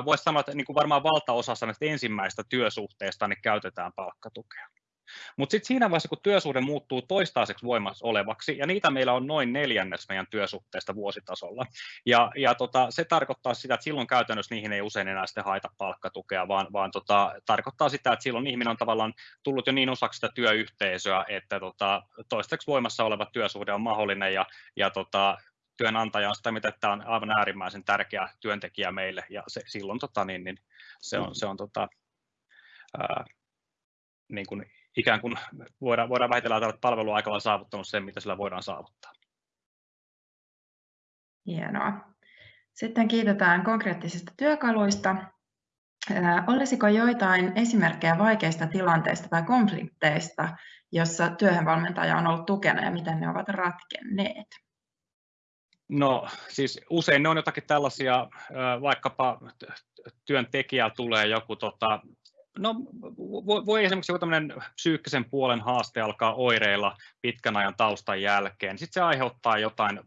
Voisi sanoa, että niin kuin varmaan valtaosassa näistä ensimmäistä työsuhteista niin käytetään palkkatukea. Mutta sitten siinä vaiheessa, kun työsuhde muuttuu toistaiseksi voimassa olevaksi, ja niitä meillä on noin neljännes meidän työsuhteesta vuositasolla, ja, ja tota, se tarkoittaa sitä, että silloin käytännössä niihin ei usein enää sitten haita palkkatukea, vaan, vaan tota, tarkoittaa sitä, että silloin ihminen on tavallaan tullut jo niin osaksi sitä työyhteisöä, että tota, toistaiseksi voimassa oleva työsuhde on mahdollinen, ja, ja tota, työnantaja on sitä, mitä tämä on aivan äärimmäisen tärkeä työntekijä meille, ja se, silloin tota, niin, niin se on, se on tota, ää, niin kuin ikään kuin voidaan, voidaan ajatella, että palveluaikalla on saavuttanut sen, mitä sillä voidaan saavuttaa. Hienoa. Sitten kiitetään konkreettisista työkaluista. Olisiko joitain esimerkkejä vaikeista tilanteista tai konflikteista, jossa työhönvalmentaja on ollut tukena ja miten ne ovat ratkenneet? No siis usein ne on jotakin tällaisia, vaikkapa työntekijä tulee joku tota, No, voi esimerkiksi joku tämmöinen psyykkisen puolen haaste alkaa oireilla pitkän ajan taustan jälkeen. Sitten se aiheuttaa jotain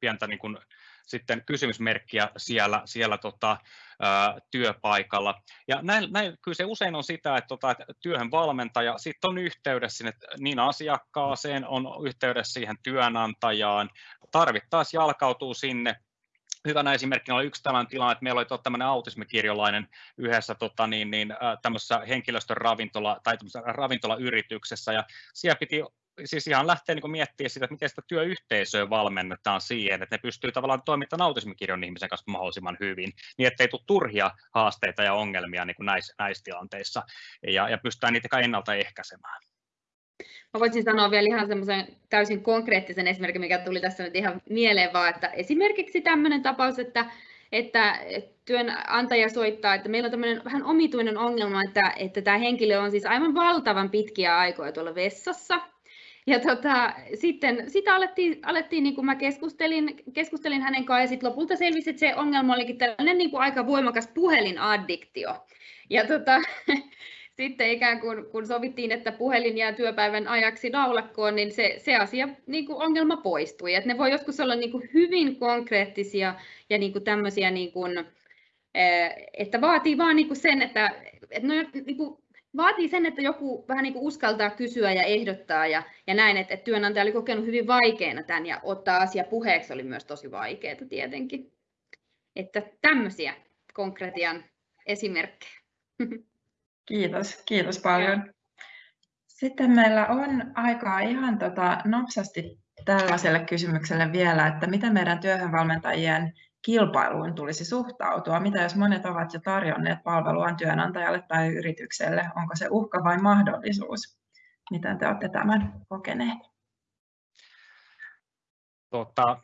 pientä niin kuin, sitten kysymysmerkkiä siellä, siellä tota, ää, työpaikalla. Ja näin, näin, kyllä se usein on sitä, että, tota, että työhön valmentaja sitten on yhteydessä sinne niin asiakkaaseen, on yhteydessä siihen työnantajaan, tarvittaessa jalkautuu sinne hyvänä esimerkkinä oli yksi tällainen tilanne, että meillä oli tota tämmöinen autismikirjolainen yhdessä tota, niin, niin, tämmöisessä henkilöstön ravintola, tai ravintolayrityksessä, ja siellä piti siis ihan lähteä niin miettimään sitä, että miten sitä työyhteisöä valmennetaan siihen, että ne pystyy tavallaan toimittamaan autismikirjon ihmisen kanssa mahdollisimman hyvin, niin ettei tule turhia haasteita ja ongelmia niin kuin näissä, näissä tilanteissa, ja, ja pystytään niitä ennaltaehkäisemään. Mä voisin sanoa vielä ihan semmoisen täysin konkreettisen esimerkin, mikä tuli tässä nyt ihan mieleen vaan, että esimerkiksi tämmöinen tapaus, että että työnantaja soittaa, että meillä on tämmöinen vähän omituinen ongelma, että, että tämä henkilö on siis aivan valtavan pitkiä aikoja tuolla vessassa. Ja tota, sitten sitä alettiin, alettiin niin kuin mä keskustelin, keskustelin hänen kanssaan ja sitten lopulta selvisi, että se ongelma olikin tällainen niin kuin aika voimakas puhelinaddiktio. Ja tota, <laughs> sitten ikään kuin kun sovittiin, että puhelin jää työpäivän ajaksi naulakkoon, niin se, se asia, niin kuin ongelma poistui. Et ne voi joskus olla niin kuin hyvin konkreettisia ja niin kuin tämmöisiä, niin kuin, eh, että vaatii vaan niin kuin sen, että, että no, niin kuin, vaatii sen, että joku vähän niin kuin uskaltaa kysyä ja ehdottaa ja, ja näin, että, että työnantaja oli kokenut hyvin vaikeana tämän ja ottaa asia puheeksi oli myös tosi vaikeaa tietenkin. Että tämmöisiä konkretian esimerkkejä. Kiitos, kiitos paljon. Sitten meillä on aikaa ihan tota nopsasti tällaiselle kysymykselle vielä, että miten meidän työhönvalmentajien kilpailuun tulisi suhtautua? Mitä jos monet ovat jo tarjonneet palveluaan työnantajalle tai yritykselle? Onko se uhka vai mahdollisuus? Miten te olette tämän kokeneet? Tota,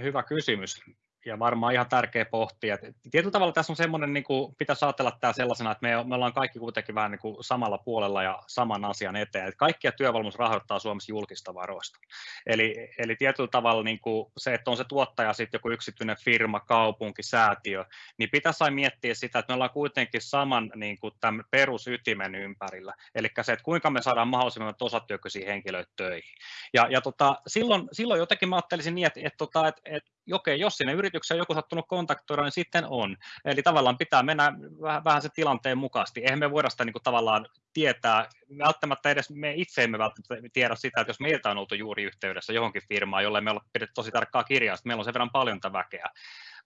hyvä kysymys ja varmaan ihan tärkeä pohtia. Tietyllä tavalla tässä on semmoinen, niin kuin pitäisi ajatella tämä sellaisena, että me, me ollaan kaikki kuitenkin vähän niin kuin samalla puolella ja saman asian eteen. Että kaikkia työvalmennus rahoittaa Suomessa julkista varoista. Eli, eli tietyllä tavalla niin kuin se, että on se tuottaja sitten joku yksityinen firma, kaupunki, säätiö, niin pitäisi aina miettiä sitä, että me ollaan kuitenkin saman niin kuin tämän perusytimen ympärillä. Eli se, että kuinka me saadaan mahdollisimman osatyökyisiä henkilöitä töihin. Ja, ja tota, silloin, silloin jotenkin mä ajattelisin niin, että, että, tota, että, että okei, jos sinne yritykseen on joku sattunut kontaktoida, niin sitten on. Eli tavallaan pitää mennä vähän, vähän se tilanteen mukaisesti. Eihän me voida sitä niin kuin tavallaan tietää, välttämättä edes me itse emme välttämättä tiedä sitä, että jos meiltä on oltu juuri yhteydessä johonkin firmaan, jolle me ollaan pidetty tosi tarkkaa kirjaa, meillä on sen verran paljon tätä väkeä.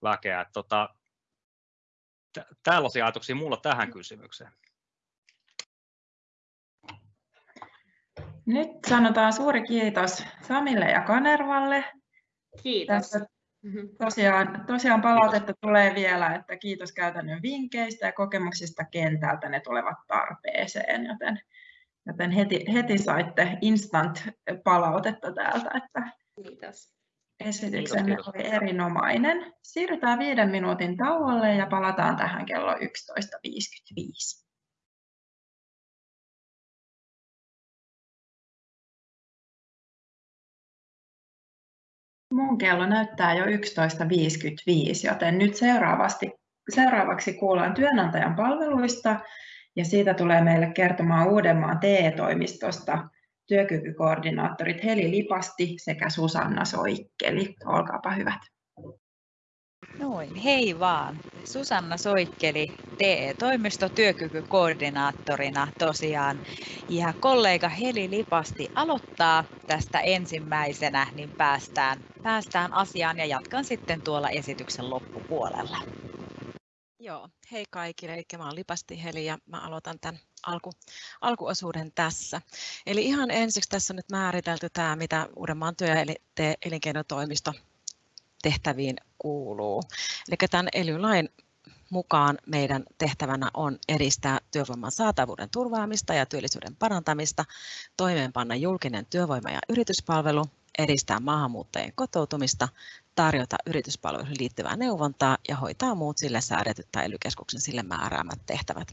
väkeä. Tota, tällaisia ajatuksia mulla tähän kysymykseen. Nyt sanotaan suuri kiitos Samille ja Kanervalle. Kiitos. Tässä. Tosiaan, tosiaan palautetta tulee vielä, että kiitos käytännön vinkkeistä ja kokemuksista kentältä, ne tulevat tarpeeseen, joten, joten heti, heti saitte instant palautetta täältä, että kiitos. esityksenne kiitos, kiitos. oli erinomainen. Siirrytään viiden minuutin tauolle ja palataan tähän kello 11.55. Mun kello näyttää jo 11.55, joten nyt seuraavasti, seuraavaksi kuullaan työnantajan palveluista ja siitä tulee meille kertomaan Uudenmaan TE-toimistosta työkykykoordinaattorit Heli Lipasti sekä Susanna Soikkeli. Olkaapa hyvät. Noin, hei vaan. Susanna Soikkeli, TE-toimisto työkykykoordinaattorina tosiaan. Ja kollega Heli Lipasti aloittaa tästä ensimmäisenä, niin päästään, päästään asiaan ja jatkan sitten tuolla esityksen loppupuolella. Joo, hei kaikille, eli mä olen Lipasti Heli ja mä aloitan tämän alku, alkuosuuden tässä. Eli ihan ensiksi tässä on nyt määritelty tämä, mitä Uudenmaan työ- ja elinkeinotoimisto tehtäviin kuuluu. Eli tämän ELY-lain mukaan meidän tehtävänä on edistää työvoiman saatavuuden turvaamista ja työllisyyden parantamista, toimeenpanna julkinen työvoima- ja yrityspalvelu, edistää maahanmuuttajien kotoutumista, tarjota yrityspalveluihin liittyvää neuvontaa ja hoitaa muut sille säädetyt tai ely sille määräämät tehtävät.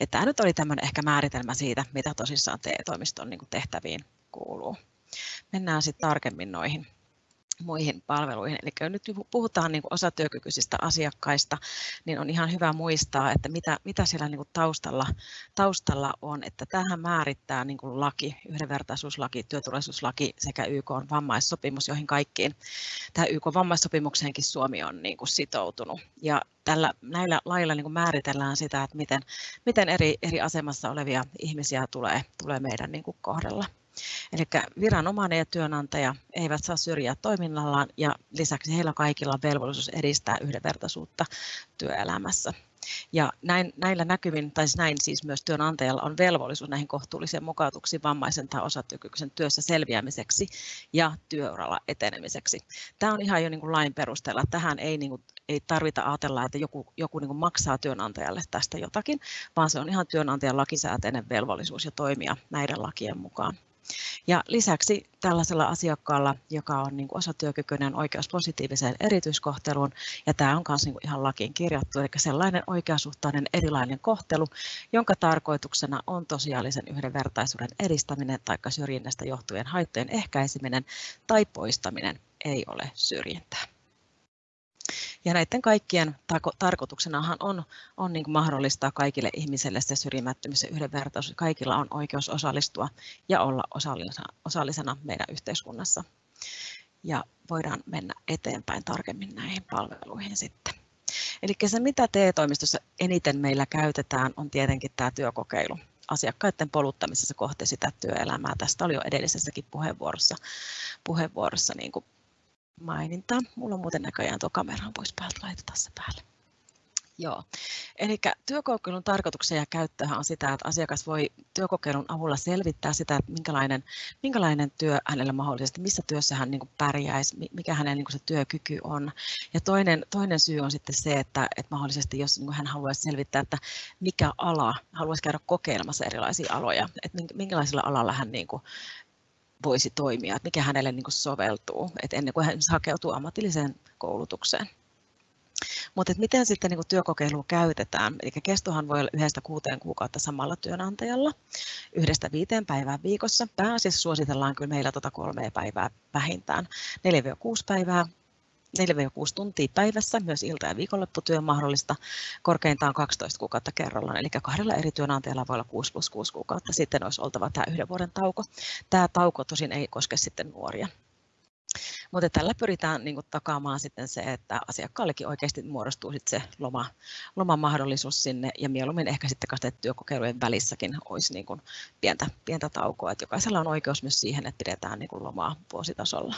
Että tämä nyt oli tämmöinen ehkä määritelmä siitä, mitä tosissaan TE-toimiston niin tehtäviin kuuluu. Mennään sitten tarkemmin noihin muihin palveluihin. Eli nyt puhutaan niin kuin osatyökykyisistä asiakkaista, niin on ihan hyvä muistaa, että mitä, mitä siellä niin kuin taustalla, taustalla on. Että tähän määrittää niin kuin laki, yhdenvertaisuuslaki, työturvallisuuslaki sekä YK on vammaissopimus, joihin kaikkiin tähän YK vammaissopimukseenkin Suomi on niin kuin sitoutunut. Ja tällä, näillä lailla niin kuin määritellään sitä, että miten, miten eri, eri asemassa olevia ihmisiä tulee, tulee meidän niin kuin kohdella. Eli viranomainen ja työnantaja eivät saa syrjiä toiminnallaan ja lisäksi heillä kaikilla on velvollisuus edistää yhdenvertaisuutta työelämässä. Ja näin, näillä näkymin, tai siis näin siis myös työnantajalla on velvollisuus näihin kohtuullisiin mukautuksiin vammaisen tai osatyökykyisen työssä selviämiseksi ja työuralla etenemiseksi. Tämä on ihan jo niin kuin lain perusteella. Tähän ei, niin kuin, ei tarvita ajatella, että joku, joku niin kuin maksaa työnantajalle tästä jotakin, vaan se on ihan työnantajan lakisääteinen velvollisuus ja toimia näiden lakien mukaan. Ja lisäksi tällaisella asiakkaalla, joka on niin osatyökykyinen oikeus positiiviseen erityiskohteluun, ja tämä on myös niin ihan lakiin kirjattu, eli sellainen oikeasuhtainen erilainen kohtelu, jonka tarkoituksena on tosiaalisen yhdenvertaisuuden edistäminen tai syrjinnästä johtuvien haittojen ehkäiseminen tai poistaminen ei ole syrjintää. Ja näiden kaikkien tarkoituksenahan on, on niin mahdollistaa kaikille ihmisille se syrjimättömyys ja yhdenvertaisuus. Kaikilla on oikeus osallistua ja olla osallisena, osallisena meidän yhteiskunnassa. Ja voidaan mennä eteenpäin tarkemmin näihin palveluihin sitten. Eli se, mitä TE-toimistossa eniten meillä käytetään, on tietenkin tämä työkokeilu asiakkaiden poluttamisessa kohti sitä työelämää. Tästä oli jo edellisessäkin puheenvuorossa, puheenvuorossa niin kuin maininta. Mulla on muuten näköjään tuo kamera pois päältä, laitetaan se päälle. Joo. Eli työkokeilun tarkoituksen ja käyttöhän on sitä, että asiakas voi työkokeilun avulla selvittää sitä, että minkälainen, minkälainen työ hänellä mahdollisesti, missä työssä hän niin pärjäisi, mikä hänen niin se työkyky on. Ja toinen, toinen syy on sitten se, että, että mahdollisesti jos niin hän haluaisi selvittää, että mikä ala, haluaisi käydä kokeilemassa erilaisia aloja, että minkälaisella alalla hän niin kuin, voisi toimia, että mikä hänelle niin soveltuu, että ennen kuin hän hakeutuu ammatilliseen koulutukseen. Mutta miten sitten niin työkokeilua käytetään? Eli kestohan voi olla yhdestä kuuteen kuukautta samalla työnantajalla, yhdestä viiteen päivää viikossa. Pääasiassa suositellaan kyllä meillä tuota kolmea päivää vähintään. 4-6 päivää 4-6 tuntia päivässä, myös ilta- ja viikonlopputyö mahdollista, korkeintaan 12 kuukautta kerrallaan, eli kahdella eri työnantajalla voi olla 6 plus 6 kuukautta, sitten olisi oltava tämä yhden vuoden tauko. Tämä tauko tosin ei koske sitten nuoria. Mutta tällä pyritään niin kuin, takaamaan sitten se, että asiakkaallekin oikeasti muodostuu sitten se loma, lomamahdollisuus sinne ja mieluummin ehkä sitten työkokeilujen välissäkin olisi niin kuin, pientä, pientä taukoa. Että jokaisella on oikeus myös siihen, että pidetään niin kuin, lomaa vuositasolla.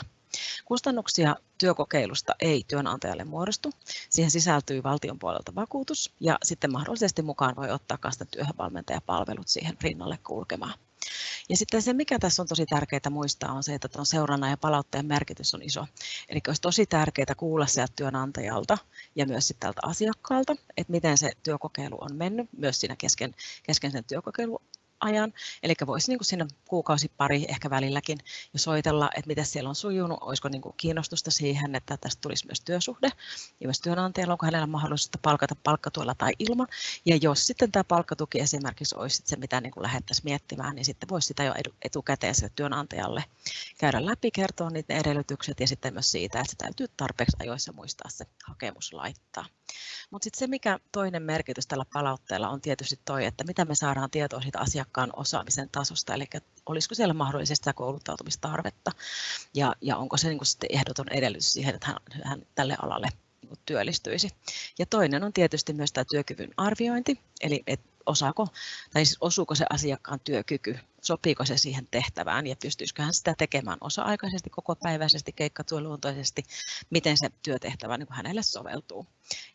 Kustannuksia työkokeilusta ei työnantajalle muodostu. Siihen sisältyy valtion puolelta vakuutus ja sitten mahdollisesti mukaan voi ottaa kanssa työhönvalmentajapalvelut siihen rinnalle kulkemaan. Ja sitten se, mikä tässä on tosi tärkeää muistaa, on se, että tuon seurannan ja palautteen merkitys on iso. Eli olisi tosi tärkeää kuulla sieltä työnantajalta ja myös sitten tältä asiakkaalta, että miten se työkokeilu on mennyt myös siinä kesken, kesken sen työkokeilun ajan. Eli voisi niin kuin sinne kuukausi pari ehkä välilläkin jo soitella, että miten siellä on sujunut, olisiko niin kuin kiinnostusta siihen, että tästä tulisi myös työsuhde ja myös työnantajalla, onko hänellä mahdollisuutta palkata palkkatuella tai ilman. Ja jos sitten tämä palkkatuki esimerkiksi olisi se, mitä niin kuin lähdettäisiin miettimään, niin sitten voisi sitä jo etukäteen sille työnantajalle käydä läpi, kertoa niitä edellytykset ja sitten myös siitä, että se täytyy tarpeeksi ajoissa muistaa se hakemus laittaa. Mutta sitten se, mikä toinen merkitys tällä palautteella on tietysti toi, että mitä me saadaan tietoa siitä asiakkaan osaamisen tasosta, eli olisiko siellä mahdollisesti sitä kouluttautumistarvetta ja, ja onko se niin sitten ehdoton edellytys siihen, että hän, hän tälle alalle niin työllistyisi. Ja toinen on tietysti myös tämä työkyvyn arviointi, eli et osaako, tai siis osuuko se asiakkaan työkyky, sopiiko se siihen tehtävään ja pystyisikö hän sitä tekemään osa-aikaisesti, kokopäiväisesti, keikkatyöluontoisesti, miten se työtehtävä niin hänelle soveltuu.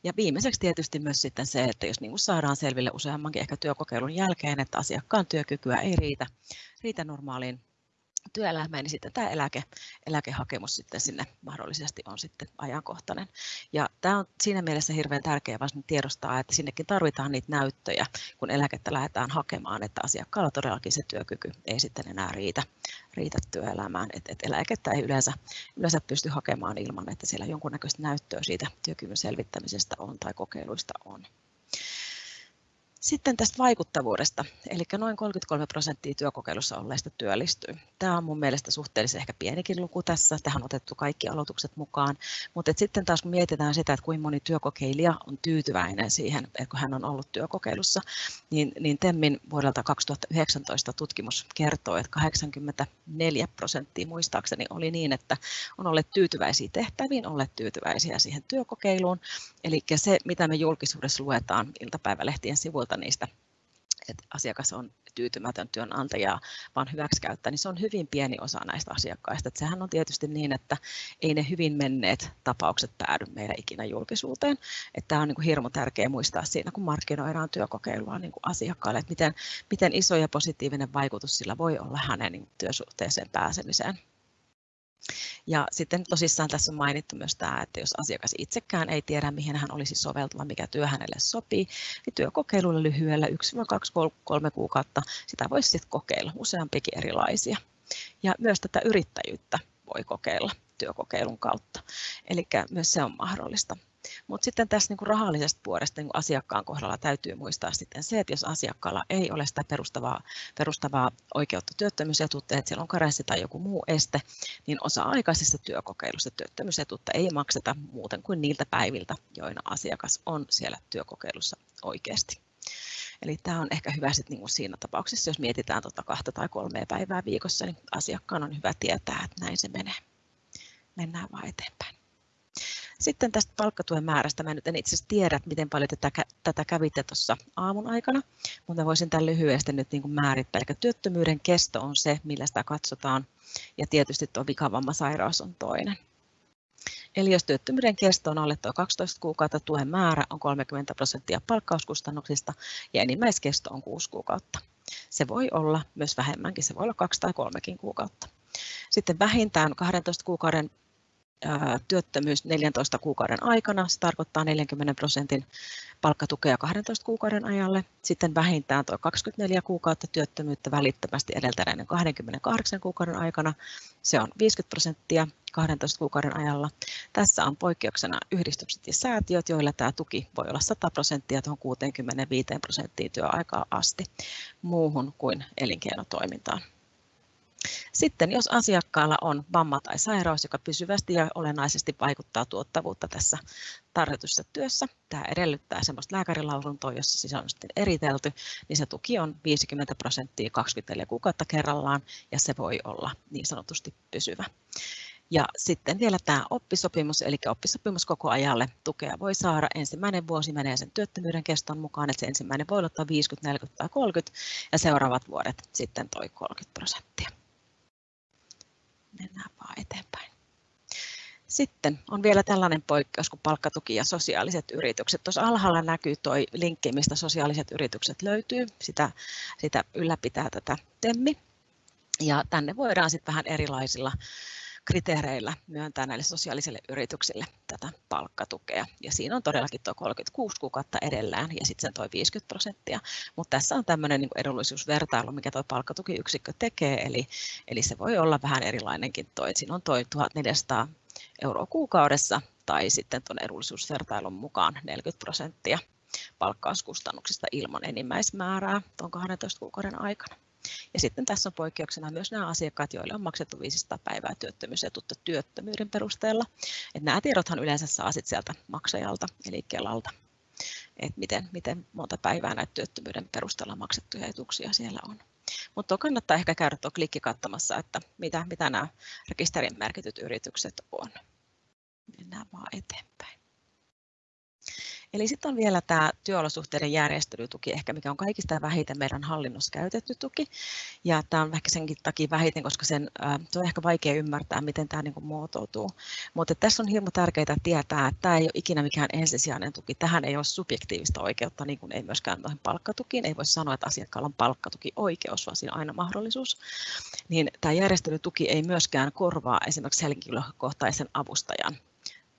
Ja viimeiseksi tietysti myös sitten se, että jos niin kuin saadaan selville useammankin ehkä työkokeilun jälkeen, että asiakkaan työkykyä ei riitä, riitä normaaliin työelämään, niin sitten tämä eläke, eläkehakemus sitten sinne mahdollisesti on sitten ajankohtainen. Ja tämä on siinä mielessä hirveän tärkeää vasta tiedostaa, että sinnekin tarvitaan niitä näyttöjä, kun eläkettä lähdetään hakemaan, että asiakkaalla todellakin se työkyky ei sitten enää riitä, riitä työelämään. Että et eläkettä ei yleensä, yleensä pysty hakemaan ilman, että siellä jonkunnäköistä näyttöä siitä työkyvyn selvittämisestä on tai kokeiluista on. Sitten tästä vaikuttavuudesta, eli noin 33 prosenttia työkokeilussa olleista työllistyy. Tämä on mun mielestä suhteellisen ehkä pienikin luku tässä, tähän on otettu kaikki aloitukset mukaan, mutta sitten taas kun mietitään sitä, että kuinka moni työkokeilija on tyytyväinen siihen, että kun hän on ollut työkokeilussa, niin, niin TEMMin vuodelta 2019 tutkimus kertoo, että 84 prosenttia muistaakseni oli niin, että on olleet tyytyväisiä tehtäviin, olleet tyytyväisiä siihen työkokeiluun, eli se, mitä me julkisuudessa luetaan iltapäivälehtien sivuilta, niistä että asiakas on tyytymätön työnantajaa, vaan hyväksikäyttää, niin se on hyvin pieni osa näistä asiakkaista. Että sehän on tietysti niin, että ei ne hyvin menneet tapaukset päädy meidän ikinä julkisuuteen. Että tämä on niin kuin hirmu tärkeää muistaa siinä, kun markkinoidaan työkokeilua niin kuin asiakkaalle, että miten, miten iso ja positiivinen vaikutus sillä voi olla hänen niin työsuhteeseen pääsemiseen. Ja sitten tosissaan tässä on mainittu myös tämä, että jos asiakas itsekään ei tiedä, mihin hän olisi soveltuva, mikä työ hänelle sopii, niin työkokeilulla lyhyellä 1-2-3 kuukautta sitä voisi sitten kokeilla useampikin erilaisia. Ja myös tätä yrittäjyyttä voi kokeilla työkokeilun kautta. Eli myös se on mahdollista. Mutta sitten tässä niin rahallisesta puolesta niin asiakkaan kohdalla täytyy muistaa sitten se, että jos asiakkaalla ei ole sitä perustavaa, perustavaa oikeutta työttömyysetuutta, että siellä on karenssi tai joku muu este, niin osa-aikaisessa työkokeilussa työttömyysetuutta ei makseta muuten kuin niiltä päiviltä, joina asiakas on siellä työkokeilussa oikeasti. Eli tämä on ehkä hyvä sit niin siinä tapauksessa, jos mietitään tuota kahta tai kolmea päivää viikossa, niin asiakkaan on hyvä tietää, että näin se menee. Mennään vaan eteenpäin. Sitten tästä palkkatuen määrästä, mä nyt en itse asiassa tiedä, miten paljon tätä, tätä kävitte tuossa aamun aikana, mutta voisin tämän lyhyesti nyt niin määrittää. Eli työttömyyden kesto on se, millä sitä katsotaan, ja tietysti tuo vikavammasairaus on toinen. Eli jos työttömyyden kesto on alle tuo 12 kuukautta, tuen määrä on 30 prosenttia palkkauskustannuksista ja enimmäiskesto on 6 kuukautta. Se voi olla myös vähemmänkin, se voi olla 2 tai 3 kuukautta. Sitten vähintään 12 kuukauden työttömyys 14 kuukauden aikana. Se tarkoittaa 40 prosentin palkkatukea 12 kuukauden ajalle. Sitten vähintään tuo 24 kuukautta työttömyyttä välittömästi edeltäneiden 28 kuukauden aikana. Se on 50 prosenttia 12 kuukauden ajalla. Tässä on poikkeuksena yhdistykset ja säätiöt, joilla tämä tuki voi olla 100 prosenttia tuohon 65 prosenttiin työaikaa asti muuhun kuin elinkeinotoimintaan. Sitten jos asiakkaalla on vamma tai sairaus, joka pysyvästi ja olennaisesti vaikuttaa tuottavuutta tässä tarjotussa työssä, tämä edellyttää sellaista lääkärilausuntoa, jossa siis on sitten eritelty, niin se tuki on 50 prosenttia 24 kuukautta kerrallaan ja se voi olla niin sanotusti pysyvä. Ja sitten vielä tämä oppisopimus, eli oppisopimus koko ajalle tukea voi saada. Ensimmäinen vuosi menee sen työttömyyden keston mukaan, että se ensimmäinen voi olla 50, 40 tai 30 ja seuraavat vuodet sitten toi 30 prosenttia. Mennään vaan eteenpäin. Sitten on vielä tällainen poikkeus kuin palkkatuki ja sosiaaliset yritykset. Tuossa alhaalla näkyy tuo linkki, mistä sosiaaliset yritykset löytyy. Sitä, sitä ylläpitää tätä TEMMI. Ja tänne voidaan sitten vähän erilaisilla kriteereillä myöntää näille sosiaalisille yrityksille tätä palkkatukea. Ja siinä on todellakin tuo 36 kuukautta edellään ja sitten tuo 50 prosenttia. Mutta tässä on tämmöinen niin edullisuusvertailu, mikä tuo palkkatukiyksikkö tekee, eli, eli se voi olla vähän erilainenkin. Toi. Siinä on tuo 1400 euroa kuukaudessa tai sitten tuon edullisuusvertailun mukaan 40 prosenttia palkkauskustannuksista ilman enimmäismäärää tuon 12 kuukauden aikana. Ja sitten tässä on poikkeuksena myös nämä asiakkaat, joille on maksettu 500 päivää työttömyysetuutta työttömyyden perusteella. Et nämä tiedothan yleensä saa sit sieltä maksajalta, eli Kelalta, että miten, miten monta päivää näitä työttömyyden perusteella maksettuja etuuksia siellä on. Mutta kannattaa ehkä käydä tuo klikki katsomassa, että mitä, mitä nämä rekisterin merkityt yritykset on. Mennään vaan eteenpäin. Eli sitten on vielä tämä työolosuhteiden järjestelytuki, ehkä mikä on kaikista vähiten meidän hallinnossa käytetty tuki. Ja tämä on ehkä senkin takia vähiten, koska sen, se on ehkä vaikea ymmärtää, miten tämä niin kuin muotoutuu. Mutta tässä on hirmu tärkeää tietää, että tämä ei ole ikinä mikään ensisijainen tuki. Tähän ei ole subjektiivista oikeutta, niin kuin ei myöskään noihin palkkatukiin. Ei voi sanoa, että asiakkaalla on palkkatuki oikeus, vaan siinä on aina mahdollisuus. Niin tämä järjestelytuki ei myöskään korvaa esimerkiksi henkilökohtaisen avustajan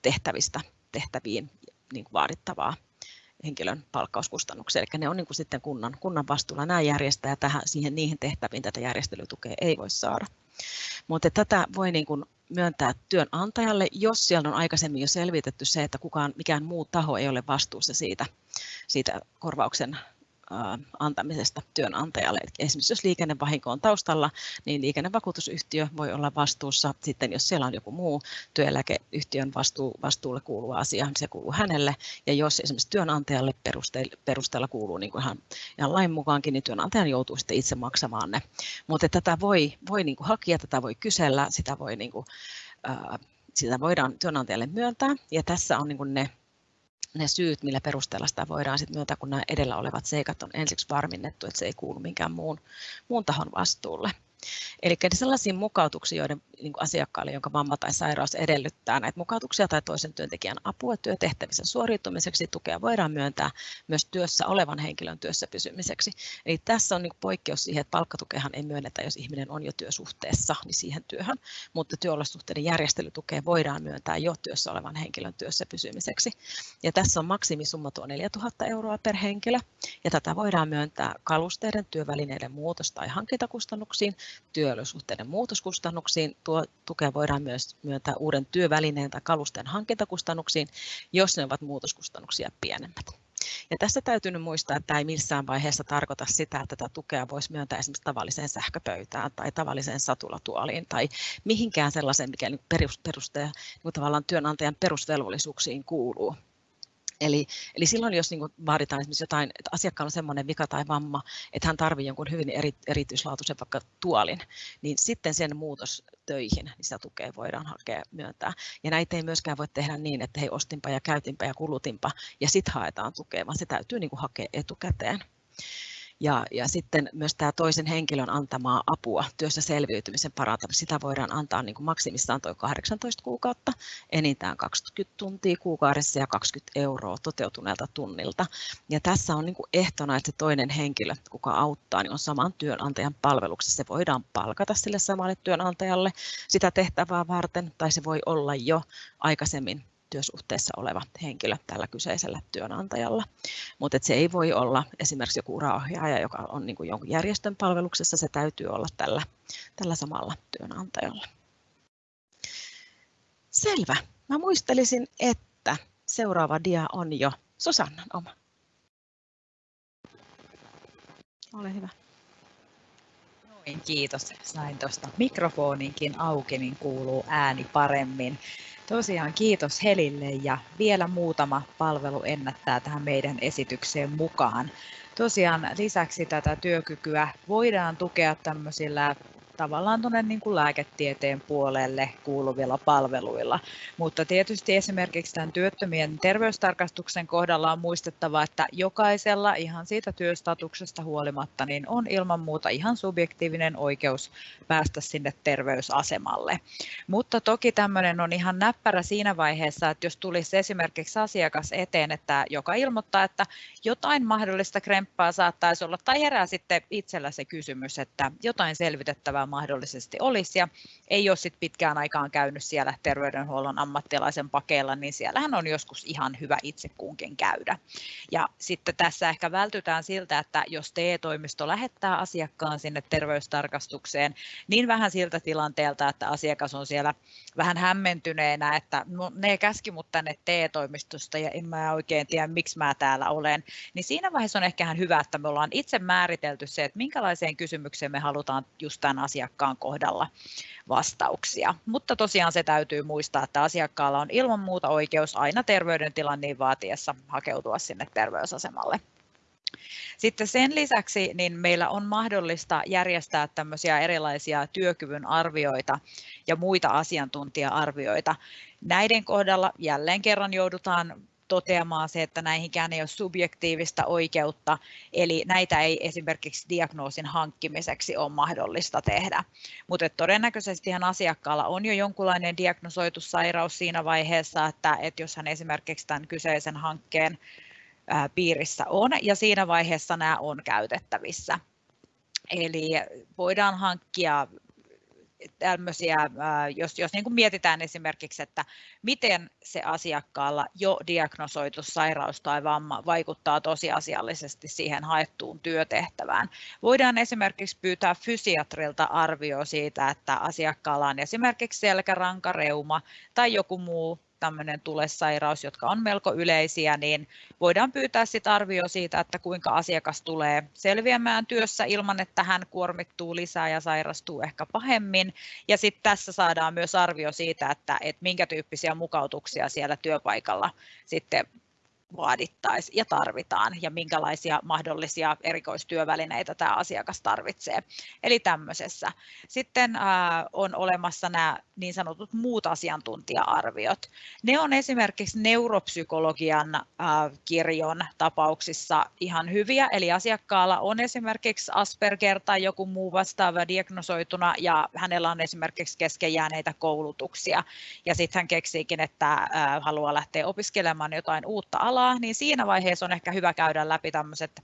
tehtävistä tehtäviin niin kuin vaadittavaa henkilön palkkauskustannuksia. Eli ne on niin kuin sitten kunnan, kunnan vastuulla. Nämä järjestää tähän, siihen niihin tehtäviin tätä järjestelytukea ei voi saada. Mutta tätä voi niin kuin myöntää työnantajalle, jos siellä on aikaisemmin jo selvitetty se, että kukaan, mikään muu taho ei ole vastuussa siitä, siitä korvauksen antamisesta työnantajalle. Eli esimerkiksi jos liikennevahinko on taustalla, niin liikennevakuutusyhtiö voi olla vastuussa. Sitten jos siellä on joku muu työeläkeyhtiön vastuu, vastuulle kuuluva asia, niin se kuuluu hänelle. Ja jos esimerkiksi työnantajalle perusteella kuuluu niin kuin ihan, ihan lain mukaankin, niin työnantajan joutuu sitten itse maksamaan ne. Mutta tätä voi, voi niin kuin hakea, tätä voi kysellä, sitä voi niin kuin, sitä voidaan työnantajalle myöntää. Ja tässä on niin ne ne syyt, millä perusteella sitä voidaan sitten myöntää, kun nämä edellä olevat seikat on ensiksi varminnettu, että se ei kuulu minkään muun, muun tahon vastuulle. Eli sellaisiin mukautuksiin, joiden niin kuin asiakkaalle, jonka vamma tai sairaus edellyttää näitä mukautuksia tai toisen työntekijän apua työtehtävissä suoriutumiseksi, tukea voidaan myöntää myös työssä olevan henkilön työssä pysymiseksi. Eli tässä on niin kuin poikkeus siihen, että palkkatukehan ei myönnetä, jos ihminen on jo työsuhteessa niin siihen työhön, mutta työolosuhteiden järjestelytukea voidaan myöntää jo työssä olevan henkilön työssä pysymiseksi. Ja tässä on maksimisumma tuo 4000 euroa per henkilö, ja tätä voidaan myöntää kalusteiden, työvälineiden muutos- tai hankintakustannuksiin, työolosuhteiden muutoskustannuksiin. Tuo tukea voidaan myös myöntää uuden työvälineen tai kalusten hankintakustannuksiin, jos ne ovat muutoskustannuksia pienemmät. Ja tässä täytyy nyt muistaa, että tämä ei missään vaiheessa tarkoita sitä, että tätä tukea voisi myöntää esimerkiksi tavalliseen sähköpöytään tai tavalliseen satulatuoliin tai mihinkään sellaiseen, mikä peruste, niin tavallaan työnantajan perusvelvollisuuksiin kuuluu. Eli, eli silloin, jos niin vaaditaan esimerkiksi jotain, että asiakkaalla on sellainen vika tai vamma, että hän tarvitsee jonkun hyvin eri, erityislaatuisen vaikka tuolin, niin sitten sen muutos töihin, niin sitä tukea voidaan hakea myöntää. Ja näitä ei myöskään voi tehdä niin, että hei ostinpa ja käytinpä ja kulutinpa ja sitten haetaan tukea, vaan se täytyy niin hakea etukäteen. Ja, ja sitten myös tämä toisen henkilön antamaa apua työssä selviytymisen parantamiseksi, sitä voidaan antaa niin kuin maksimissaan tuo 18 kuukautta, enintään 20 tuntia kuukaudessa ja 20 euroa toteutuneelta tunnilta. Ja tässä on niin kuin ehtona, että se toinen henkilö, kuka auttaa, niin on saman työnantajan palveluksessa. Se voidaan palkata sille samalle työnantajalle sitä tehtävää varten, tai se voi olla jo aikaisemmin työsuhteessa oleva henkilö tällä kyseisellä työnantajalla. Mutta se ei voi olla esimerkiksi joku uraohjaaja, joka on niin jonkun järjestön palveluksessa, se täytyy olla tällä, tällä samalla työnantajalla. Selvä. Mä muistelisin, että seuraava dia on jo Susannan oma. Ole hyvä. Noin, kiitos. Sain tuosta mikrofoninkin auki, niin kuuluu ääni paremmin. Tosiaan kiitos Helille ja vielä muutama palvelu ennättää tähän meidän esitykseen mukaan. Tosiaan lisäksi tätä työkykyä voidaan tukea tämmöisillä tavallaan tuonne niin kuin lääketieteen puolelle kuuluvilla palveluilla. Mutta tietysti esimerkiksi tämän työttömien terveystarkastuksen kohdalla on muistettava, että jokaisella ihan siitä työstatuksesta huolimatta niin on ilman muuta ihan subjektiivinen oikeus päästä sinne terveysasemalle. Mutta toki tämmöinen on ihan näppärä siinä vaiheessa, että jos tulisi esimerkiksi asiakas eteen, että joka ilmoittaa, että jotain mahdollista kremppaa saattaisi olla, tai herää sitten itsellä se kysymys, että jotain selvitettävää mahdollisesti olisi ja ei ole sit pitkään aikaan käynyt siellä terveydenhuollon ammattilaisen pakeilla, niin siellähän on joskus ihan hyvä itse kunkin käydä. Ja sitten tässä ehkä vältytään siltä, että jos TE-toimisto lähettää asiakkaan sinne terveystarkastukseen, niin vähän siltä tilanteelta, että asiakas on siellä vähän hämmentyneenä, että no, ne käski mut tänne TE-toimistosta ja en mä oikein tiedä, miksi mä täällä olen, niin siinä vaiheessa on ehkä ihan hyvä, että me ollaan itse määritelty se, että minkälaiseen kysymykseen me halutaan just tämän asiakkaan kohdalla vastauksia. Mutta tosiaan se täytyy muistaa, että asiakkaalla on ilman muuta oikeus aina terveydentilan niin vaatiessa hakeutua sinne terveysasemalle. Sitten sen lisäksi niin meillä on mahdollista järjestää tämmöisiä erilaisia työkyvyn arvioita ja muita asiantuntija-arvioita. Näiden kohdalla jälleen kerran joudutaan toteamaan se, että näihinkään ei ole subjektiivista oikeutta, eli näitä ei esimerkiksi diagnoosin hankkimiseksi ole mahdollista tehdä. Mutta todennäköisesti asiakkaalla on jo jonkunlainen diagnosoitu sairaus siinä vaiheessa, että, että jos hän esimerkiksi tämän kyseisen hankkeen piirissä on, ja siinä vaiheessa nämä on käytettävissä. Eli voidaan hankkia tämmöisiä, jos, jos niin kuin mietitään esimerkiksi, että miten se asiakkaalla jo diagnosoitu sairaus tai vamma vaikuttaa tosiasiallisesti siihen haettuun työtehtävään. Voidaan esimerkiksi pyytää fysiatrilta arvio siitä, että asiakkaalla on esimerkiksi selkärankareuma tai joku muu tämmöinen tulesairaus, jotka on melko yleisiä, niin voidaan pyytää sit arvio siitä, että kuinka asiakas tulee selviämään työssä ilman, että hän kuormittuu lisää ja sairastuu ehkä pahemmin. Ja sitten tässä saadaan myös arvio siitä, että, että minkä tyyppisiä mukautuksia siellä työpaikalla sitten vaadittaisiin ja tarvitaan ja minkälaisia mahdollisia erikoistyövälineitä tämä asiakas tarvitsee. Eli tämmöisessä. Sitten on olemassa nämä niin sanotut muut asiantuntija-arviot. Ne on esimerkiksi neuropsykologian kirjon tapauksissa ihan hyviä, eli asiakkaalla on esimerkiksi Asperger tai joku muu vastaava diagnosoituna ja hänellä on esimerkiksi kesken jääneitä koulutuksia ja sitten hän keksiikin, että haluaa lähteä opiskelemaan jotain uutta alaa alaa, niin siinä vaiheessa on ehkä hyvä käydä läpi tämmöiset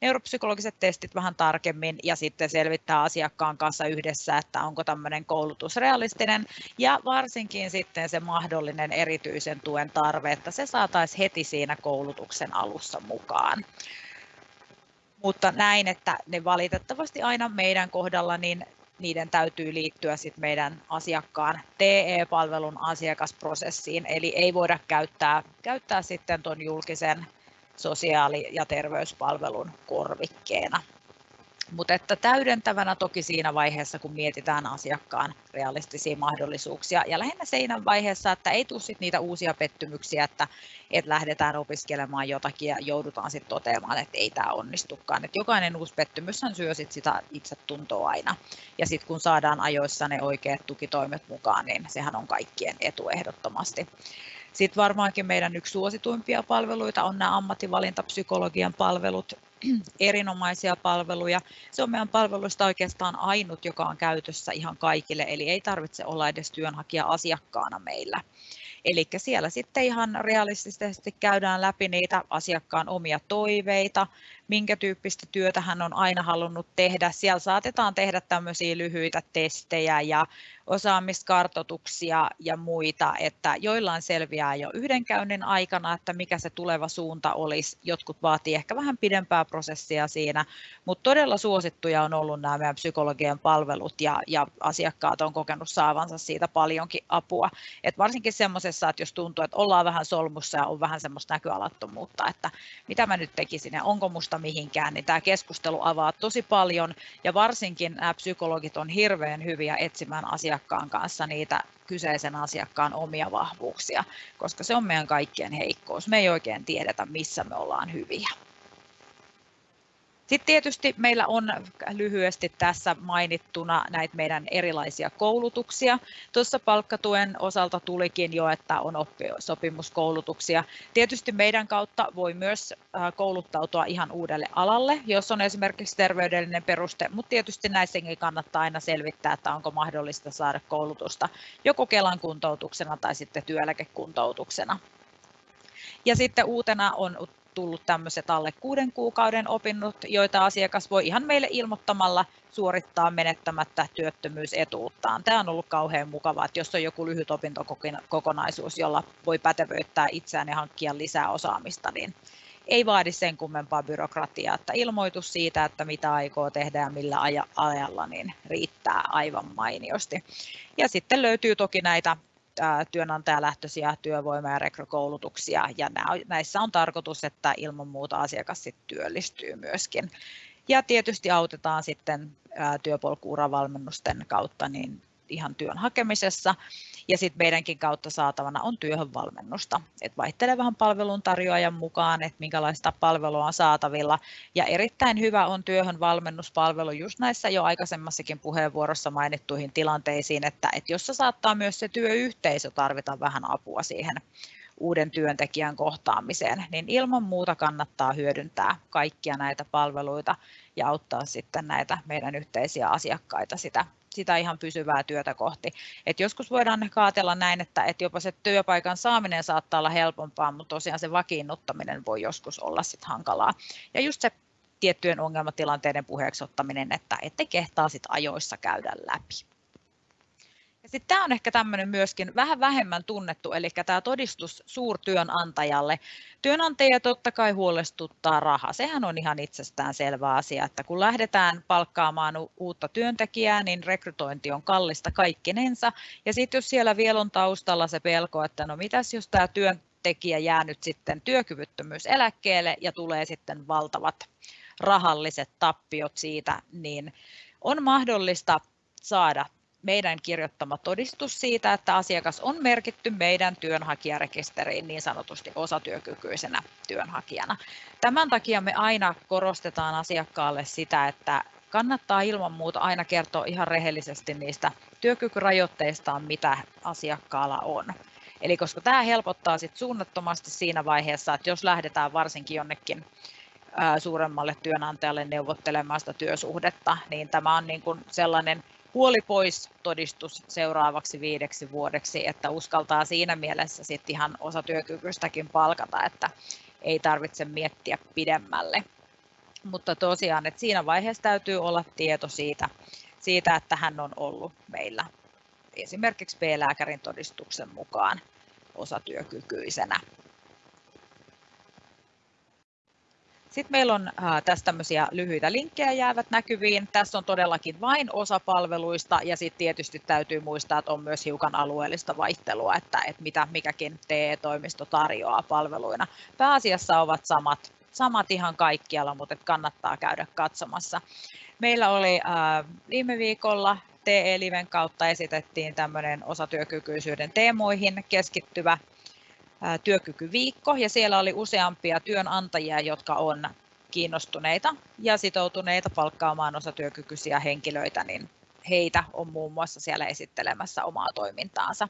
neuropsykologiset testit vähän tarkemmin ja sitten selvittää asiakkaan kanssa yhdessä, että onko tämmöinen koulutus realistinen ja varsinkin sitten se mahdollinen erityisen tuen tarve, että se saataisiin heti siinä koulutuksen alussa mukaan. Mutta näin, että ne valitettavasti aina meidän kohdalla niin niiden täytyy liittyä sit meidän asiakkaan TE-palvelun asiakasprosessiin, eli ei voida käyttää, käyttää sitten tuon julkisen sosiaali- ja terveyspalvelun korvikkeena. Mutta että täydentävänä toki siinä vaiheessa, kun mietitään asiakkaan realistisia mahdollisuuksia. Ja lähinnä siinä vaiheessa, että ei tule sit niitä uusia pettymyksiä, että, että lähdetään opiskelemaan jotakin ja joudutaan sitten toteamaan, että ei tämä onnistukaan. Et jokainen uusi pettymys syö sit sitä itsetuntoa aina. Ja sitten kun saadaan ajoissa ne oikeat tukitoimet mukaan, niin sehän on kaikkien etu ehdottomasti. Sitten varmaankin meidän yksi suosituimpia palveluita on nämä ammattivalintapsykologian palvelut, <clears throat> erinomaisia palveluja. Se on meidän palveluista oikeastaan ainut, joka on käytössä ihan kaikille, eli ei tarvitse olla edes työnhakija asiakkaana meillä. Eli siellä sitten ihan realistisesti käydään läpi niitä asiakkaan omia toiveita, minkä tyyppistä työtä hän on aina halunnut tehdä. Siellä saatetaan tehdä tämmöisiä lyhyitä testejä ja osaamiskartoituksia ja muita, että joillain selviää jo yhden käynnin aikana, että mikä se tuleva suunta olisi. Jotkut vaatii ehkä vähän pidempää prosessia siinä, mutta todella suosittuja on ollut nämä meidän psykologian palvelut ja, ja asiakkaat on kokenut saavansa siitä paljonkin apua. Et varsinkin semmoisessa, että jos tuntuu, että ollaan vähän solmussa ja on vähän semmoista näköalattomuutta, että mitä mä nyt tekisin ja onko musta mihinkään, niin tämä keskustelu avaa tosi paljon ja varsinkin nämä psykologit on hirveän hyviä etsimään asiakkaan kanssa niitä kyseisen asiakkaan omia vahvuuksia, koska se on meidän kaikkien heikkous. Me ei oikein tiedetä, missä me ollaan hyviä. Sitten tietysti meillä on lyhyesti tässä mainittuna näitä meidän erilaisia koulutuksia. Tuossa palkkatuen osalta tulikin jo, että on oppisopimuskoulutuksia. Tietysti meidän kautta voi myös kouluttautua ihan uudelle alalle, jos on esimerkiksi terveydellinen peruste, mutta tietysti näissäkin kannattaa aina selvittää, että onko mahdollista saada koulutusta joko Kelan kuntoutuksena tai sitten työeläkekuntoutuksena. Ja sitten uutena on tullut tämmöiset alle kuuden kuukauden opinnot, joita asiakas voi ihan meille ilmoittamalla suorittaa menettämättä työttömyysetuuttaan. Tämä on ollut kauhean mukavaa, että jos on joku lyhyt opintokokonaisuus, jolla voi pätevöittää itseään ja hankkia lisää osaamista, niin ei vaadi sen kummempaa byrokratiaa, että ilmoitus siitä, että mitä aikoo tehdä ja millä ajalla, niin riittää aivan mainiosti. Ja sitten löytyy toki näitä työnantajalähtöisiä työvoima- ja rekrykoulutuksia, ja näissä on tarkoitus, että ilman muuta asiakas sitten työllistyy myöskin. Ja tietysti autetaan sitten työpolkuuravalmennusten kautta niin ihan työn hakemisessa. Ja sitten meidänkin kautta saatavana on työhönvalmennusta. Et vaihtelee vähän palveluntarjoajan mukaan, että minkälaista palvelua on saatavilla. Ja erittäin hyvä on työhönvalmennuspalvelu just näissä jo aikaisemmassakin puheenvuorossa mainittuihin tilanteisiin, että, että jossa saattaa myös se työyhteisö tarvita vähän apua siihen uuden työntekijän kohtaamiseen, niin ilman muuta kannattaa hyödyntää kaikkia näitä palveluita ja auttaa sitten näitä meidän yhteisiä asiakkaita sitä, sitä ihan pysyvää työtä kohti. Et joskus voidaan kaatella näin, että, että jopa se työpaikan saaminen saattaa olla helpompaa, mutta tosiaan se vakiinnuttaminen voi joskus olla sit hankalaa. Ja just se tiettyjen ongelmatilanteiden puheeksi ottaminen, että ette kehtaa sit ajoissa käydä läpi. Sitten tämä on ehkä tämmöinen myöskin vähän vähemmän tunnettu, eli tämä todistus suurtyönantajalle. Työnantaja totta kai huolestuttaa raha. Sehän on ihan itsestään selvä asia, että kun lähdetään palkkaamaan uutta työntekijää, niin rekrytointi on kallista kaikkinensa. Ja sitten jos siellä vielä on taustalla se pelko, että no mitäs jos tämä työntekijä jää nyt sitten työkyvyttömyyseläkkeelle ja tulee sitten valtavat rahalliset tappiot siitä, niin on mahdollista saada meidän kirjoittama todistus siitä, että asiakas on merkitty meidän työnhakijarekisteriin niin sanotusti osatyökykyisenä työnhakijana. Tämän takia me aina korostetaan asiakkaalle sitä, että kannattaa ilman muuta aina kertoa ihan rehellisesti niistä työkykyrajoitteistaan, mitä asiakkaalla on. Eli koska tämä helpottaa sit suunnattomasti siinä vaiheessa, että jos lähdetään varsinkin jonnekin suuremmalle työnantajalle neuvottelemaan sitä työsuhdetta, niin tämä on niin kuin sellainen huoli pois todistus seuraavaksi viideksi vuodeksi, että uskaltaa siinä mielessä sitten ihan osatyökykyistäkin palkata, että ei tarvitse miettiä pidemmälle. Mutta tosiaan, että siinä vaiheessa täytyy olla tieto siitä, siitä että hän on ollut meillä esimerkiksi B-lääkärin todistuksen mukaan osatyökykyisenä. Sitten meillä on tässä tämmöisiä lyhyitä linkkejä jäävät näkyviin. Tässä on todellakin vain osa palveluista ja sitten tietysti täytyy muistaa, että on myös hiukan alueellista vaihtelua, että, että mitä mikäkin TE-toimisto tarjoaa palveluina. Pääasiassa ovat samat, samat ihan kaikkialla, mutta kannattaa käydä katsomassa. Meillä oli äh, viime viikolla TE-liven kautta esitettiin tämmöinen osatyökykyisyyden teemoihin keskittyvä työkykyviikko ja siellä oli useampia työnantajia, jotka on kiinnostuneita ja sitoutuneita palkkaamaan osatyökykyisiä henkilöitä, niin heitä on muun muassa siellä esittelemässä omaa toimintaansa.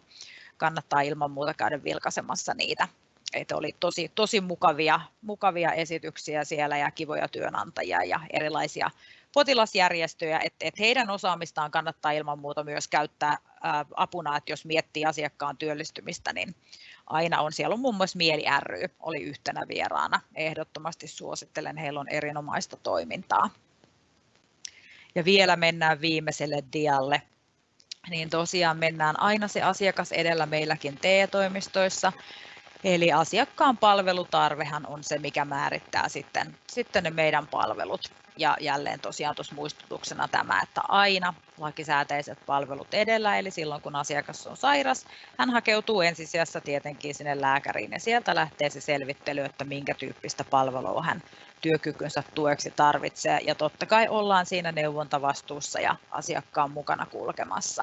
Kannattaa ilman muuta käydä vilkaisemassa niitä. Että oli tosi, tosi mukavia, mukavia esityksiä siellä ja kivoja työnantajia ja erilaisia potilasjärjestöjä, että, että heidän osaamistaan kannattaa ilman muuta myös käyttää apuna, että jos miettii asiakkaan työllistymistä, niin aina on. Siellä on muun muassa Mieli ry, oli yhtenä vieraana. Ehdottomasti suosittelen, heillä on erinomaista toimintaa. Ja vielä mennään viimeiselle dialle. Niin tosiaan mennään aina se asiakas edellä meilläkin TE-toimistoissa. Eli asiakkaan palvelutarvehan on se, mikä määrittää sitten, sitten ne meidän palvelut. Ja jälleen tosiaan tuossa muistutuksena tämä, että aina lakisääteiset palvelut edellä, eli silloin kun asiakas on sairas, hän hakeutuu ensisijassa tietenkin sinne lääkäriin ja sieltä lähtee se selvittely, että minkä tyyppistä palvelua hän työkykynsä tueksi tarvitsee. Ja totta kai ollaan siinä neuvontavastuussa ja asiakkaan mukana kulkemassa.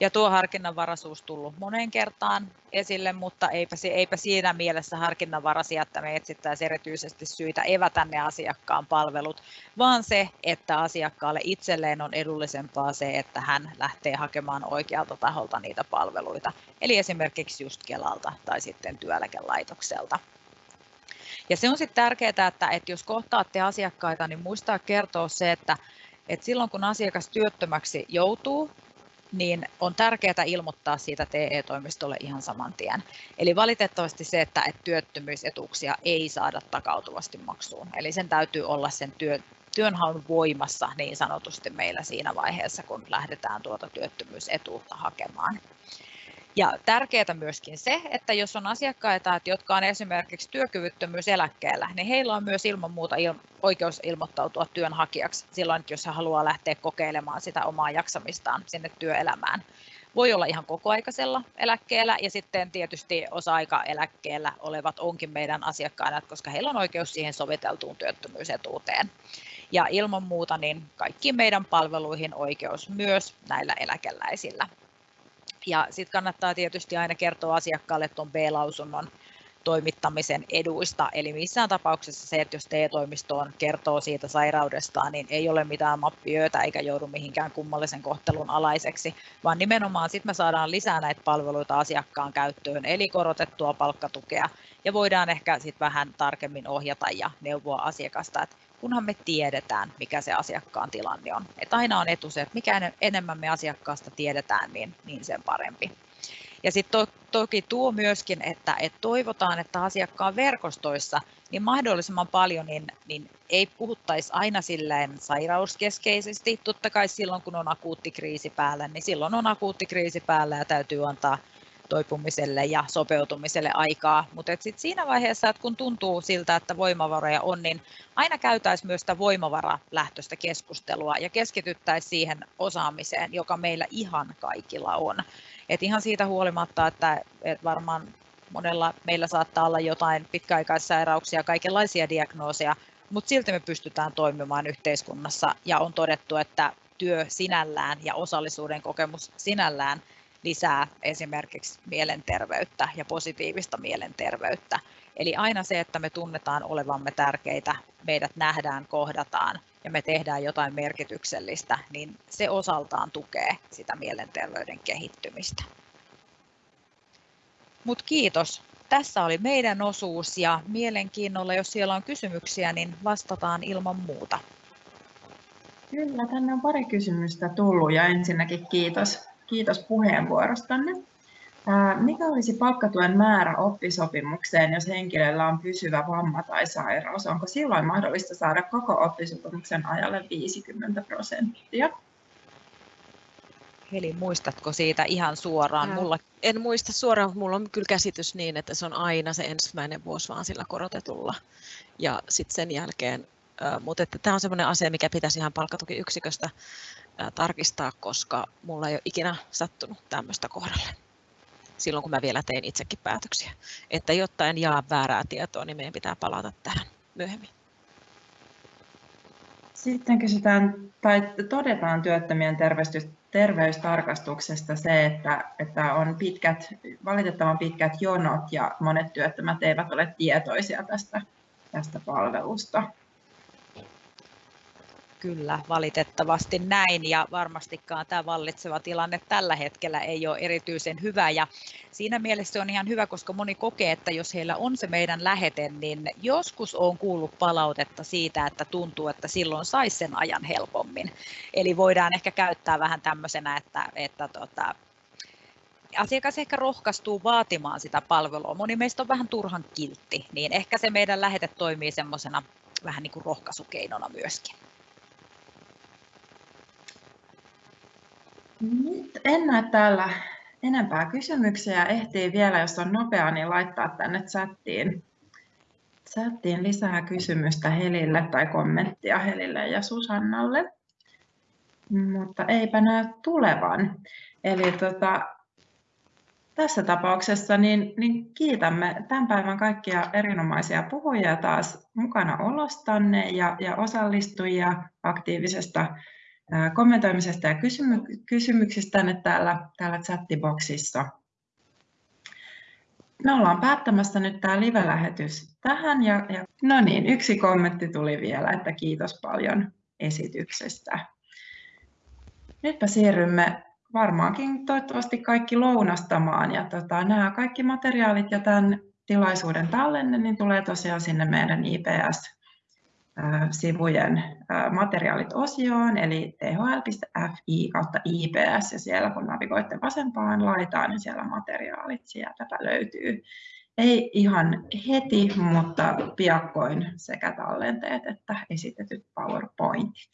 Ja tuo harkinnanvaraisuus tullut moneen kertaan esille, mutta eipä, eipä siinä mielessä harkinnanvaraisia, että me etsittäisiin erityisesti syitä evätä ne asiakkaan palvelut, vaan se, että asiakkaalle itselleen on edullisempaa se, että hän lähtee hakemaan oikealta taholta niitä palveluita, eli esimerkiksi just Kelalta tai sitten työeläkelaitokselta. Ja se on sitten tärkeää, että, että jos kohtaatte asiakkaita, niin muistaa kertoa se, että, että silloin kun asiakas työttömäksi joutuu, niin on tärkeää ilmoittaa siitä TE-toimistolle ihan saman tien. Eli valitettavasti se, että työttömyysetuuksia ei saada takautuvasti maksuun. Eli sen täytyy olla sen työ, työnhaun voimassa niin sanotusti meillä siinä vaiheessa, kun lähdetään tuota työttömyysetuutta hakemaan. Ja tärkeää myöskin se, että jos on asiakkaita, jotka on esimerkiksi työkyvyttömyyseläkkeellä, niin heillä on myös ilman muuta oikeus ilmoittautua työnhakijaksi silloin, jos he haluaa lähteä kokeilemaan sitä omaa jaksamistaan sinne työelämään. Voi olla ihan kokoaikaisella eläkkeellä ja sitten tietysti osa-aikaeläkkeellä olevat onkin meidän asiakkaina, koska heillä on oikeus siihen soviteltuun työttömyysetuuteen. Ja ilman muuta niin kaikkiin meidän palveluihin oikeus myös näillä eläkeläisillä. Ja sitten kannattaa tietysti aina kertoa asiakkaalle tuon B-lausunnon toimittamisen eduista. Eli missään tapauksessa se, että jos TE-toimistoon kertoo siitä sairaudestaan, niin ei ole mitään mappiöitä eikä joudu mihinkään kummallisen kohtelun alaiseksi, vaan nimenomaan sitten me saadaan lisää näitä palveluita asiakkaan käyttöön, eli korotettua palkkatukea, ja voidaan ehkä sitten vähän tarkemmin ohjata ja neuvoa asiakasta, että kunhan me tiedetään, mikä se asiakkaan tilanne on. Et aina on etu se, että mikä enemmän me asiakkaasta tiedetään, niin, niin sen parempi. Ja sitten to, toki tuo myöskin, että, että toivotaan, että asiakkaan verkostoissa niin mahdollisimman paljon niin, niin ei puhuttaisi aina silleen sairauskeskeisesti. Totta kai silloin, kun on akuutti kriisi päällä, niin silloin on akuutti kriisi päällä ja täytyy antaa toipumiselle ja sopeutumiselle aikaa. Mutta sitten siinä vaiheessa, että kun tuntuu siltä, että voimavaroja on, niin aina käytäisiin myös sitä voimavaralähtöistä keskustelua ja keskityttäisiin siihen osaamiseen, joka meillä ihan kaikilla on. Et ihan siitä huolimatta, että, että varmaan monella meillä saattaa olla jotain pitkäaikaissairauksia, kaikenlaisia diagnooseja, mutta silti me pystytään toimimaan yhteiskunnassa ja on todettu, että työ sinällään ja osallisuuden kokemus sinällään lisää esimerkiksi mielenterveyttä ja positiivista mielenterveyttä. Eli aina se, että me tunnetaan olevamme tärkeitä, meidät nähdään, kohdataan ja me tehdään jotain merkityksellistä, niin se osaltaan tukee sitä mielenterveyden kehittymistä. Mutta kiitos. Tässä oli meidän osuus ja mielenkiinnolla, jos siellä on kysymyksiä, niin vastataan ilman muuta. Kyllä, tänne on pari kysymystä tullut ja ensinnäkin kiitos, kiitos puheenvuorostanne. Mikä olisi palkkatuen määrä oppisopimukseen, jos henkilöllä on pysyvä vamma tai sairaus? Onko silloin mahdollista saada koko oppisopimuksen ajalle 50 prosenttia? Eli muistatko siitä ihan suoraan? Mulla... En muista suoraan, mutta mulla on kyllä käsitys niin, että se on aina se ensimmäinen vuosi vaan sillä korotetulla. Ja sitten sen jälkeen, äh, mutta että tämä on sellainen asia, mikä pitäisi ihan palkkatukiyksiköstä tarkistaa, koska mulla ei ole ikinä sattunut tämmöistä kohdalle silloin, kun mä vielä tein itsekin päätöksiä. Että jotta en jaa väärää tietoa, niin meidän pitää palata tähän myöhemmin. Sitten kysytään tai todetaan työttömien terveystarkastuksesta se, että, että on pitkät, valitettavan pitkät jonot ja monet työttömät eivät ole tietoisia tästä, tästä palvelusta. Kyllä, valitettavasti näin ja varmastikaan tämä vallitseva tilanne tällä hetkellä ei ole erityisen hyvä ja siinä mielessä se on ihan hyvä, koska moni kokee, että jos heillä on se meidän lähete, niin joskus on kuullut palautetta siitä, että tuntuu, että silloin saisi sen ajan helpommin. Eli voidaan ehkä käyttää vähän tämmöisenä, että, että tota, asiakas ehkä rohkaistuu vaatimaan sitä palvelua. Moni meistä on vähän turhan kiltti, niin ehkä se meidän lähete toimii semmoisena vähän niin kuin rohkaisukeinona myöskin. Nyt en näe täällä enempää kysymyksiä. Ehtii vielä, jos on nopea, niin laittaa tänne chattiin, chattiin lisää kysymystä Helille tai kommenttia Helille ja Susannalle. Mutta eipä näy tulevan. Eli tota, tässä tapauksessa niin, niin kiitämme tämän päivän kaikkia erinomaisia puhujia taas mukana olostanne ja, ja osallistujia aktiivisesta kommentoimisesta ja kysymy- kysymyksistänne täällä, täällä chattiboksissa. Me ollaan päättämässä nyt tämä live-lähetys tähän. Ja, ja, no niin, yksi kommentti tuli vielä, että kiitos paljon esityksestä. Nytpä siirrymme varmaankin toivottavasti kaikki lounastamaan. Ja tota, nämä kaikki materiaalit ja tämän tilaisuuden tallenne niin tulee tosiaan sinne meidän IPS sivujen materiaalit osioon, eli thl.fi kautta IPS, ja siellä kun navigoitte vasempaan laitaan, niin siellä materiaalit sieltäpä löytyy. Ei ihan heti, mutta piakkoin sekä tallenteet että esitetyt PowerPointit.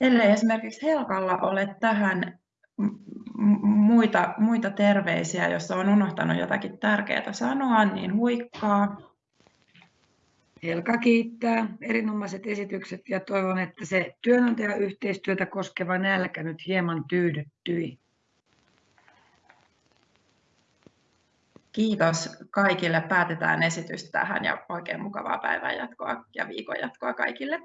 Ellei esimerkiksi Helkalla ole tähän muita, muita terveisiä, jos on unohtanut jotakin tärkeää sanoa, niin huikkaa. Helka kiittää erinomaiset esitykset ja toivon, että se työnantajayhteistyötä koskeva nälkä nyt hieman tyydyttyi. Kiitos kaikille. Päätetään esitys tähän ja oikein mukavaa päivän jatkoa ja viikon jatkoa kaikille.